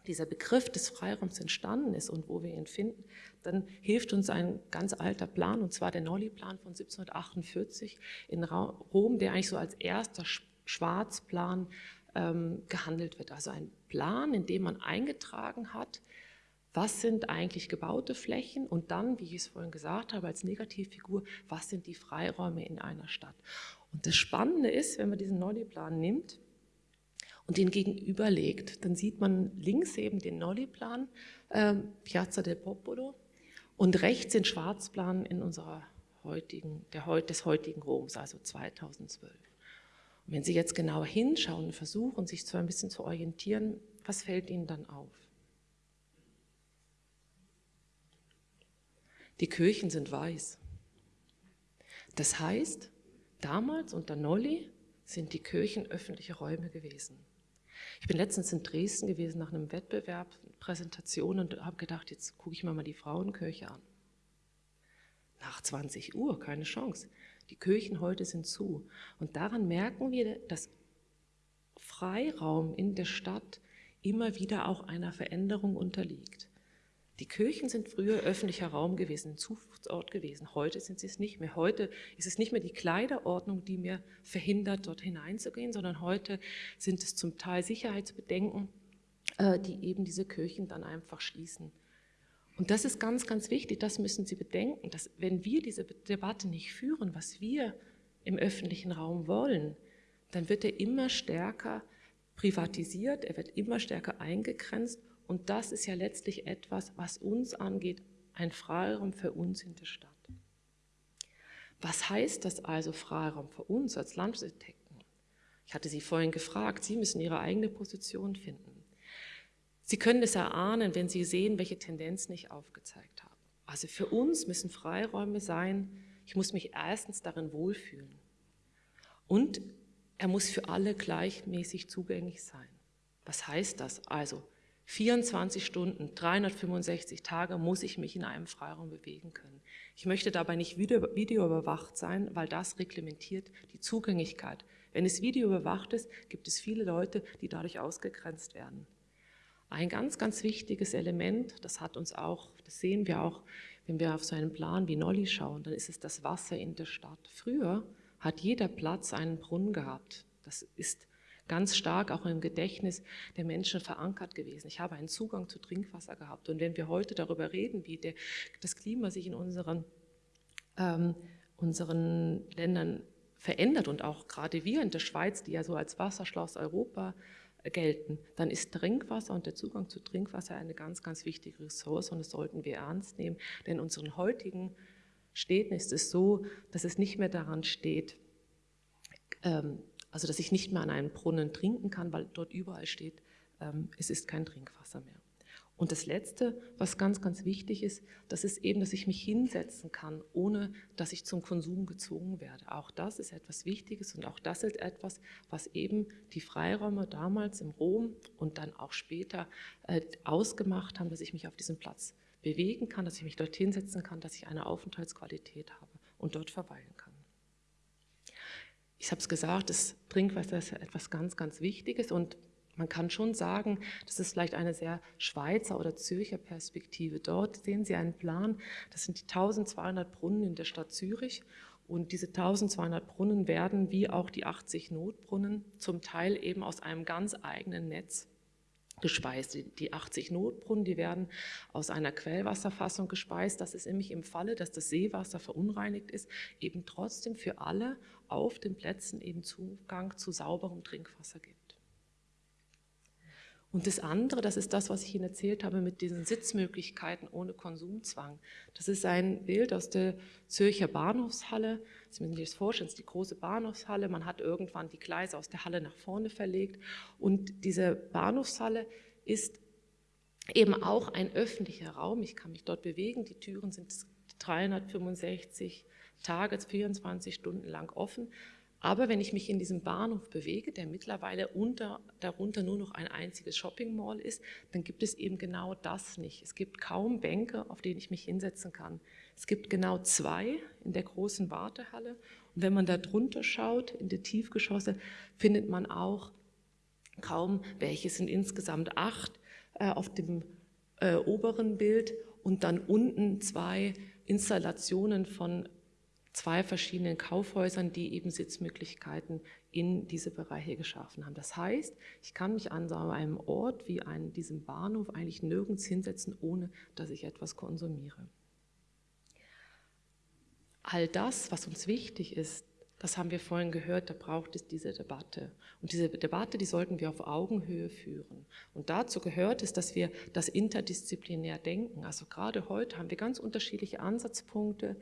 dieser Begriff des Freiraums entstanden ist und wo wir ihn finden, dann hilft uns ein ganz alter Plan, und zwar der Nolli-Plan von 1748 in Rom, der eigentlich so als erster Schwarzplan ähm, gehandelt wird. Also ein Plan, in dem man eingetragen hat, was sind eigentlich gebaute Flächen und dann, wie ich es vorhin gesagt habe, als Negativfigur, was sind die Freiräume in einer Stadt. Und das Spannende ist, wenn man diesen Nolli-Plan nimmt und den gegenüberlegt, dann sieht man links eben den Nolli-Plan, äh, Piazza del Popolo, und rechts den Schwarzplan in unserer heutigen, der, des heutigen Roms, also 2012. Und wenn Sie jetzt genauer hinschauen und versuchen, sich so ein bisschen zu orientieren, was fällt Ihnen dann auf? Die Kirchen sind weiß. Das heißt, damals unter Nolli sind die Kirchen öffentliche Räume gewesen. Ich bin letztens in Dresden gewesen nach einem Wettbewerb, Präsentation und habe gedacht, jetzt gucke ich mir mal die Frauenkirche an. Nach 20 Uhr, keine Chance. Die Kirchen heute sind zu. Und daran merken wir, dass Freiraum in der Stadt immer wieder auch einer Veränderung unterliegt. Die Kirchen sind früher öffentlicher Raum gewesen, ein Zufluchtsort gewesen. Heute sind sie es nicht mehr. Heute ist es nicht mehr die Kleiderordnung, die mir verhindert, dort hineinzugehen, sondern heute sind es zum Teil Sicherheitsbedenken, äh, die eben diese Kirchen dann einfach schließen. Und das ist ganz, ganz wichtig, das müssen Sie bedenken, dass wenn wir diese Debatte nicht führen, was wir im öffentlichen Raum wollen, dann wird er immer stärker privatisiert, er wird immer stärker eingegrenzt und das ist ja letztlich etwas, was uns angeht, ein Freiraum für uns in der Stadt. Was heißt das also Freiraum für uns als Landesarchitekten? Ich hatte Sie vorhin gefragt, Sie müssen Ihre eigene Position finden. Sie können es erahnen, wenn Sie sehen, welche Tendenzen ich aufgezeigt habe. Also für uns müssen Freiräume sein, ich muss mich erstens darin wohlfühlen. Und er muss für alle gleichmäßig zugänglich sein. Was heißt das? Also 24 Stunden, 365 Tage muss ich mich in einem Freiraum bewegen können. Ich möchte dabei nicht videoüberwacht sein, weil das reglementiert die Zugänglichkeit. Wenn es videoüberwacht ist, gibt es viele Leute, die dadurch ausgegrenzt werden. Ein ganz, ganz wichtiges Element, das hat uns auch, das sehen wir auch, wenn wir auf so einen Plan wie Nolli schauen, dann ist es das Wasser in der Stadt. Früher hat jeder Platz einen Brunnen gehabt. Das ist ganz stark auch im Gedächtnis der Menschen verankert gewesen. Ich habe einen Zugang zu Trinkwasser gehabt. Und wenn wir heute darüber reden, wie der, das Klima sich in unseren, ähm, unseren Ländern verändert und auch gerade wir in der Schweiz, die ja so als Wasserschloss Europa gelten, dann ist Trinkwasser und der Zugang zu Trinkwasser eine ganz, ganz wichtige Ressource und das sollten wir ernst nehmen, denn in unseren heutigen Städten ist es so, dass es nicht mehr daran steht, ähm, also dass ich nicht mehr an einem Brunnen trinken kann, weil dort überall steht, ähm, es ist kein Trinkwasser mehr. Und das Letzte, was ganz, ganz wichtig ist, das ist eben, dass ich mich hinsetzen kann, ohne dass ich zum Konsum gezwungen werde. Auch das ist etwas Wichtiges und auch das ist etwas, was eben die Freiräume damals im Rom und dann auch später äh, ausgemacht haben, dass ich mich auf diesem Platz bewegen kann, dass ich mich dort hinsetzen kann, dass ich eine Aufenthaltsqualität habe und dort verweilen kann. Ich habe es gesagt, das Trinkwasser ist etwas ganz, ganz Wichtiges. Und man kann schon sagen, das ist vielleicht eine sehr Schweizer oder Zürcher Perspektive. Dort sehen Sie einen Plan, das sind die 1200 Brunnen in der Stadt Zürich. Und diese 1200 Brunnen werden wie auch die 80 Notbrunnen zum Teil eben aus einem ganz eigenen Netz gespeist. Die 80 Notbrunnen, die werden aus einer Quellwasserfassung gespeist. Das ist nämlich im Falle, dass das Seewasser verunreinigt ist, eben trotzdem für alle auf den Plätzen eben Zugang zu sauberem Trinkwasser gibt. Und das andere, das ist das, was ich Ihnen erzählt habe mit diesen Sitzmöglichkeiten ohne Konsumzwang. Das ist ein Bild aus der Zürcher Bahnhofshalle. Sie müssen sich das vorstellen, das ist die große Bahnhofshalle. Man hat irgendwann die Gleise aus der Halle nach vorne verlegt. Und diese Bahnhofshalle ist eben auch ein öffentlicher Raum. Ich kann mich dort bewegen. Die Türen sind 365 Tage, 24 Stunden lang offen. Aber wenn ich mich in diesem Bahnhof bewege, der mittlerweile unter, darunter nur noch ein einziges Shopping Mall ist, dann gibt es eben genau das nicht. Es gibt kaum Bänke, auf denen ich mich hinsetzen kann. Es gibt genau zwei in der großen Wartehalle. Und wenn man da drunter schaut, in die Tiefgeschosse, findet man auch kaum welche. Es sind insgesamt acht äh, auf dem äh, oberen Bild und dann unten zwei Installationen von zwei verschiedenen Kaufhäusern, die eben Sitzmöglichkeiten in diese Bereiche geschaffen haben. Das heißt, ich kann mich an so einem Ort wie an diesem Bahnhof eigentlich nirgends hinsetzen, ohne dass ich etwas konsumiere. All das, was uns wichtig ist, das haben wir vorhin gehört, da braucht es diese Debatte. Und diese Debatte, die sollten wir auf Augenhöhe führen. Und dazu gehört es, dass wir das interdisziplinär denken. Also gerade heute haben wir ganz unterschiedliche Ansatzpunkte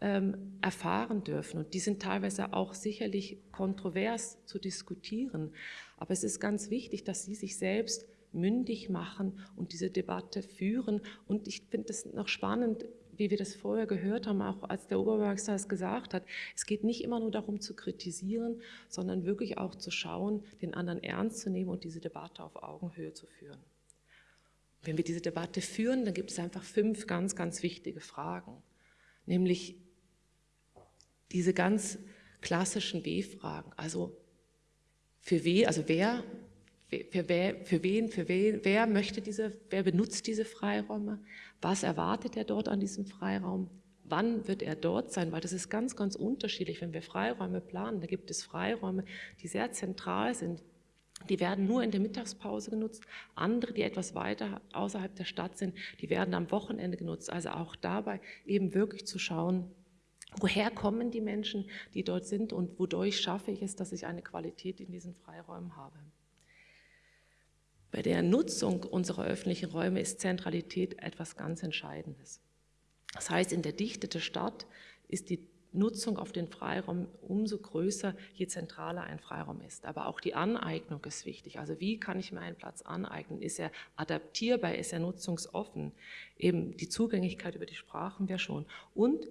ähm, erfahren dürfen. Und die sind teilweise auch sicherlich kontrovers zu diskutieren. Aber es ist ganz wichtig, dass Sie sich selbst mündig machen und diese Debatte führen. Und ich finde es noch spannend, wie wir das vorher gehört haben, auch als der Oberbürgermeister es gesagt hat, es geht nicht immer nur darum zu kritisieren, sondern wirklich auch zu schauen, den anderen ernst zu nehmen und diese Debatte auf Augenhöhe zu führen. Wenn wir diese Debatte führen, dann gibt es einfach fünf ganz, ganz wichtige Fragen, nämlich diese ganz klassischen W-Fragen, also für wen, also wer für, wer, für wen, für wen, wer möchte diese, wer benutzt diese Freiräume? Was erwartet er dort an diesem Freiraum? Wann wird er dort sein? Weil das ist ganz, ganz unterschiedlich. Wenn wir Freiräume planen, da gibt es Freiräume, die sehr zentral sind. Die werden nur in der Mittagspause genutzt. Andere, die etwas weiter außerhalb der Stadt sind, die werden am Wochenende genutzt. Also auch dabei eben wirklich zu schauen, woher kommen die Menschen, die dort sind und wodurch schaffe ich es, dass ich eine Qualität in diesen Freiräumen habe. Bei der Nutzung unserer öffentlichen Räume ist Zentralität etwas ganz Entscheidendes. Das heißt, in der Dichte der Stadt ist die Nutzung auf den Freiraum umso größer, je zentraler ein Freiraum ist. Aber auch die Aneignung ist wichtig. Also wie kann ich mir einen Platz aneignen? Ist er adaptierbar? Ist er nutzungsoffen? Eben die Zugänglichkeit über die Sprachen wäre schon. Und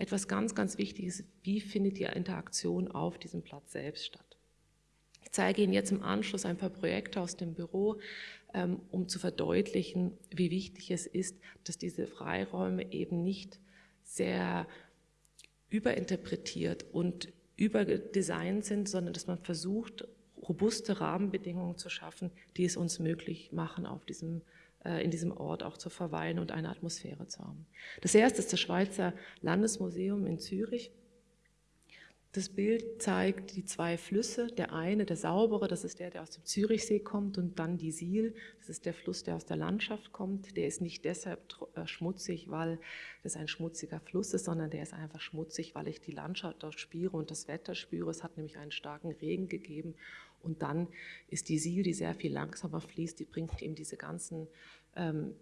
etwas ganz, ganz Wichtiges, wie findet die Interaktion auf diesem Platz selbst statt? Ich zeige Ihnen jetzt im Anschluss ein paar Projekte aus dem Büro, ähm, um zu verdeutlichen, wie wichtig es ist, dass diese Freiräume eben nicht sehr überinterpretiert und überdesignt sind, sondern dass man versucht, robuste Rahmenbedingungen zu schaffen, die es uns möglich machen, auf diesem, äh, in diesem Ort auch zu verweilen und eine Atmosphäre zu haben. Das erste ist das Schweizer Landesmuseum in Zürich. Das Bild zeigt die zwei Flüsse, der eine, der saubere, das ist der, der aus dem Zürichsee kommt und dann die Siel, das ist der Fluss, der aus der Landschaft kommt. Der ist nicht deshalb äh, schmutzig, weil das ein schmutziger Fluss ist, sondern der ist einfach schmutzig, weil ich die Landschaft dort spüre und das Wetter spüre. Es hat nämlich einen starken Regen gegeben und dann ist die Siel, die sehr viel langsamer fließt, die bringt eben diese ganzen ähm,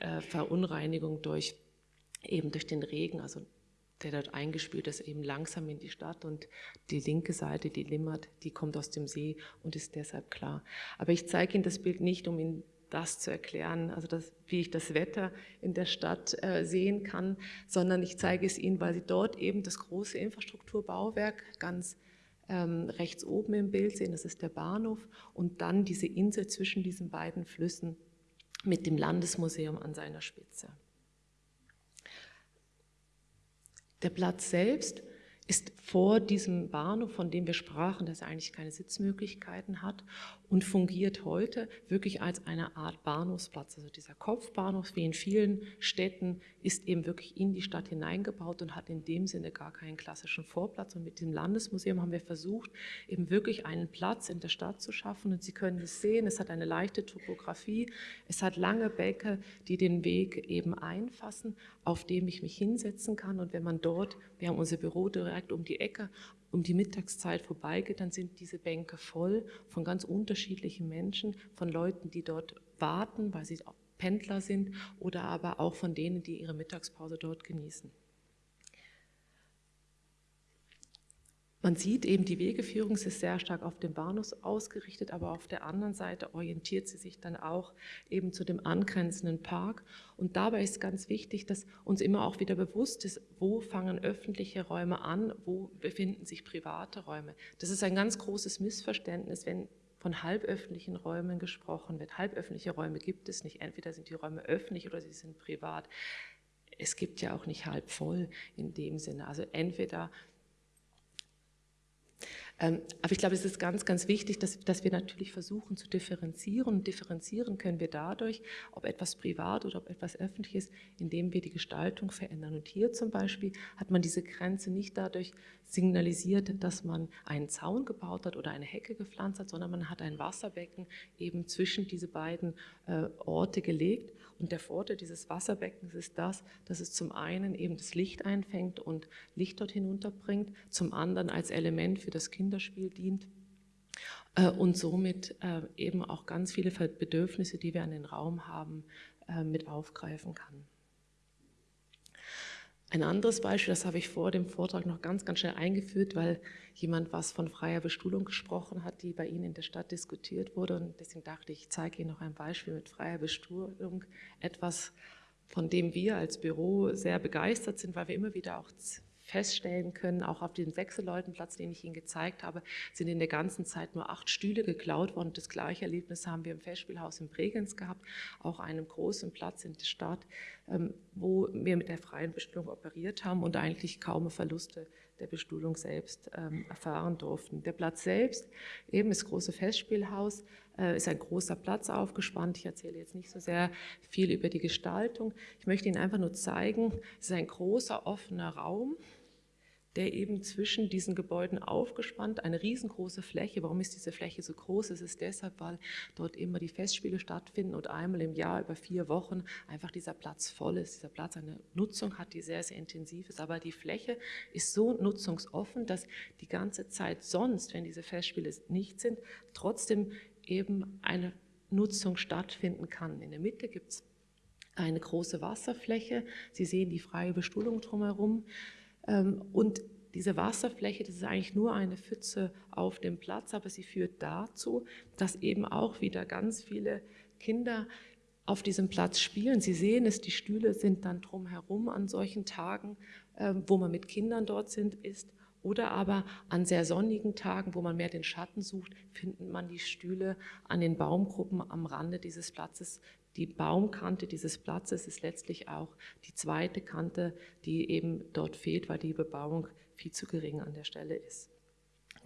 äh, Verunreinigungen durch eben durch den Regen, also der dort eingespült ist, eben langsam in die Stadt und die linke Seite, die Limmert, die kommt aus dem See und ist deshalb klar. Aber ich zeige Ihnen das Bild nicht, um Ihnen das zu erklären, also das, wie ich das Wetter in der Stadt äh, sehen kann, sondern ich zeige es Ihnen, weil Sie dort eben das große Infrastrukturbauwerk ganz ähm, rechts oben im Bild sehen, das ist der Bahnhof und dann diese Insel zwischen diesen beiden Flüssen mit dem Landesmuseum an seiner Spitze. Der Platz selbst ist vor diesem Bahnhof, von dem wir sprachen, dass er eigentlich keine Sitzmöglichkeiten hat und fungiert heute wirklich als eine Art Bahnhofsplatz. Also dieser Kopfbahnhof, wie in vielen Städten, ist eben wirklich in die Stadt hineingebaut und hat in dem Sinne gar keinen klassischen Vorplatz. Und mit dem Landesmuseum haben wir versucht, eben wirklich einen Platz in der Stadt zu schaffen. Und Sie können es sehen, es hat eine leichte Topografie, es hat lange Bäcke, die den Weg eben einfassen, auf dem ich mich hinsetzen kann. Und wenn man dort, wir haben unser Büro direkt um die Ecke, um die Mittagszeit vorbeigeht, dann sind diese Bänke voll von ganz unterschiedlichen Menschen, von Leuten, die dort warten, weil sie Pendler sind oder aber auch von denen, die ihre Mittagspause dort genießen. Man sieht eben, die Wegeführung ist sehr stark auf den Bahnhof ausgerichtet, aber auf der anderen Seite orientiert sie sich dann auch eben zu dem angrenzenden Park. Und dabei ist ganz wichtig, dass uns immer auch wieder bewusst ist, wo fangen öffentliche Räume an, wo befinden sich private Räume. Das ist ein ganz großes Missverständnis, wenn von halböffentlichen Räumen gesprochen wird. Halböffentliche Räume gibt es nicht. Entweder sind die Räume öffentlich oder sie sind privat. Es gibt ja auch nicht halb voll in dem Sinne. Also entweder aber ich glaube, es ist ganz, ganz wichtig, dass, dass wir natürlich versuchen zu differenzieren. Und differenzieren können wir dadurch, ob etwas privat oder ob etwas öffentlich ist, indem wir die Gestaltung verändern. Und hier zum Beispiel hat man diese Grenze nicht dadurch signalisiert, dass man einen Zaun gebaut hat oder eine Hecke gepflanzt hat, sondern man hat ein Wasserbecken eben zwischen diese beiden äh, Orte gelegt. Und der Vorteil dieses Wasserbeckens ist das, dass es zum einen eben das Licht einfängt und Licht dort hinunterbringt, zum anderen als Element für das Kinderspiel dient äh, und somit äh, eben auch ganz viele Bedürfnisse, die wir an den Raum haben, äh, mit aufgreifen kann. Ein anderes Beispiel, das habe ich vor dem Vortrag noch ganz, ganz schnell eingeführt, weil jemand was von freier Bestuhlung gesprochen hat, die bei Ihnen in der Stadt diskutiert wurde. Und deswegen dachte ich, ich zeige Ihnen noch ein Beispiel mit freier Bestuhlung. Etwas, von dem wir als Büro sehr begeistert sind, weil wir immer wieder auch feststellen können, auch auf dem Sechseleutenplatz, den ich Ihnen gezeigt habe, sind in der ganzen Zeit nur acht Stühle geklaut worden. Das gleiche Erlebnis haben wir im Festspielhaus in Bregenz gehabt, auch einem großen Platz in der Stadt, ähm, wo wir mit der freien Bestuhlung operiert haben und eigentlich kaum Verluste der Bestuhlung selbst ähm, erfahren durften. Der Platz selbst, eben das große Festspielhaus, äh, ist ein großer Platz aufgespannt. Ich erzähle jetzt nicht so sehr viel über die Gestaltung. Ich möchte Ihnen einfach nur zeigen, es ist ein großer offener Raum, der eben zwischen diesen Gebäuden aufgespannt, eine riesengroße Fläche. Warum ist diese Fläche so groß? Es ist deshalb, weil dort immer die Festspiele stattfinden und einmal im Jahr über vier Wochen einfach dieser Platz voll ist. Dieser Platz eine Nutzung hat, die sehr, sehr intensiv ist. Aber die Fläche ist so nutzungsoffen, dass die ganze Zeit sonst, wenn diese Festspiele nicht sind, trotzdem eben eine Nutzung stattfinden kann. In der Mitte gibt es eine große Wasserfläche. Sie sehen die freie Bestuhlung drumherum. Ähm, und diese Wasserfläche, das ist eigentlich nur eine Pfütze auf dem Platz, aber sie führt dazu, dass eben auch wieder ganz viele Kinder auf diesem Platz spielen. Sie sehen es, die Stühle sind dann drumherum an solchen Tagen, ähm, wo man mit Kindern dort sind, ist. Oder aber an sehr sonnigen Tagen, wo man mehr den Schatten sucht, findet man die Stühle an den Baumgruppen am Rande dieses Platzes, die Baumkante dieses Platzes ist letztlich auch die zweite Kante, die eben dort fehlt, weil die Bebauung viel zu gering an der Stelle ist.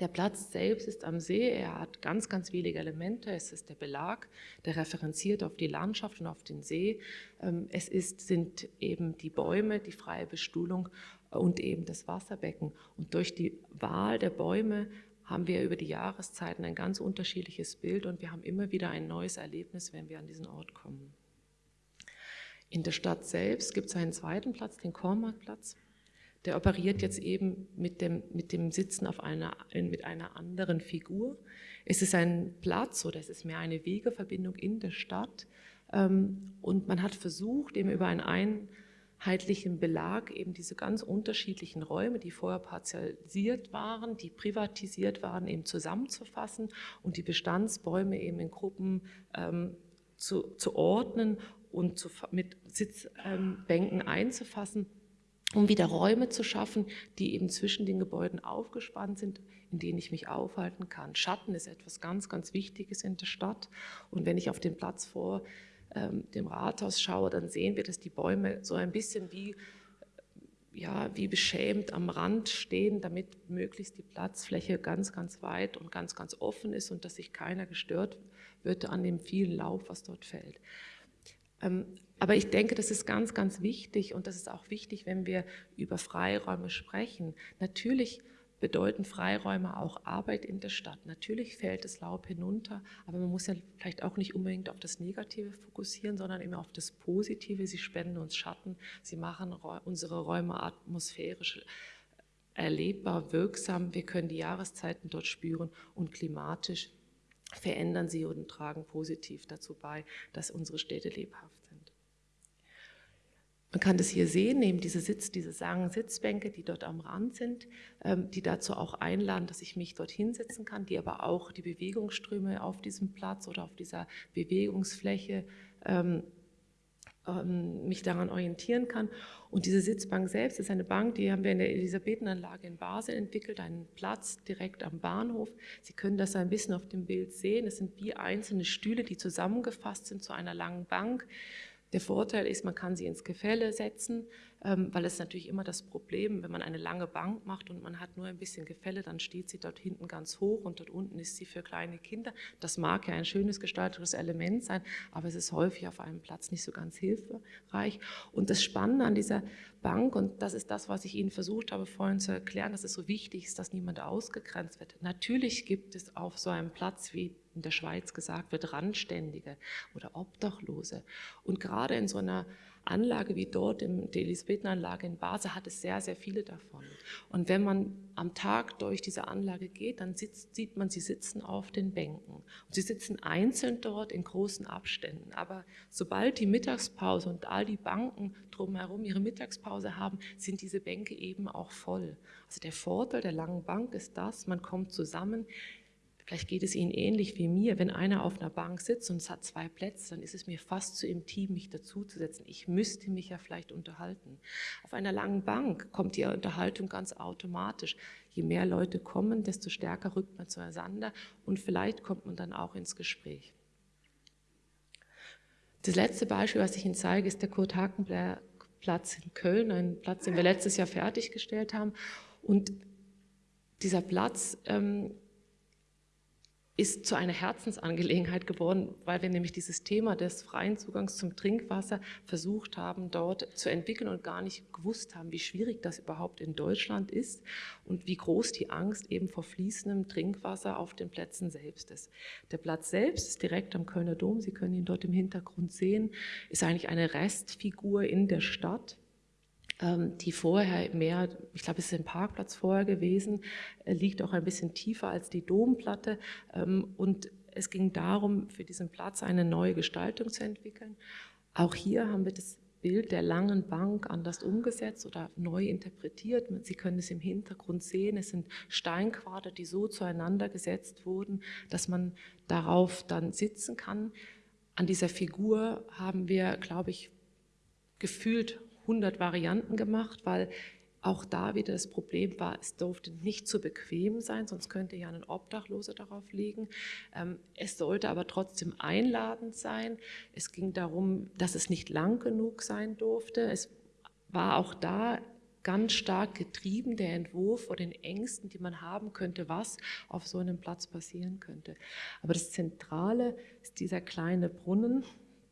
Der Platz selbst ist am See, er hat ganz, ganz wenige Elemente. Es ist der Belag, der referenziert auf die Landschaft und auf den See. Ähm, es ist, sind eben die Bäume, die freie Bestuhlung und eben das Wasserbecken. Und durch die Wahl der Bäume haben wir über die Jahreszeiten ein ganz unterschiedliches Bild und wir haben immer wieder ein neues Erlebnis, wenn wir an diesen Ort kommen. In der Stadt selbst gibt es einen zweiten Platz, den Kormarktplatz. Der operiert jetzt eben mit dem, mit dem Sitzen auf einer, mit einer anderen Figur. Es ist ein Platz oder es ist mehr eine Wegeverbindung in der Stadt. Ähm, und man hat versucht, eben über einen heitlichen Belag eben diese ganz unterschiedlichen Räume, die vorher partialisiert waren, die privatisiert waren, eben zusammenzufassen und die Bestandsbäume eben in Gruppen ähm, zu, zu, ordnen und zu, mit Sitzbänken ähm, einzufassen, um wieder Räume zu schaffen, die eben zwischen den Gebäuden aufgespannt sind, in denen ich mich aufhalten kann. Schatten ist etwas ganz, ganz Wichtiges in der Stadt und wenn ich auf den Platz vor ähm, dem Rathaus schaue, dann sehen wir, dass die Bäume so ein bisschen wie, ja, wie beschämt am Rand stehen, damit möglichst die Platzfläche ganz, ganz weit und ganz, ganz offen ist und dass sich keiner gestört wird an dem vielen Laub, was dort fällt. Ähm, aber ich denke, das ist ganz, ganz wichtig und das ist auch wichtig, wenn wir über Freiräume sprechen. Natürlich bedeuten Freiräume auch Arbeit in der Stadt. Natürlich fällt das Laub hinunter, aber man muss ja vielleicht auch nicht unbedingt auf das Negative fokussieren, sondern immer auf das Positive. Sie spenden uns Schatten, sie machen unsere Räume atmosphärisch erlebbar, wirksam. Wir können die Jahreszeiten dort spüren und klimatisch verändern sie und tragen positiv dazu bei, dass unsere Städte lebhaft man kann das hier sehen, eben diese Sitz, diese sagen Sitzbänke, die dort am Rand sind, ähm, die dazu auch einladen, dass ich mich dort hinsetzen kann, die aber auch die Bewegungsströme auf diesem Platz oder auf dieser Bewegungsfläche ähm, ähm, mich daran orientieren kann. Und diese Sitzbank selbst ist eine Bank, die haben wir in der Elisabethenanlage in Basel entwickelt, einen Platz direkt am Bahnhof. Sie können das ein bisschen auf dem Bild sehen. Es sind wie einzelne Stühle, die zusammengefasst sind zu einer langen Bank Der Vorteil ist, man kann sie ins Gefälle setzen, ähm, weil es natürlich immer das Problem, wenn man eine lange Bank macht und man hat nur ein bisschen Gefälle, dann steht sie dort hinten ganz hoch und dort unten ist sie für kleine Kinder. Das mag ja ein schönes gestalterisches Element sein, aber es ist häufig auf einem Platz nicht so ganz hilfreich. Und das Spannende an dieser Bank, und das ist das, was ich Ihnen versucht habe vorhin zu erklären, dass es so wichtig ist, dass niemand ausgegrenzt wird. Natürlich gibt es auf so einem Platz wie in der Schweiz gesagt wird, Randständige oder Obdachlose. Und gerade in so einer Anlage wie dort, in der Elisabethenanlage in Basel, hat es sehr, sehr viele davon. Und wenn man am Tag durch diese Anlage geht, dann sitzt, sieht man, sie sitzen auf den Bänken. Und sie sitzen einzeln dort in großen Abständen. Aber sobald die Mittagspause und all die Banken drumherum ihre Mittagspause haben, sind diese Bänke eben auch voll. Also der Vorteil der langen Bank ist das, man kommt zusammen, Vielleicht geht es Ihnen ähnlich wie mir. Wenn einer auf einer Bank sitzt und es hat zwei Plätze, dann ist es mir fast zu intim, mich dazuzusetzen. Ich müsste mich ja vielleicht unterhalten. Auf einer langen Bank kommt die Unterhaltung ganz automatisch. Je mehr Leute kommen, desto stärker rückt man zueinander und vielleicht kommt man dann auch ins Gespräch. Das letzte Beispiel, was ich Ihnen zeige, ist der Kurt-Hakenplatz in Köln, ein Platz, den wir letztes Jahr fertiggestellt haben. Und dieser Platz ähm, ist zu einer Herzensangelegenheit geworden, weil wir nämlich dieses Thema des freien Zugangs zum Trinkwasser versucht haben, dort zu entwickeln und gar nicht gewusst haben, wie schwierig das überhaupt in Deutschland ist und wie groß die Angst eben vor fließendem Trinkwasser auf den Plätzen selbst ist. Der Platz selbst ist direkt am Kölner Dom, Sie können ihn dort im Hintergrund sehen, ist eigentlich eine Restfigur in der Stadt die vorher mehr, ich glaube, es ist ein Parkplatz vorher gewesen, äh, liegt auch ein bisschen tiefer als die Domplatte. Ähm, und es ging darum, für diesen Platz eine neue Gestaltung zu entwickeln. Auch hier haben wir das Bild der langen Bank anders umgesetzt oder neu interpretiert. Sie können es im Hintergrund sehen. Es sind Steinquader, die so zueinander gesetzt wurden, dass man darauf dann sitzen kann. An dieser Figur haben wir, glaube ich, gefühlt 100 Varianten gemacht, weil auch da wieder das Problem war, es durfte nicht zu bequem sein, sonst könnte ja ein Obdachloser darauf liegen. Ähm, es sollte aber trotzdem einladend sein. Es ging darum, dass es nicht lang genug sein durfte. Es war auch da ganz stark getrieben, der Entwurf vor den Ängsten, die man haben könnte, was auf so einem Platz passieren könnte. Aber das Zentrale ist dieser kleine Brunnen,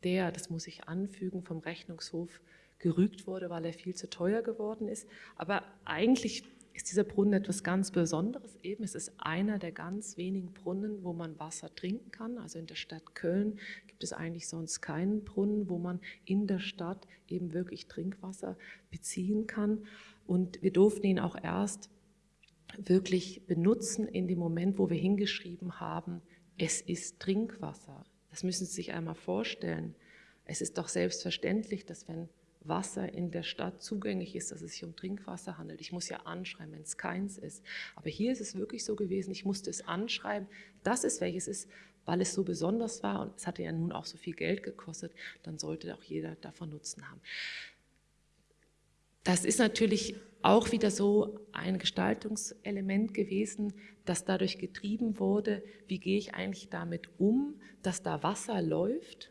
der, das muss ich anfügen, vom Rechnungshof gerügt wurde, weil er viel zu teuer geworden ist. Aber eigentlich ist dieser Brunnen etwas ganz Besonderes. Eben, es ist einer der ganz wenigen Brunnen, wo man Wasser trinken kann. Also in der Stadt Köln gibt es eigentlich sonst keinen Brunnen, wo man in der Stadt eben wirklich Trinkwasser beziehen kann. Und wir durften ihn auch erst wirklich benutzen in dem Moment, wo wir hingeschrieben haben, es ist Trinkwasser. Das müssen Sie sich einmal vorstellen. Es ist doch selbstverständlich, dass wenn Wasser in der Stadt zugänglich ist, dass es sich um Trinkwasser handelt. Ich muss ja anschreiben, wenn es keins ist. Aber hier ist es wirklich so gewesen, ich musste es anschreiben, dass es welches ist, weil es so besonders war und es hatte ja nun auch so viel Geld gekostet, dann sollte auch jeder davon Nutzen haben. Das ist natürlich auch wieder so ein Gestaltungselement gewesen, das dadurch getrieben wurde, wie gehe ich eigentlich damit um, dass da Wasser läuft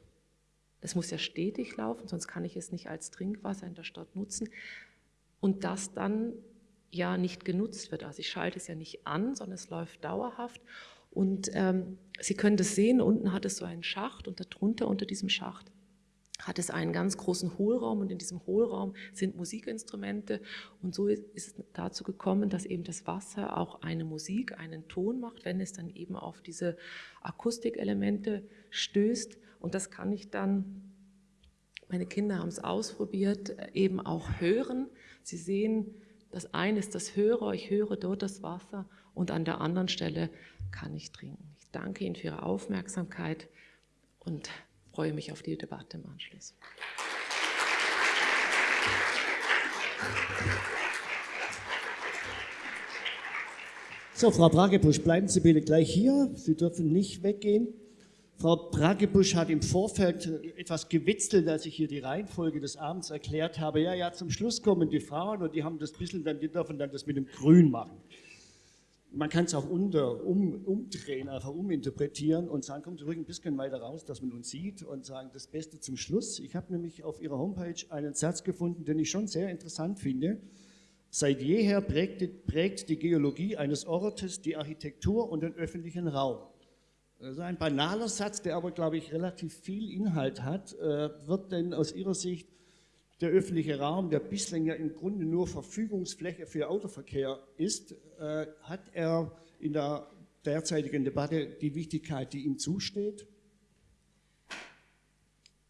das muss ja stetig laufen, sonst kann ich es nicht als Trinkwasser in der Stadt nutzen. Und das dann ja nicht genutzt wird. Also ich schalte es ja nicht an, sondern es läuft dauerhaft. Und ähm, Sie können das sehen, unten hat es so einen Schacht und darunter unter diesem Schacht hat es einen ganz großen Hohlraum und in diesem Hohlraum sind Musikinstrumente und so ist es dazu gekommen, dass eben das Wasser auch eine Musik, einen Ton macht, wenn es dann eben auf diese Akustikelemente stößt und das kann ich dann, meine Kinder haben es ausprobiert, eben auch hören. Sie sehen, das eine ist das Hörer, ich höre dort das Wasser und an der anderen Stelle kann ich trinken. Ich danke Ihnen für Ihre Aufmerksamkeit und freue mich auf die Debatte im Anschluss. So, Frau Bragebusch, bleiben Sie bitte gleich hier. Sie dürfen nicht weggehen. Frau Bragebusch hat im Vorfeld etwas gewitzelt, als ich hier die Reihenfolge des Abends erklärt habe. Ja, ja, zum Schluss kommen die Frauen und die haben das bisschen, dann, die dürfen dann das mit dem Grün machen. man kann es auch unter, um, umdrehen, einfach uminterpretieren und sagen, kommt zurück ein bisschen weiter raus, dass man uns sieht und sagen, das Beste zum Schluss. Ich habe nämlich auf Ihrer Homepage einen Satz gefunden, den ich schon sehr interessant finde. Seit jeher prägt, prägt die Geologie eines Ortes die Architektur und den öffentlichen Raum. Das ist ein banaler Satz, der aber, glaube ich, relativ viel Inhalt hat. Äh, wird denn aus Ihrer Sicht der öffentliche Raum, der bislang ja im Grunde nur Verfügungsfläche für Autoverkehr ist, äh, hat er in der derzeitigen Debatte die Wichtigkeit, die ihm zusteht?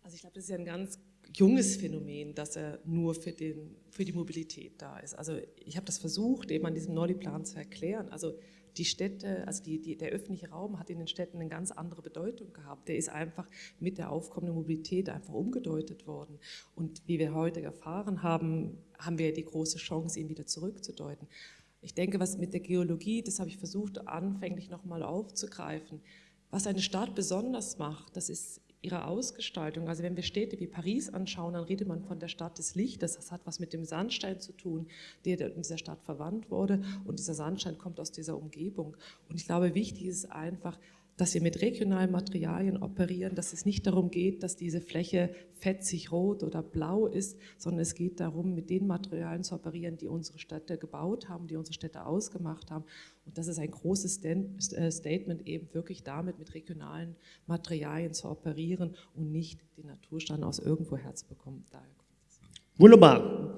Also ich glaube, das ist ja ein ganz junges Phänomen, dass er nur für, den, für die Mobilität da ist. Also ich habe das versucht, eben an diesem Nolli-Plan zu erklären. Also die Städte, also die, die, der öffentliche Raum hat in den Städten eine ganz andere Bedeutung gehabt. Der ist einfach mit der aufkommenden Mobilität einfach umgedeutet worden. Und wie wir heute erfahren haben, haben wir die große Chance, ihn wieder zurückzudeuten. Ich denke, was mit der Geologie, das habe ich versucht anfänglich nochmal aufzugreifen, was eine Stadt besonders macht, das ist ihre Ausgestaltung. Also wenn wir Städte wie Paris anschauen, dann redet man von der Stadt des Lichtes. Das hat was mit dem Sandstein zu tun, der in dieser Stadt verwandt wurde. Und dieser Sandstein kommt aus dieser Umgebung. Und ich glaube, wichtig ist einfach, dass wir mit regionalen Materialien operieren, dass es nicht darum geht, dass diese Fläche fetzig rot oder blau ist, sondern es geht darum, mit den Materialien zu operieren, die unsere Städte gebaut haben, die unsere Städte ausgemacht haben. Und das ist ein großes äh, Statement, eben wirklich damit mit regionalen Materialien zu operieren und nicht den Naturstand aus irgendwo herzubekommen. Wunderbar.